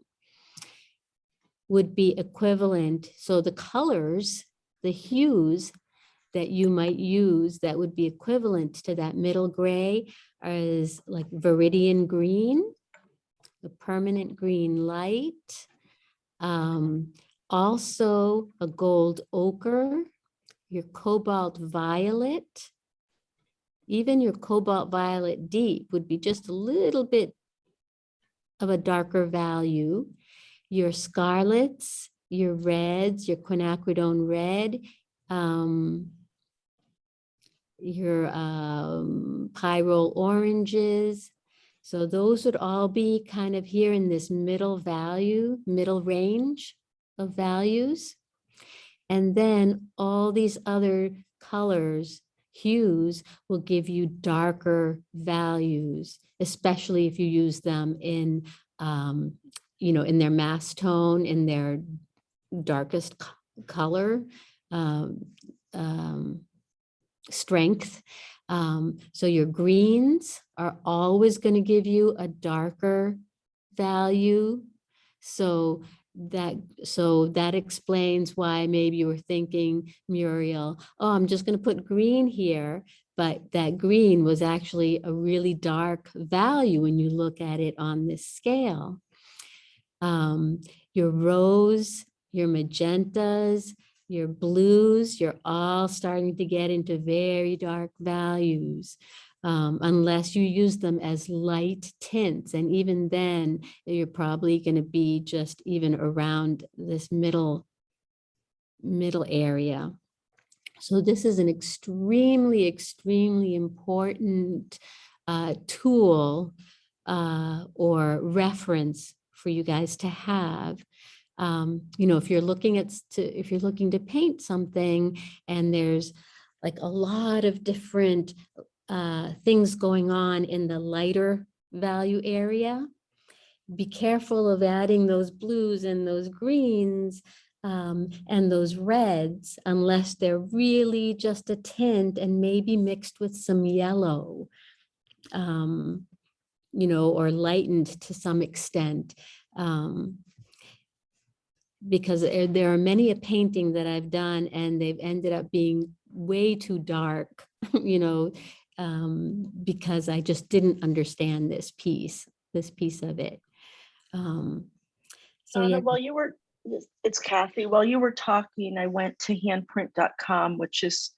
would be equivalent. So the colors, the hues that you might use that would be equivalent to that middle gray is like viridian green, the permanent green light, um, also a gold ochre, your cobalt violet, even your cobalt violet deep would be just a little bit of a darker value. Your scarlets, your reds, your quinacridone red, um, your um, oranges. So those would all be kind of here in this middle value, middle range of values. And then all these other colors, hues will give you darker values, especially if you use them in, um, you know, in their mass tone, in their darkest co- color. Um, um, strength. Um, so your greens are always going to give you a darker value. So that so that explains why maybe you were thinking, Muriel, oh, I'm just going to put green here. But that green was actually a really dark value when you look at it on this scale. Um, your rose, your magentas, your blues, you're all starting to get into very dark values. Um, unless you use them as light tints. And even then, you're probably going to be just even around this middle, middle area. So this is an extremely, extremely important uh, tool uh, or reference for you guys to have um, you know, if you're looking at, to, if you're looking to paint something and there's like a lot of different uh, things going on in the lighter value area, be careful of adding those blues and those greens um, and those reds unless they're really just a tint and maybe mixed with some yellow, um, you know, or lightened to some extent. Um, because there there are many a painting that I've done and they've ended up being way too dark, <laughs> you know, um, because I just didn't understand this piece, this piece of it. Um, So yeah, while you were, it's Kathy, while you were talking, I went to handprint.com, which is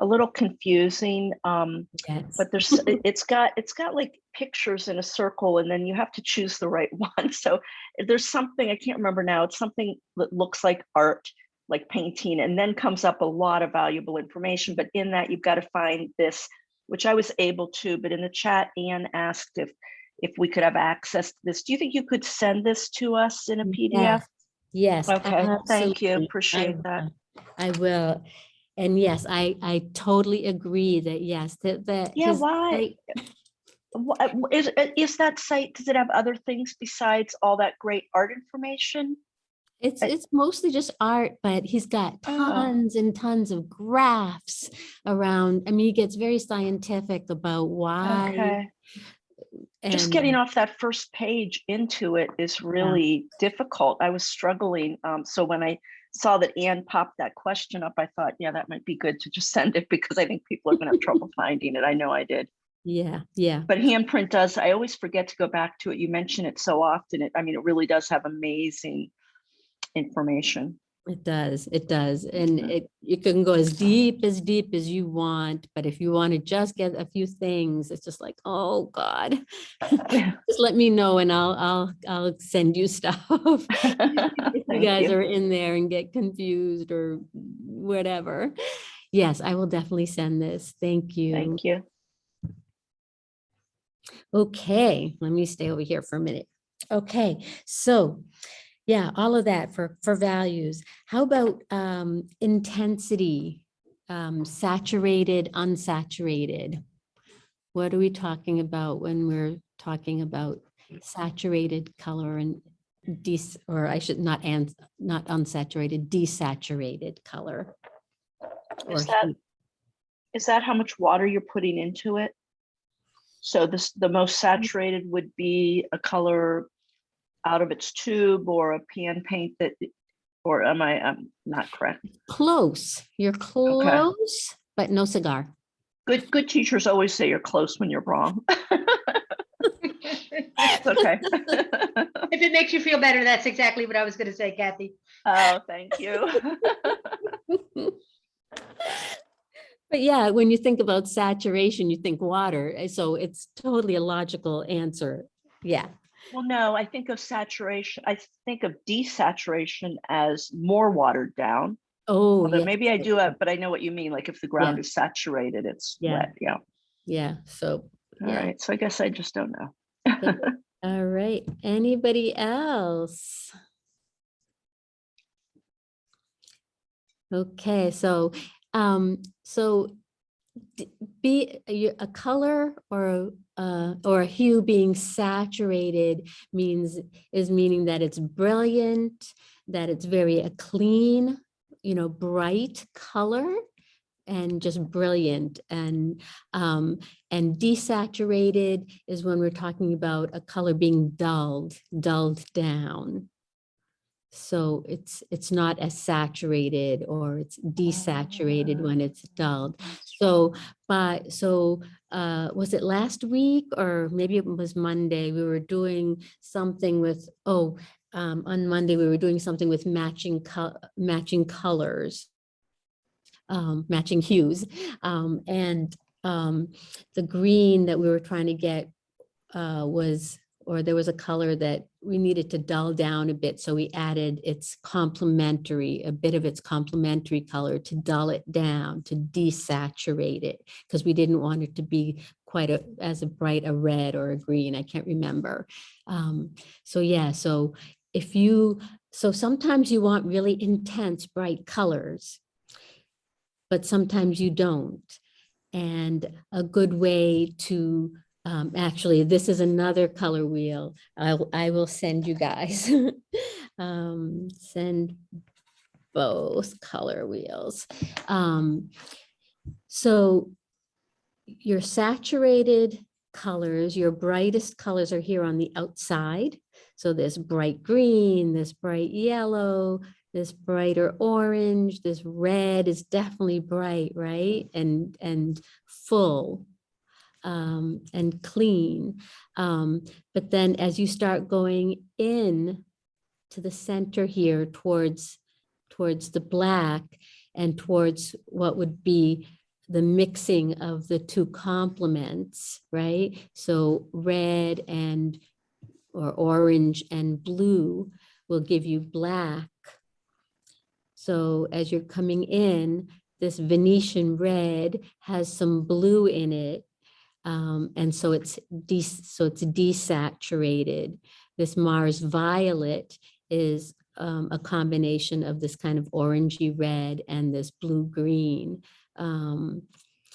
a little confusing. Um, yes. but there's, it- <laughs> it's got, it's got like pictures in a circle and then you have to choose the right <laughs> one. So there's something, I can't remember now, it's something that looks like art, like painting, and then comes up a lot of valuable information. But in that, you've got to find this, which I was able to, but in the chat, Anne asked if, if we could have access to this. Do you think you could send this to us in a PDF? Yes, Yes. Okay, thank you, absolutely. I appreciate that. I will. And yes, I, I totally agree that, yes, that, that. yeah, why? I- Is, is that site, does it have other things besides all that great art information? It's, it's mostly just art, but he's got Oh. tons and tons of graphs around. I mean, he gets very scientific about why. Okay. Just getting off that first page into it is really difficult. I was struggling. Um, so when I saw that Anne popped that question up, I thought, yeah, that might be good to just <laughs> send it because I think people are gonna have trouble finding it. I know I did. Yeah, yeah. But handprint does, I always forget to go back to it. You mention it so often. It, I mean, it really does have amazing information. It does, it does. And it, you can go as deep, as deep as you want, but if you want to just get a few things, it's just like, oh, God. <laughs> Just let me know and I'll, I'll, I'll send you <laughs> stuff. If you guys you. are in there and get confused or whatever. Yes, I will definitely send this. Thank you. Thank you. Okay, let me stay over here for a minute. Okay, so yeah, all of that for for values. How about um intensity? Um saturated, unsaturated. What are we talking about when we're talking about saturated color and des or I should not and not unsaturated, desaturated color? Or Is that, heat? is that how much water you're putting into it? So this, the most saturated would be a color out of its tube or a pan paint that, or am I, I'm not correct? Close, you're close, but no cigar. Good, good teachers always say you're close when you're wrong. <laughs> It's okay. <laughs> If it makes you feel better, that's exactly what I was gonna say, Kathy. Oh, thank you. <laughs> But yeah, when you think about saturation, you think water. eh, So it's totally a logical answer. Yeah. Well, no, I think of saturation, I think of desaturation as more watered down. Oh, Although yes, maybe I do it, but I know what you mean. Like if the ground is saturated, it's Yeah. wet. Yeah. Yeah. So, All yeah. right. So I guess I just don't know. <laughs> All right. Anybody else? Okay, so, um, so be a color or uh, or a hue being saturated means is meaning that it's brilliant, that it's very a clean, you know, bright color and just brilliant. And um and desaturated is when we're talking about a color being dulled dulled down. So it's it's not as saturated or it's desaturated when it's dulled so by so uh was it last week or maybe it was monday we were doing something with oh um on monday we were doing something with matching co- matching colors um, matching hues. Um, and um, the green that we were trying to get uh, was, or there was a color that we needed to dull down a bit. So we added its complementary, a bit of its complementary color to dull it down, to desaturate it, because we didn't want it to be quite a, as a bright a red or a green. I can't remember. Um, so yeah, so if you, so sometimes you want really intense bright colors but sometimes you don't. And a good way to, um, actually, this is another color wheel. I'll, I will send you guys. <laughs> um, send both color wheels. Um, so your saturated colors, your brightest colors are here on the outside. So this bright green, this bright yellow, this brighter orange, this red is definitely bright, right? And, and full um, and clean. Um, but then as you start going in to the center here towards, towards the black and towards what would be the mixing of the two complements, right? So red and, or orange and blue will give you black. So as you're coming in, this Venetian red has some blue in it. Um, and so it's de so it's desaturated. This Mars violet is um, a combination of this kind of orangey red and this blue green. Um,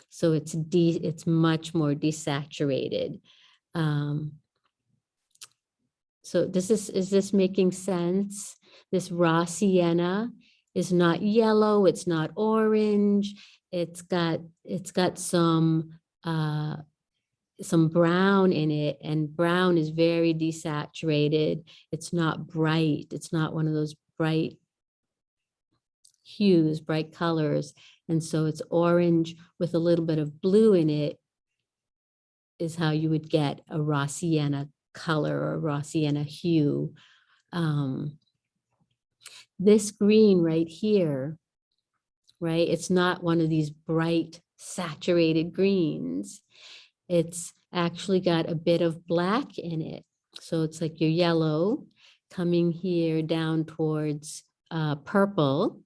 so it's de it's much more desaturated. Um, so this is is this making sense? This raw sienna is not yellow, it's not orange, it's got it's got some uh, some brown in it and brown is very desaturated. It's not bright. It's not one of those bright hues, bright colors. And so it's orange with a little bit of blue in it is how you would get a raw sienna color or raw sienna hue. Um, this green right here, right? It's not one of these bright saturated greens. It's actually got a bit of black in it. So it's like your yellow coming here down towards uh, purple.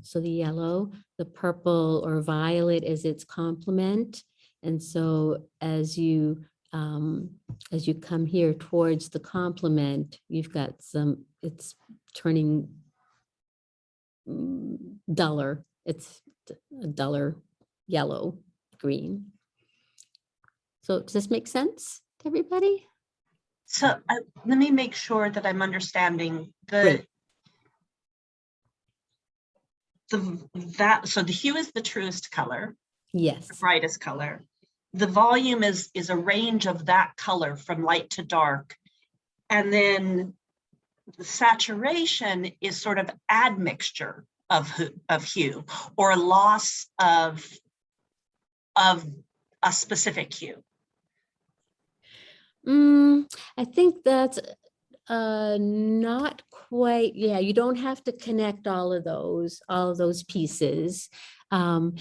So the yellow, the purple or violet is its complement. And so as you um, as you come here towards the complement, you've got some, it's turning mm, duller. It's a duller yellow green. So does this make sense to everybody? So uh, let me make sure that I'm understanding the Great. the that so the hue is the truest color, Yes, the brightest color. The volume is is a range of that color from light to dark. And then the saturation is sort of admixture of of hue or loss of of a specific hue. Mm, I think that's uh, not quite, yeah, you don't have to connect all of those, all of those pieces. Um,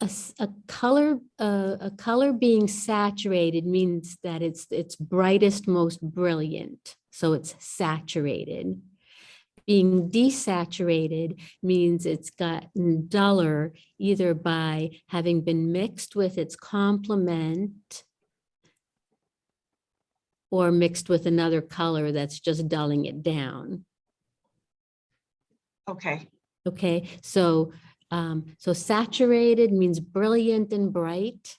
a, a color, uh, a color being saturated means that it's its brightest, most brilliant. So it's saturated. Being desaturated means it's gotten duller either by having been mixed with its complement or mixed with another color that's just dulling it down. Okay. Okay, so, um, so saturated means brilliant and bright.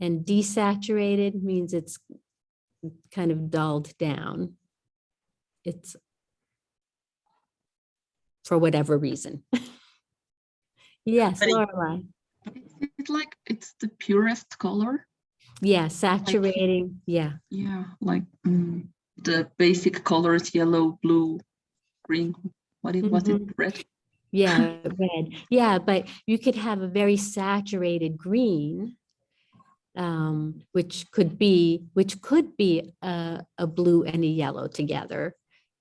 And desaturated means it's kind of dulled down. It's for whatever reason. <laughs> Yes, it- It's like it's the purest color. Yeah, saturating, yeah. Yeah, like mm, the basic colors, yellow, blue, green. What it was it? Red. Yeah, <laughs> red. Yeah, but you could have a very saturated green, um, which could be, which could be a, a blue and a yellow together,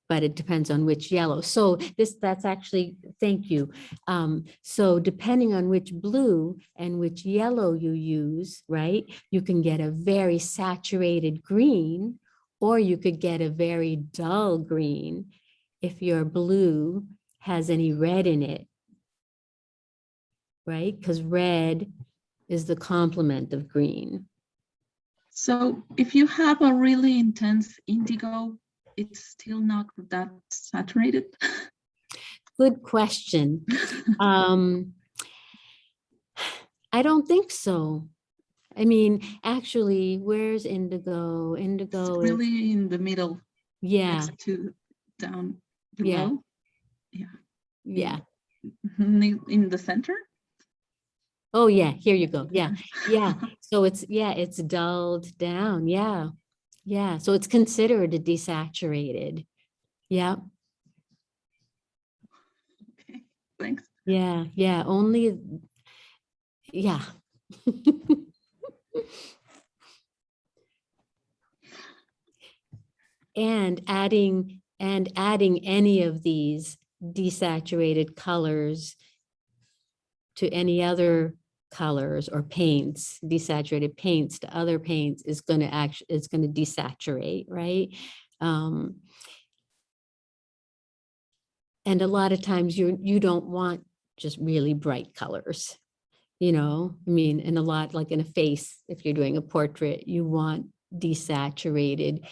but it depends on which yellow. So this, that's actually, thank you. Um, so depending on which blue and which yellow you use, right, you can get a very saturated green, or you could get a very dull green if your blue has any red in it. Right? Because red is the complement of green. So if you have a really intense indigo, it's still not that saturated. Good question. <laughs> Um, I don't think so. I mean, actually, where's indigo? Indigo is, really in the middle. yeah, to down Yeah. below. Yeah. yeah. In in the center. Oh, yeah, here you go. Yeah, yeah. <laughs> So it's, yeah, it's dulled down. Yeah. Yeah. So it's considered a desaturated. Yeah. Thanks. Yeah, yeah, only, yeah. and adding, and adding any of these desaturated colors to any other colors or paints, desaturated paints to other paints is going to actually, it's going to desaturate, right? Um, and a lot of times you, you don't want just really bright colors, you know, I mean, and a lot like in a face, if you're doing a portrait, you want desaturated,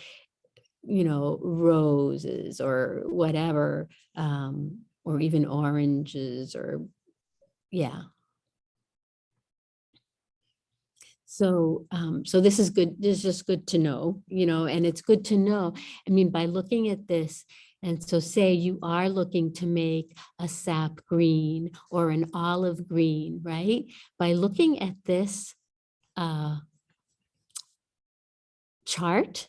you know, roses or whatever, um, or even oranges or, yeah. So, um, so this is good, this is just good to know, you know, and it's good to know, I mean, by looking at this, and so say you are looking to make a sap green or an olive green, right? By looking at this uh, chart,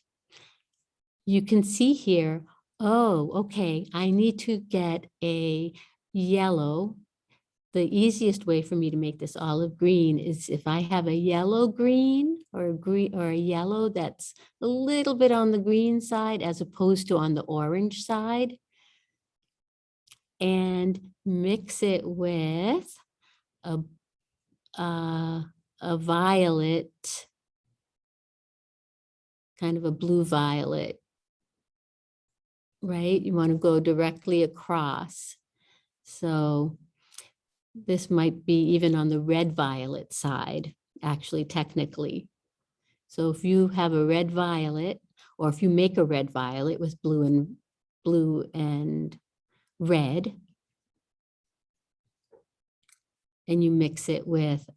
you can see here, oh, okay, I need to get a yellow. The easiest way for me to make this olive green is if I have a yellow green or a green or a yellow that's a little bit on the green side as opposed to on the orange side. And mix it with a, uh, a violet, kind of a blue violet, right? You want to go directly across. So this might be even on the red violet side, actually technically. So if you have a red violet, or if you make a red violet with blue and blue and red, and you mix it with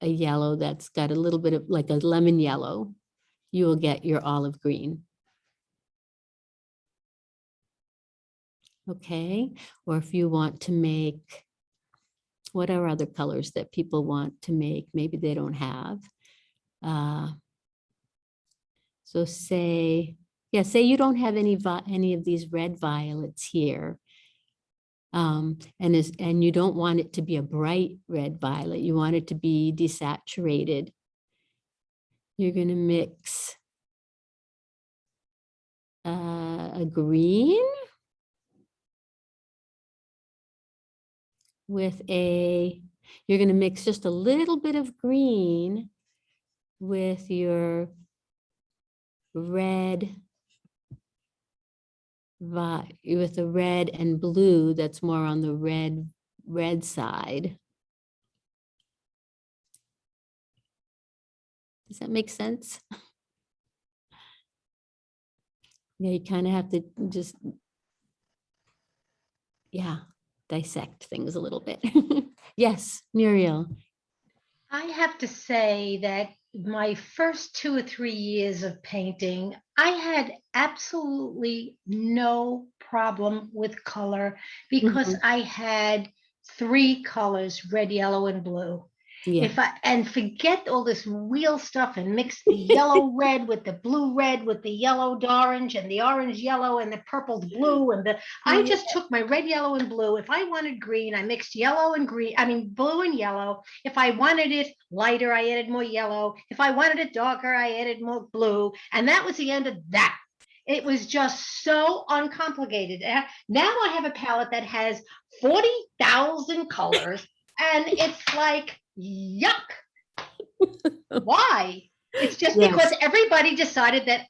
a yellow that's got a little bit of like a lemon yellow, you will get your olive green. Okay, or if you want to make, what are other colors that people want to make? Maybe they don't have. Uh, so say, yeah, say you don't have any, any of these red violets here. Um, and is, and you don't want it to be a bright red violet, you want it to be desaturated. You're gonna mix uh, a green with a, you're gonna mix just a little bit of green with your red with the red and blue that's more on the red red side. Does that make sense? <laughs> Yeah, you kind of have to just yeah, dissect things a little bit. <laughs> Yes, Muriel. I have to say that my first two or three years of painting, I had absolutely no problem with color because Mhm. I had three colors, red, yellow, and blue. Yeah. If I and forget all this real stuff and mix the yellow <laughs> red with the blue red with the yellow orange and the orange yellow and the purple blue and the I just took my red, yellow, and blue. If I wanted green, I mixed yellow and green, I mean blue and yellow. If I wanted it lighter, I added more yellow. If I wanted it darker, I added more blue. And that was the end of that. It was just so uncomplicated. Uh, Now I have a palette that has 40,000 colors and it's like, yuck. <laughs> Why? It's just Yes. because everybody decided that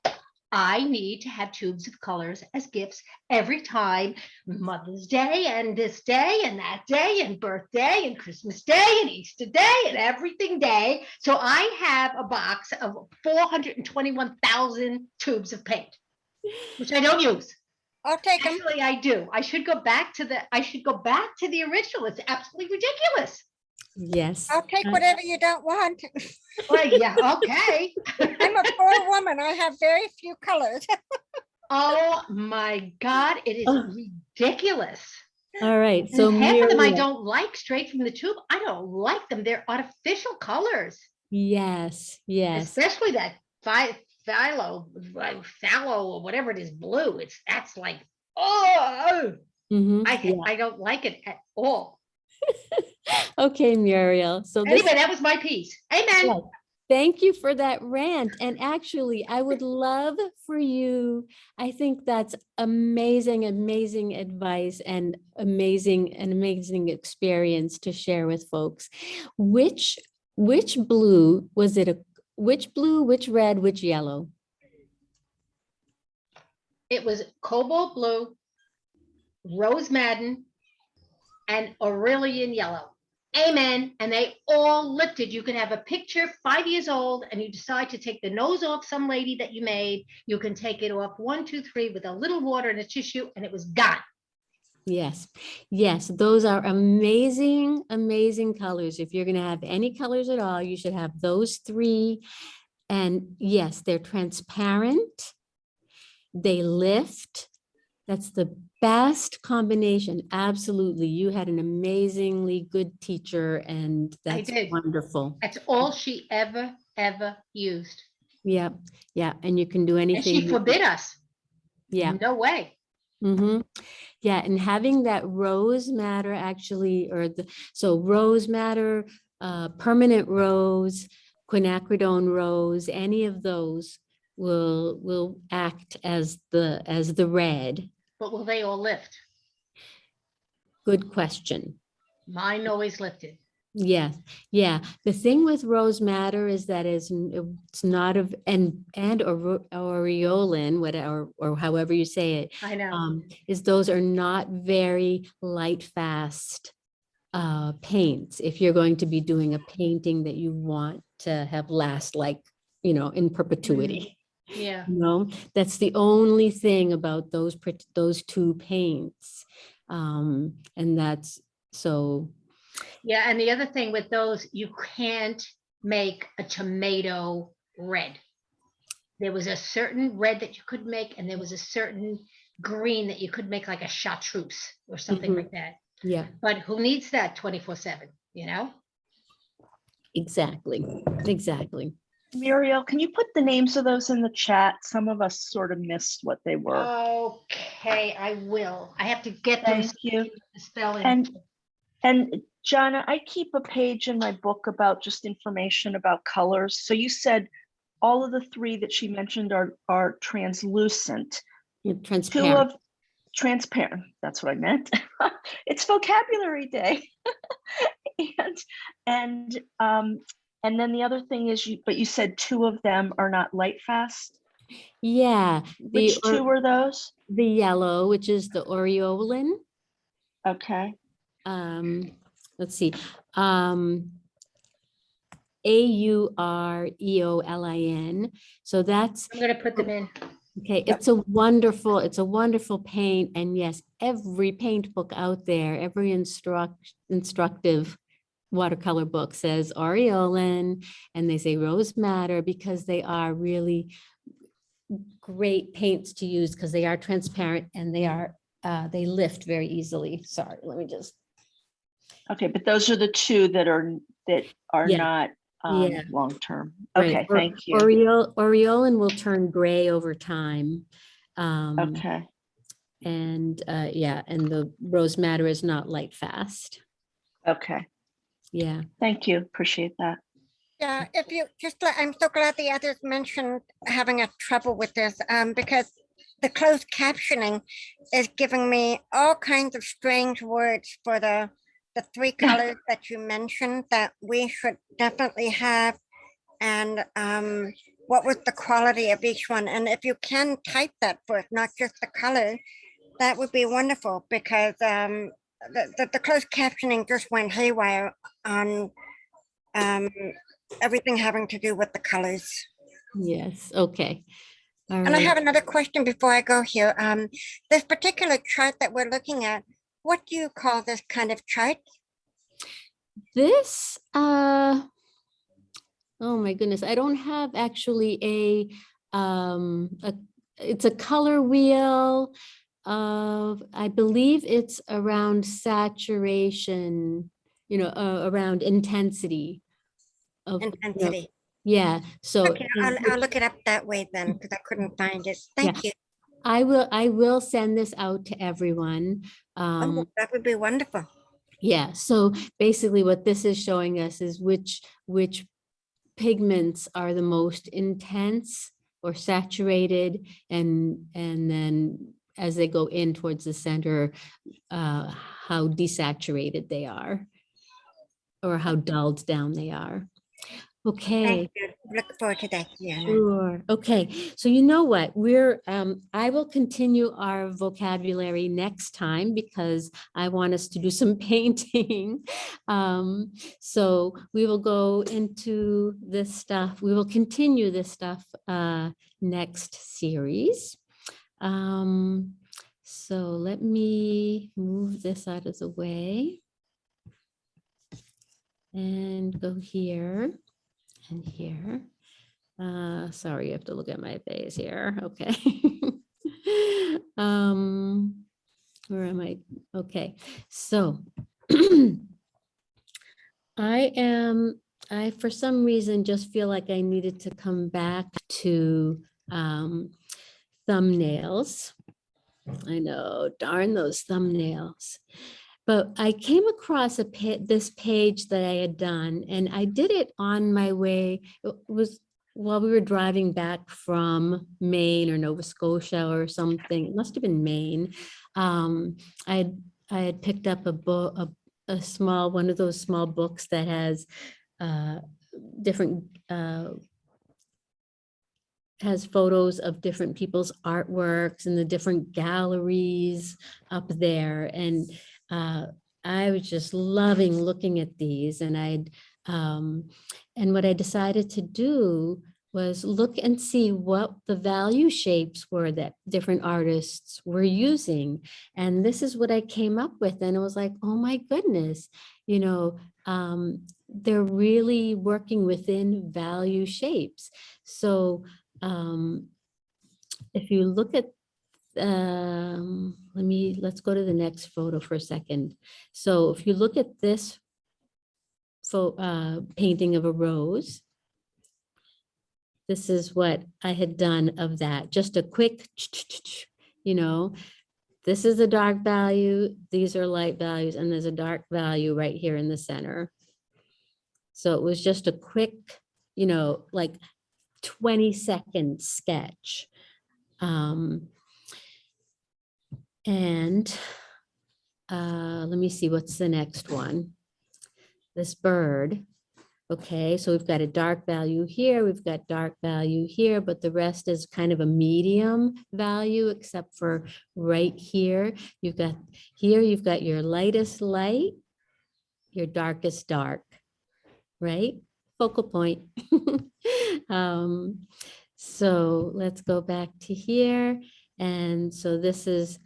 I need to have tubes of colors as gifts every time Mother's Day and this day and that day and birthday and Christmas Day and Easter Day and everything day. So I have a box of 421,000 tubes of paint, which I don't use. I'll take them. Actually, I do. I should go back to the, I should go back to the original. It's absolutely ridiculous. Yes. I'll take Uh, whatever you don't want. Well, yeah, <laughs> okay. I'm a poor woman. I have very few colors. <laughs> Oh my God, it is ridiculous. All right, And so half of them I don't like straight from the tube. I don't like them. They're artificial colors, Yes, yes. especially that phi- phthalo, phthalo or whatever it is, blue. It's that's like, oh, Mhm, I yeah. I don't like it at all. <laughs> <laughs> Okay, Muriel, so this. Anyway, that was my piece. Amen. Thank you for that rant. And actually, I would love for you, I think that's amazing, amazing advice and amazing, an amazing experience to share with folks. Which, which blue, was it a, which blue, which red, which yellow? It was cobalt blue, rose madder, and Aureolin yellow. Amen. And they all lifted. You can have a picture five years old and you decide to take the nose off some lady that you made. You can take it off one, two, three with a little water and a tissue and it was gone. Yes, yes, those are amazing, amazing colors. If you're gonna have any colors at all, you should have those three. And yes, they're transparent. They lift. That's the best combination. Absolutely. You had an amazingly good teacher and that's wonderful. That's all she ever, ever used. Yeah, yeah, and you can do And anything. she you- forbid us. Yeah. No way. Mm-hmm. Yeah, and having that rose madder actually, or the, so rose madder, uh, permanent rose, quinacridone rose, any of those will, will act as the, as the red. But will they all lift? Good question. Mine always lifted. Yes. yeah. The thing with rose madder is that it's not of and and or aureolin, whatever or however you say it. I know. Um, is those are not very light fast uh paints. If you're going to be doing a painting that you want to have last like, you know, in perpetuity. Yeah. You know, that's the only thing about those those two paints. Um, and that's so Yeah, and the other thing with those, you can't make a tomato red. There was a certain red that you could make, and there was a certain green that you could make like a chartreuse or something Mhm. like that. yeah. But who needs that twenty-four seven, you know? Exactly, exactly. Muriel, can you put the names of those in the chat? Some of us sort of missed what they were. Okay, I will. I have to get them. Thank you. the Spelling. And, and Jana, I keep a page in my book about just information about colors. So you said all of the three that she mentioned are, are translucent. Yeah, Two Transparent. of, transparent, that's what I meant. <laughs> It's vocabulary day. <laughs> And, and, um, and then the other thing is you, but you said two of them are not light fast. Yeah. the Which or- two were those? The yellow, which is the aureolin. Okay. Um, let's see, um. A U R E O L I N. So that's, I'm gonna put them in. okay, it's a wonderful, it's a wonderful paint. And yes, every paint book out there, every instruct, instructive watercolor book says aureolin and they say rose madder because they are really great paints to use because they are transparent and they are, uh, they lift very easily. Sorry, let me just Okay, but those are the two that are, that are Yeah. not, um, Yeah. long-term. Right, Okay, or- thank you. Oriole, Aureolin will turn gray over time. Um, Okay, and, uh, yeah, and the rose madder is not light fast. okay. Yeah. Thank you. Appreciate that. Yeah, if you just, let- I'm so glad the others mentioned having a trouble with this, um, because the closed captioning is giving me all kinds of strange words for the, the three <laughs> colors that you mentioned that we should definitely have. And, um, what was the quality of each one? And if you can type that for us, not just the color, that would be wonderful because, um, the, the, the closed captioning just went haywire on, um, everything having to do with the colors. Yes, okay. All And I have another question before I go here. Um, this particular chart that we're looking at, what do you call this kind of chart? This, uh, oh my goodness, I don't have actually a, um, a, it's a color wheel of, I believe it's around saturation, you know, uh, around intensity. of, you know, Intensity. Yeah, so. Okay, I'll, I'll look it up that way then, because I couldn't find it. Yeah. Thank you. I will, I will send this out to everyone. Oh, Um, that would be wonderful. yeah, so basically what this is showing us is which, which pigments are the most intense or saturated and, and then as they go in towards the center, uh, how desaturated they are or how dulled down they are. Okay. Thank you. Look forward to that, yeah. Sure. Okay. So you know what? We're, um, I will continue our vocabulary next time because I want us to do some <laughs> painting. Um, so we will go into this stuff. We will continue this stuff, uh, next series. Um, so let me move this out of the way. And go here and here. Uh, sorry, you have to look at my face here. Okay. <laughs> um, where am I? Okay, so <clears throat> I am, I, for some reason, just feel like I needed to come back to um, thumbnails. I know, darn those thumbnails. But I came across a pa this page that I had done, and I did it on my way. It was while we were driving back from Maine or Nova Scotia or something. It must have been Maine. Um, I had I had picked up a book, a, a small one of those small books that has uh, different uh, has photos of different people's artworks and the different galleries up there. And uh, I was just loving looking at these and I'd, um, and what I decided to do was look and see what the value shapes were that different artists were using. And this is what I came up with. And it was like, oh my goodness, you know, um, they're really working within value shapes. So um, if you look at um, let me, let's go to the next photo for a second. So if you look at this pho- uh, painting of a rose, this is what I had done of that, just a quick, you know, this is a dark value, these are light values, and there's a dark value right here in the center. So it was just a quick, you know, like 20 second sketch. Um, and uh, let me see, what's the next one? This bird. Okay, so we've got a dark value here, we've got dark value here, but the rest is kind of a medium value, except for right here. You've got here, you've got your lightest light, your darkest dark, right? Focal point. <laughs> um, so let's go back to here. And so this is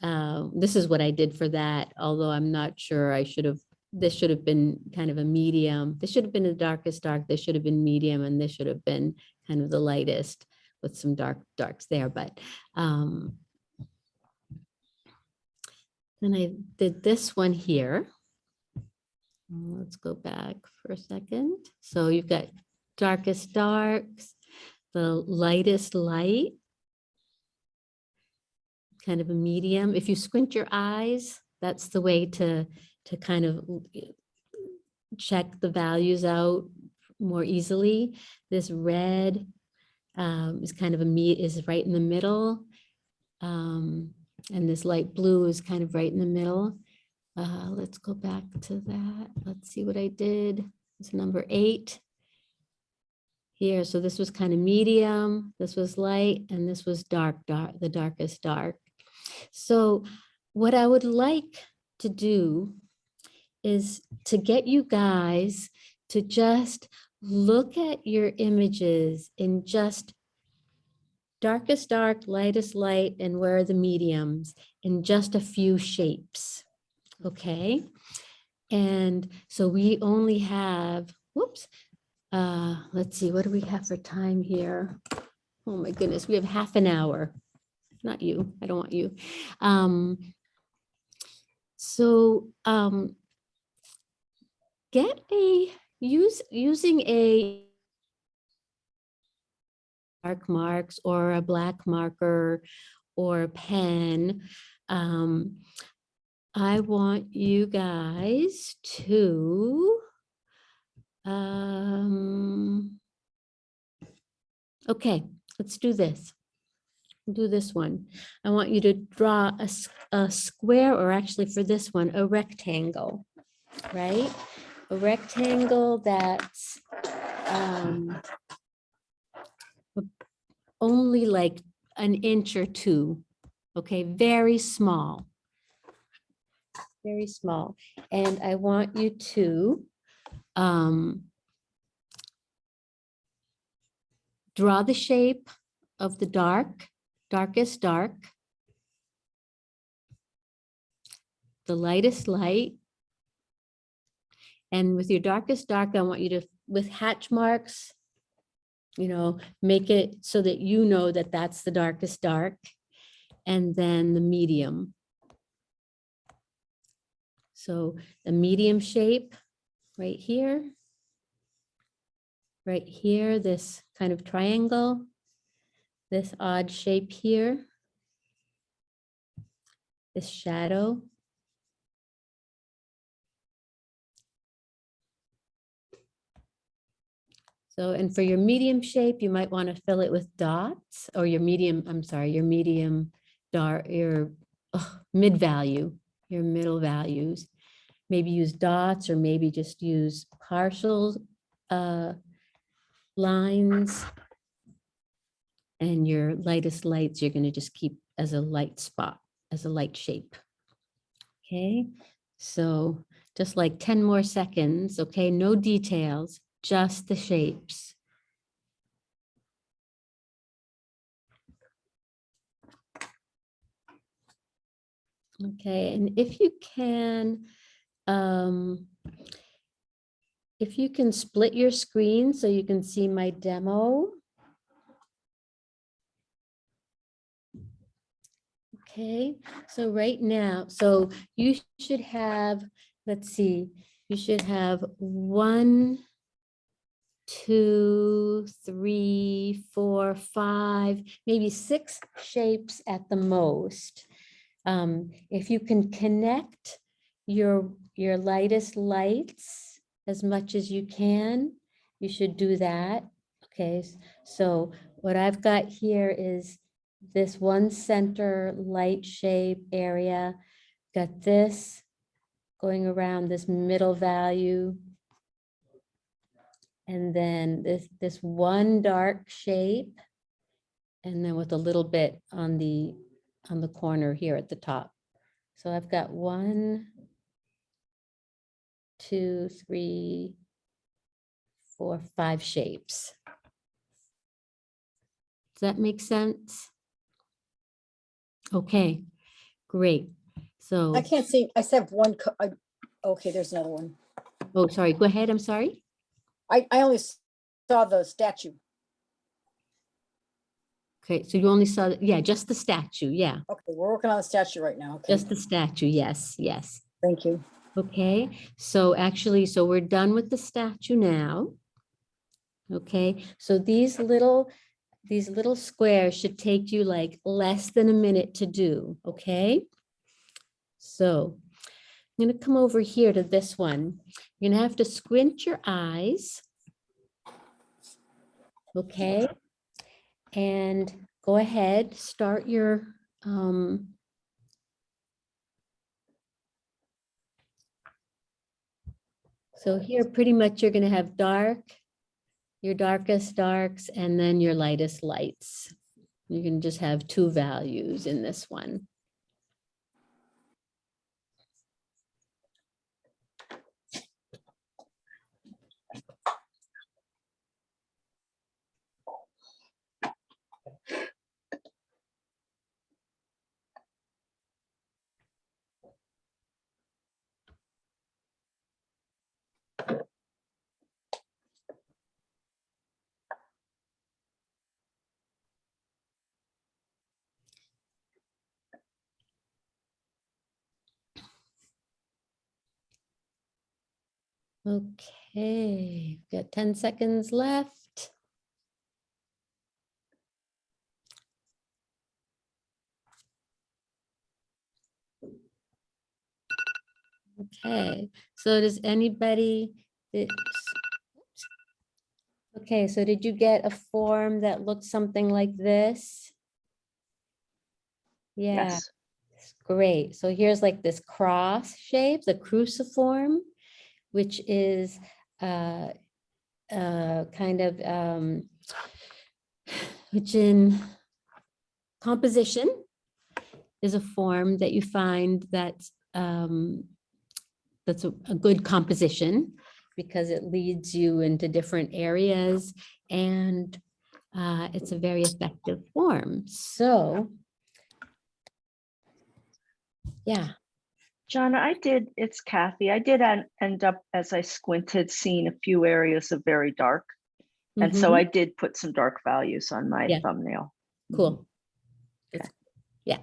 uh, this is what I did for that, although I'm not sure I should have, this should have been kind of a medium. This should have been the darkest dark, this should have been medium, and this should have been kind of the lightest with some dark darks there, but um, then I did this one here. Uh, Let's go back for a second. So you've got darkest darks, the lightest light, kind of a medium. If you squint your eyes, that's the way to, to kind of check the values out more easily. This red um, is kind of a meat is right in the middle. Um, and this light blue is kind of right in the middle. Uh, let's go back to that. Let's see what I did. It's number eight here. So this was kind of medium, this was light, and this was dark, dark, the darkest dark. So what I would like to do is to get you guys to just look at your images in just darkest dark, lightest light, and where are the mediums in just a few shapes, okay? And so we only have, whoops, uh, let's see, what do we have for time here? Oh my goodness, we have half an hour not you, I don't want you. Um, so um, get a, use, using a dark marks or a black marker or a pen, um, I want you guys to Um, okay, let's do this. Do this one. I want you to draw a, a square, or actually for this one, a rectangle, right? A rectangle that's um, only like an inch or two, okay, very small. Very small. And I want you to um, draw the shape of the dark, darkest dark, the lightest light, and with your darkest dark, I want you to, with hatch marks, you know, make it so that you know that that's the darkest dark. And then the medium. So the medium shape right here. Right here, this kind of triangle. This odd shape here. This shadow. So, and for your medium shape, you might want to fill it with dots or your medium, I'm sorry, your medium dark, your mid value, your middle values. Maybe use dots or maybe just use partial uh, lines. And your lightest lights, you're going to just keep as a light spot, as a light shape. Okay, so just like 10 more seconds, okay, no details, just the shapes. Okay, and if you can, um, if you can split your screen so you can see my demo. Okay, so right now, so you should have, let's see, you should have one, two, three, four, five, maybe six shapes at the most. Um, if you can connect your, your lightest lights as much as you can, you should do that. Okay, so what I've got here is this one center light shape area. Got this going around this middle value. And then this, this one dark shape. And then with a little bit on the, on the corner here at the top. So I've got one, two, three, four, five shapes. Does that make sense? Okay, great. So, I can't see, I said one, I, okay, there's another one. oh, sorry, go ahead, I'm sorry. I, I only saw the statue. Okay, so you only saw, yeah, just the statue, yeah, Okay, we're working on the statue right now. Okay, just the statue, yes, yes. thank you. Okay, so actually, so we're done with the statue now. Okay, so these little, these little squares should take you like less than a minute to do, okay? So I'm gonna come over here to this one. You're gonna have to squint your eyes. Okay? And go ahead, start your, um, So here, pretty much you're gonna have dark, your darkest darks, and then your lightest lights. You can just have two values in this one. Okay, got 10 seconds left. Okay, so does anybody, oops, Okay, so did you get a form that looked something like this? Yeah, Yes. great. So here's like this cross shape, the cruciform, which is uh, uh, kind of, um, which in composition is a form that you find that's um, that's a, a good composition because it leads you into different areas and uh, it's a very effective form. So yeah, John, I did, it's Kathy. I did en- end up, as I squinted, seeing a few areas of very dark. And so Mhm. I did put some dark values on my Yeah. thumbnail. cool. It's- Yeah.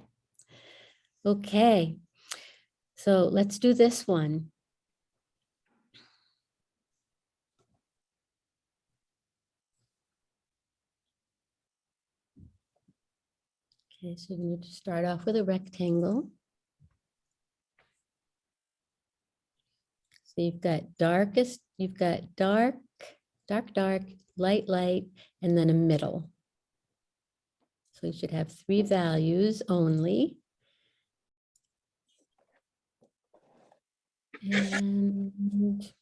Okay. So let's do this one. Okay, so we need to start off with a rectangle. So you've got darkest, you've got dark, dark, dark, light, light, and then a middle. So you should have three values only. And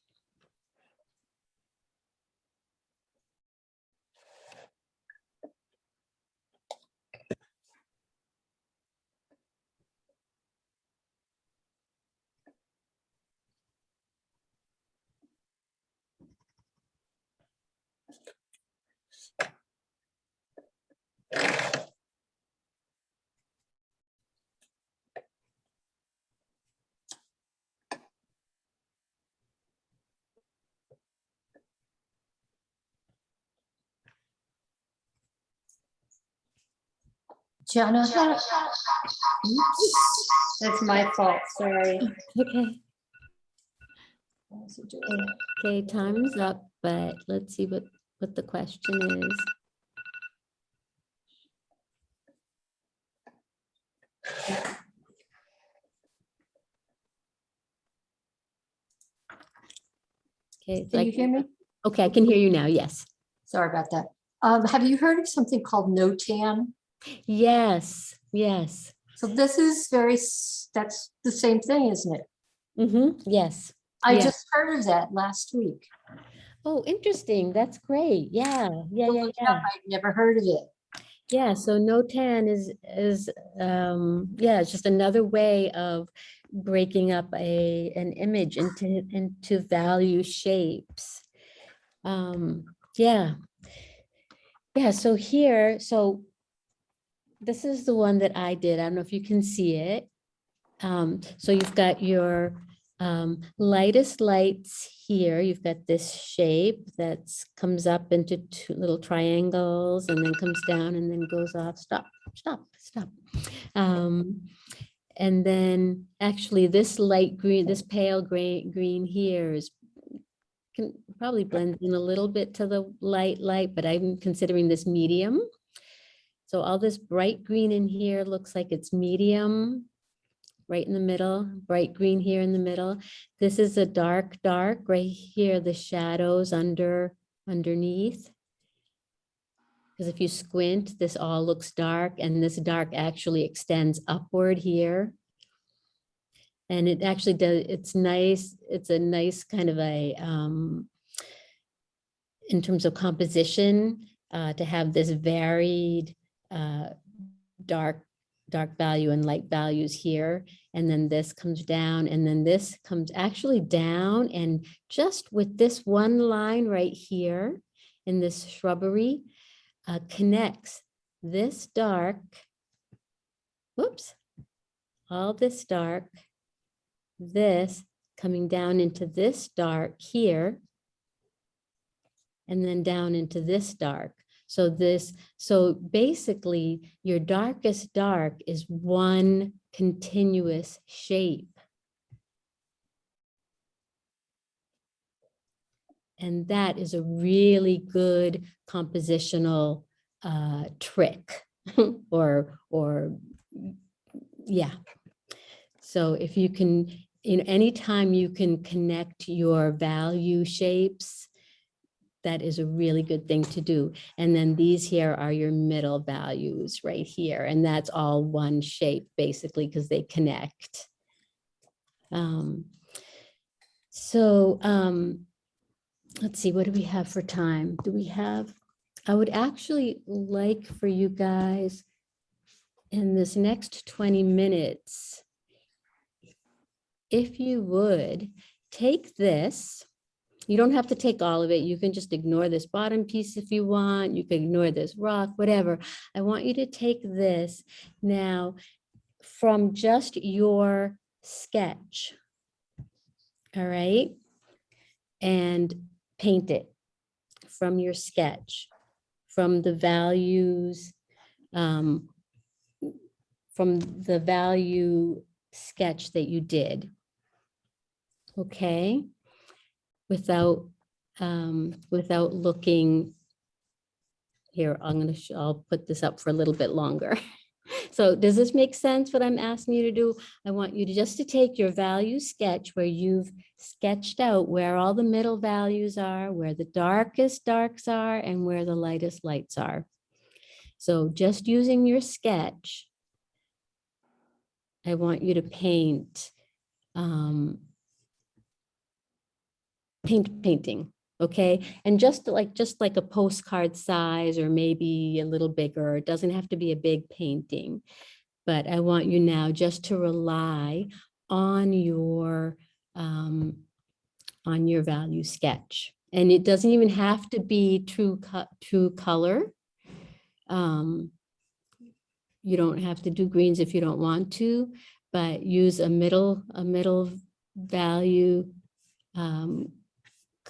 Jenna, that's my fault, sorry. Okay. What was it doing? Okay, time's up, but let's see what, what the question is. Okay. Can you hear me? Okay, I can hear you now, yes. Sorry about that. Um, have you heard of something called Notan? Yes, yes. So this is very, that's the same thing, isn't it? Mm-hmm, yes. I yeah. just heard of that last week. Oh, interesting. That's great. Yeah, yeah, yeah, yeah. I'd never heard of it. Yeah, so Notan is, is, um, yeah, it's just another way of breaking up a, an image into, into value shapes. Um, yeah. Yeah, so here, so this is the one that I did. I don't know if you can see it. Um, so you've got your um, lightest lights here. You've got this shape that's comes up into two little triangles and then comes down and then goes off. Stop, stop, stop. Um, and then actually this light green, this pale gray green here is can probably blend in a little bit to the light light, but I'm considering this medium. So all this bright green in here looks like it's medium, right in the middle, bright green here in the middle. This is a dark, dark right here, the shadows under, underneath. Because if you squint, this all looks dark and this dark actually extends upward here. And it actually does, it's nice, it's a nice kind of a, um, in terms of composition, uh, to have this varied, uh, dark, dark value and light values here. And then this comes down and then this comes actually down and just with this one line right here in this shrubbery, uh, connects this dark, whoops, all this dark, this coming down into this dark here, and then down into this dark. So this, so basically your darkest dark is one continuous shape. And that is a really good compositional uh, trick <laughs> or, or, yeah. So if you can, in any time you can connect your value shapes that is a really good thing to do. And then these here are your middle values right here. And that's all one shape basically because they connect. Um, so um, let's see, what do we have for time? Do we have, I would actually like for you guys in this next 20 minutes, if you would, take this. You don't have to take all of it. You can just ignore this bottom piece if you want. You can ignore this rock, whatever. I want you to take this now from just your sketch. All right. And paint it from your sketch, from the values, um, from the value sketch that you did. Okay, without, um, without looking. Here, I'm gonna, sh- I'll put this up for a little bit longer. <laughs> So does this make sense what I'm asking you to do? I want you to just to take your value sketch where you've sketched out where all the middle values are, where the darkest darks are, and where the lightest lights are. So just using your sketch, I want you to paint um, paint painting, okay? And just like just like a postcard size or maybe a little bigger, it doesn't have to be a big painting. But I want you now just to rely on your um, on your value sketch. And it doesn't even have to be true true color. Um, you don't have to do greens if you don't want to, but use a middle, a middle value um,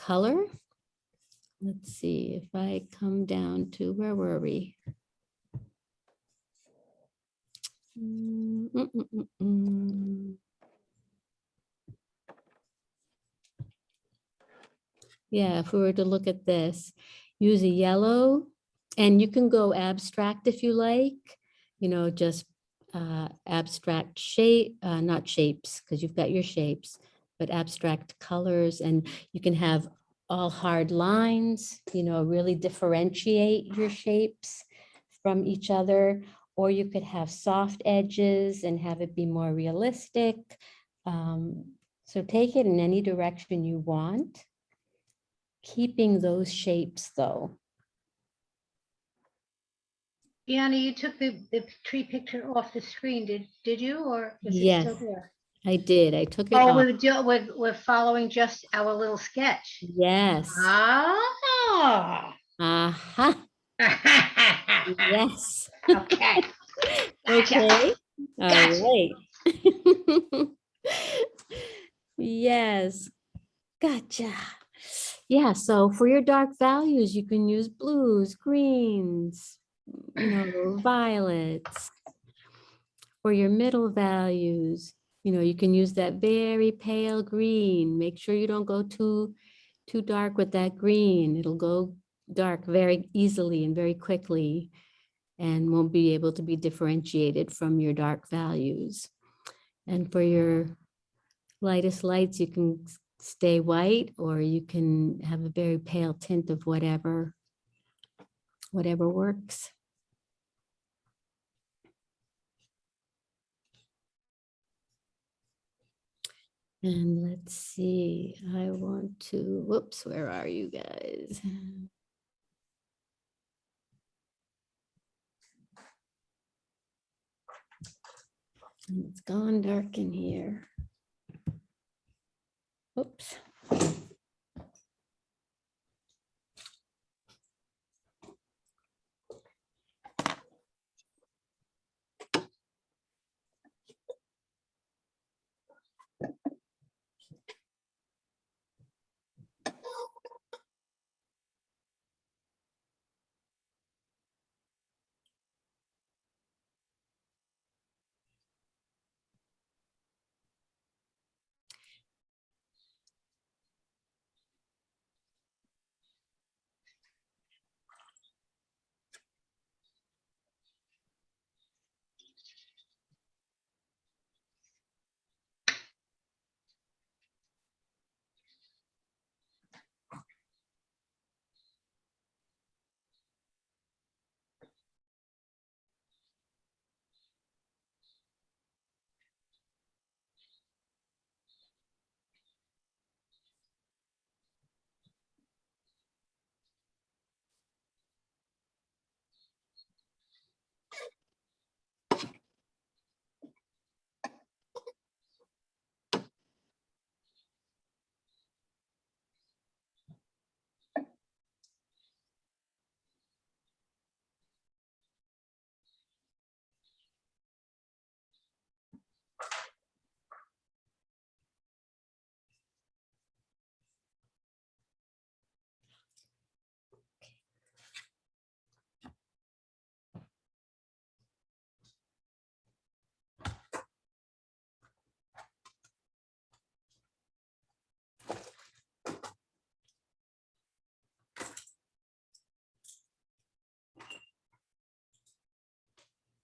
color. Let's see if I come down to, where were we? Mm, mm, mm. Yeah, if we were to look at this, use a yellow and you can go abstract if you like, you know, just uh, abstract shape, uh, not shapes, because you've got your shapes, but abstract colors and you can have all hard lines, you know, really differentiate your shapes from each other. Or you could have soft edges and have it be more realistic. Um, so take it in any direction you want. Keeping those shapes though. Deanna, you took the, the tree picture off the screen, did, did you, or is it Yes, still there? I did. I took it Oh, off. we're, do- we're, we're following just our little sketch. Yes. Ah. Aha. <laughs> Yes. Okay. <laughs> Okay. All right. <laughs> Yes. Gotcha. Yeah, so for your dark values, you can use blues, greens, you know, <clears throat> violets. For your middle values, you know, you can use that very pale green. Make sure you don't go too, too dark with that green. It'll go dark very easily and very quickly and won't be able to be differentiated from your dark values. And for your lightest lights, you can stay white or you can have a very pale tint of whatever, whatever works. And let's see, I want to, whoops, where are you guys? And It's gone dark in here. Oops.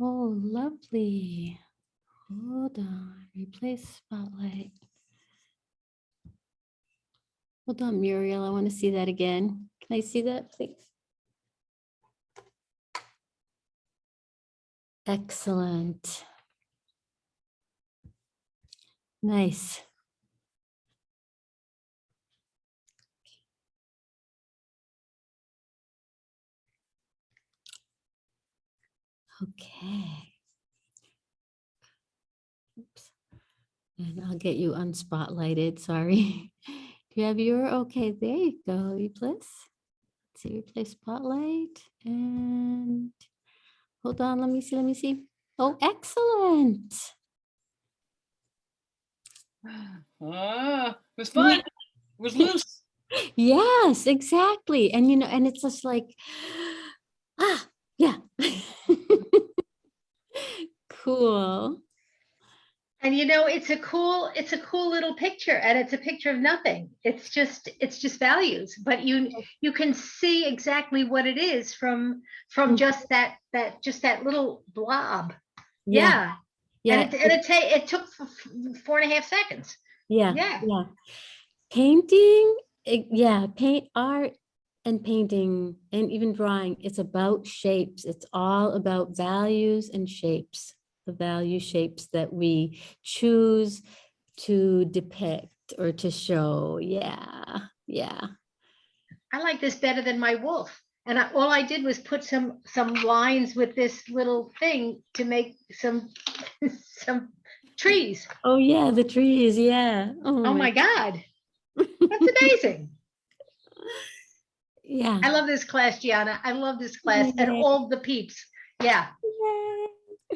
Oh, lovely. Hold on, replace spotlight. Hold on, Muriel, I want to see that again. Can I see that, please? Excellent. Nice. Okay. Oops. And I'll get you unspotlighted, sorry. Do you have your, okay, there you go, replace. Let's see, replace spotlight and hold on, let me see, let me see. Oh, excellent. <sighs> Ah, it was fun. It was loose. <laughs> Yes, exactly. And you know, and it's just like, <gasps> ah, yeah. Cool. And you know, it's a cool, it's a cool little picture and it's a picture of nothing. It's just, it's just values, but you, you can see exactly what it is from, from mm-hmm. just that, that, just that little blob. Yeah. Yeah. And it, and it it took four and a half seconds. Yeah. Yeah. Yeah. Painting, yeah, paint art and painting and even drawing, it's about shapes. It's all about values and shapes, the value shapes that we choose to depict or to show. Yeah. Yeah. I like this better than my wolf. And I, all I did was put some, some lines with this little thing to make some, <laughs> some trees. Oh, yeah, the trees. Yeah. Oh, oh my God. <laughs> That's amazing. Yeah. I love this class, Gianna. I love this class and all the peeps. Yeah.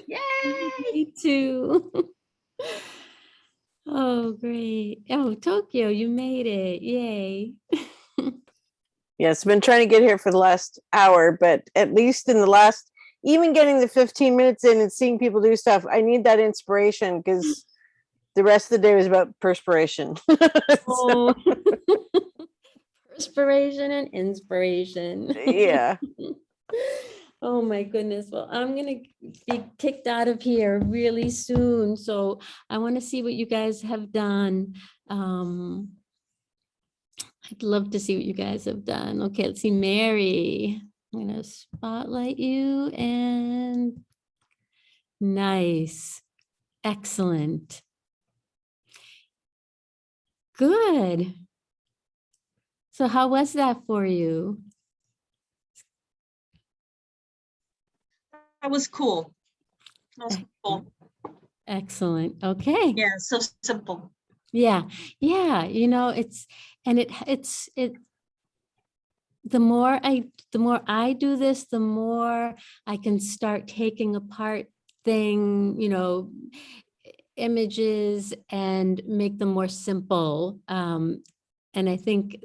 Yay. <laughs> Me too. <laughs> Oh, great. Oh, Tokyo, you made it. Yay. <laughs> Yes, been trying to get here for the last hour, but at least in the last, even getting the 15 minutes in and seeing people do stuff, I need that inspiration because the rest of the day was about perspiration. Oh. Perspiration and inspiration. Yeah. Oh my goodness. Well, I'm gonna be kicked out of here really soon. So I want to see what you guys have done. Um, I'd love to see what you guys have done. Okay, let's see, Mary. I'm gonna spotlight you and nice, excellent. Good. So how was that for you? That was cool. That was cool. Excellent. Okay. Yeah, so simple. Yeah, yeah, you know, it's, and it, it's, it, the more I, the more I do this, the more I can start taking apart thing, you know, images and make them more simple. Um, and I think,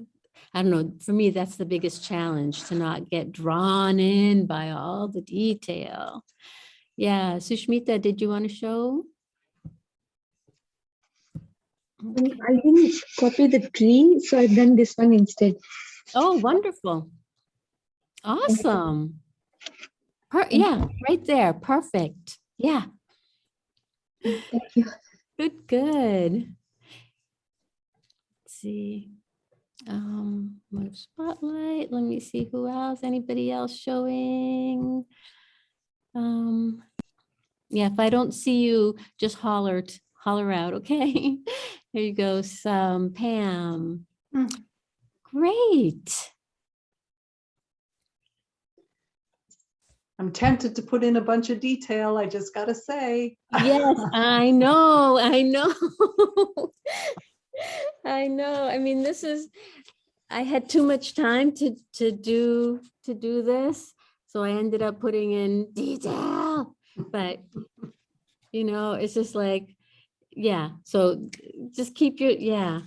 I don't know, for me, that's the biggest challenge to not get drawn in by all the detail. Yeah, Sushmita, did you want to show? I didn't copy the tree, so I've done this one instead. Oh, wonderful. Awesome. Per, yeah, right there. Perfect. Yeah. Thank you. Good, good. Let's see. Um, move spotlight. Let me see who else. Anybody else showing? Um, yeah, if I don't see you, just holler, holler out, okay? <laughs> There you go, some Pam. Great. I'm tempted to put in a bunch of detail, I just gotta say. Yes, I know, I know. <laughs> I know. I mean, this is, I had too much time to, to do, to do this. So I ended up putting in detail, but you know, it's just like, yeah, so just keep your, yeah.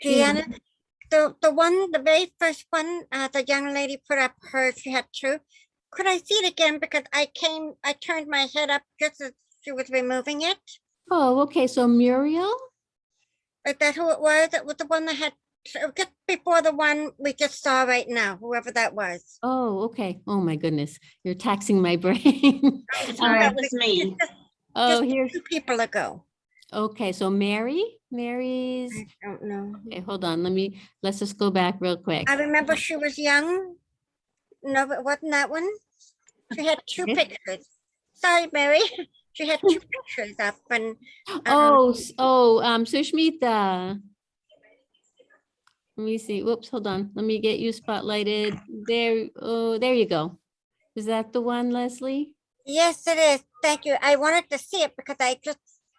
Yeah. The, the one, the very first one, uh, the young lady put up her, she had two. Could I see it again? Because I came, I turned my head up just as she was removing it. Oh, okay, so Muriel? Is that who it was? It was the one that had, just before the one we just saw right now, whoever that was. Oh, okay. Oh, my goodness. You're taxing my <laughs> brain. sorry, Uh, that was me. Oh, Just here's, two people ago. okay, so Mary, Mary's, I don't know. okay, hold on, let me, let's just go back real quick. I remember she was young. No, but wasn't that one? She had two pictures. Sorry, Mary. <laughs> She had two <laughs> pictures up and. um, Oh, s- oh, um, Sushmita. Let me see. Whoops, hold on. Let me get you spotlighted. There, oh, there you go. Is that the one, Leslie? Yes, it is. Thank you. I wanted to see it because I just,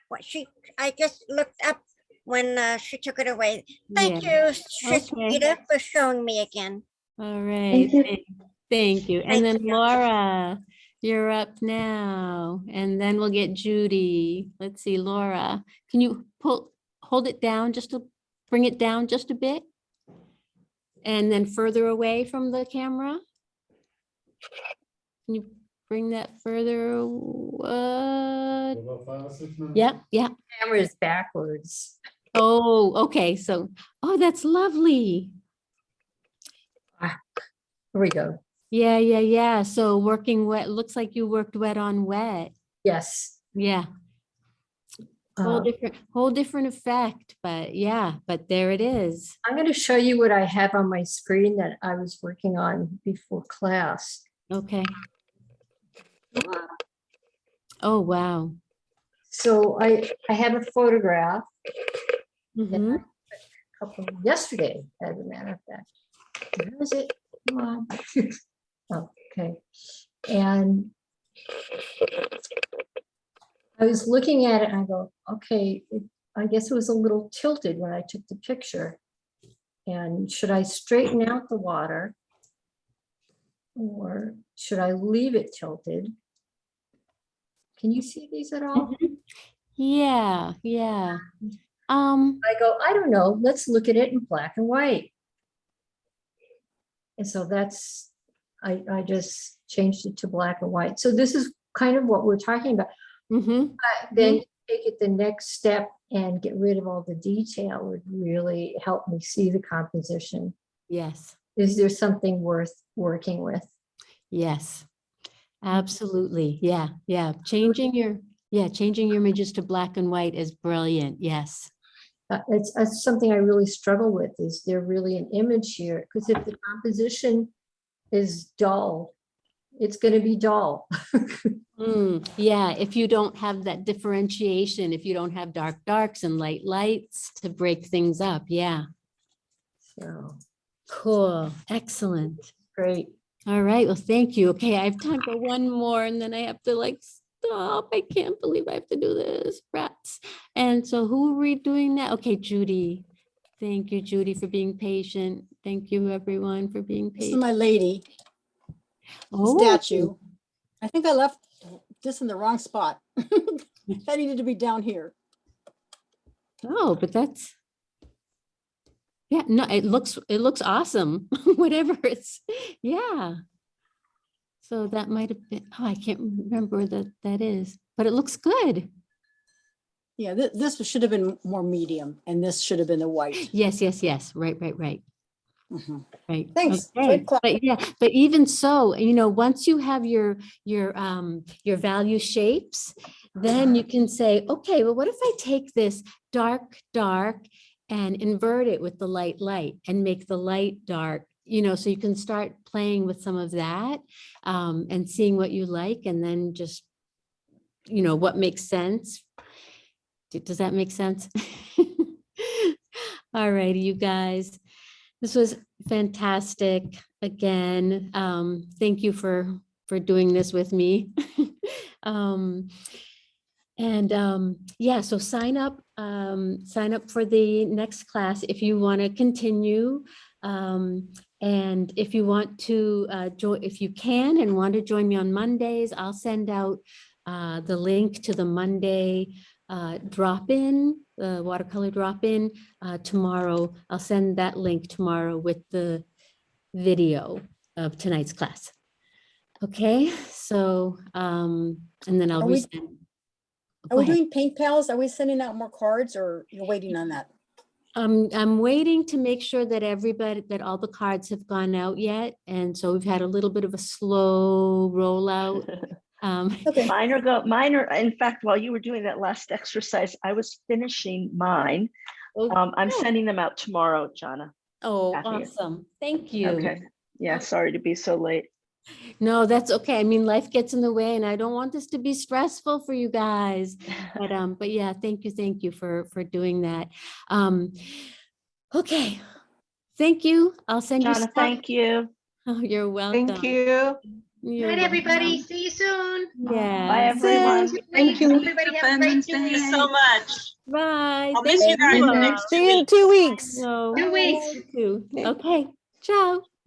what she, I just looked up when uh, she took it away. Thank Yeah. you, Shismita, for showing me again. All right. Thank you. thank- Thank you. And then Laura, you're up now. And then we'll get Judy. Let's see, Laura, can you pull, hold it down just to bring it down just a bit? And then further away from the camera? Can you bring that further? Uh, yeah, yeah. Camera is backwards. Oh, okay. So, oh, that's lovely. Ah, Here we go. Yeah, yeah, yeah. So working wet, looks like you worked wet on wet. Yes. Yeah. Whole Uh, different, whole different effect, but yeah, but there it is. I'm going to show you what I have on my screen that I was working on before class. Okay. Oh, wow. So I, I have a photograph. Mhm. I took a couple Yesterday, as a matter of fact. Where is it? Come on. <laughs> Okay, and I was looking at it and I go, okay, it- I guess it was a little tilted when I took the picture. And should I straighten out the water? Or should I leave it tilted? Can you see these at all? Yeah, yeah. Um, I go, I don't know, let's look at it in black and white. And so that's, I, I just changed it to black and white. So this is kind of what we're talking about. mhm. But Then take it the next step and get rid of all the detail would really help me see the composition. Yes, Is there something worth working with? yes. Absolutely. Yeah, yeah. Changing your, yeah, changing your images to black and white is brilliant. Yes. Uh, It's, that's something I really struggle with. Is there really an image here? Because if the composition is dull, it's going to be dull. Mm, yeah, if you don't have that differentiation, if you don't have dark darks and light lights to break things up, yeah. So, Cool, excellent. great. All right, well, thank you. Okay, I have time for one more and then I have to like stop. I can't believe I have to do this, rats. And so who are we doing that? Okay, Judy. Thank you, Judy, for being patient. Thank you, everyone, for being This is patient. my lady Oh, statue. I think I left this in the wrong spot. <laughs> That needed to be down here. Oh, but that's. Yeah, no, it looks, it looks awesome, <laughs> whatever it's, yeah. So that might have been, oh, I can't remember that, that is, but it looks good. Yeah, thi- this should have been more medium and this should have been the white. Yes, yes, yes, right, right, right. Mhm. Right. Thanks. okay. But yeah, but even so, you know, once you have your, your, um, your value shapes, then you can say, okay, well, what if I take this dark, dark and invert it with the light, light and make the light dark, you know, so you can start playing with some of that um, and seeing what you like and then just, you know, what makes sense. Does that make sense? <laughs> All righty, you guys. This was fantastic. Again, um, thank you for, for doing this with me. <laughs> Um, and, um, yeah, so sign up, um, sign up for the next class if you want to continue. Um, and if you want to, uh, join, if you can and want to join me on Mondays, I'll send out, uh, the link to the Monday, uh, drop-in, the watercolor drop-in, uh, tomorrow. I'll send that link tomorrow with the video of tonight's class. Okay, so, um, and then I'll Are we- Are we doing paint pals? Are we sending out more cards or you're waiting on that? Um, I'm waiting to make sure that everybody, that all the cards have gone out yet. And so we've had a little bit of a slow rollout. <laughs> Um, <laughs> Mine are go, mine are, in fact, while you were doing that last exercise, I was finishing mine. Um, I'm sending them out tomorrow, Jana. oh, Kathy. awesome. Thank you. Okay, yeah, sorry to be so late. No, that's okay. I mean, life gets in the way and I don't want this to be stressful for you guys. But, um, but yeah, thank you, thank you for, for doing that. Um, okay. Thank you. I'll send you. Jana, stuff. thank you. Oh, you're welcome. Thank you. You're Good night, everybody. welcome. See you soon. Yeah. Bye, everyone. Thank you. Everybody have a great Thank you so much. Bye. I'll miss Thank you guys in next See you in two weeks. No, Two weeks. you. Okay, ciao.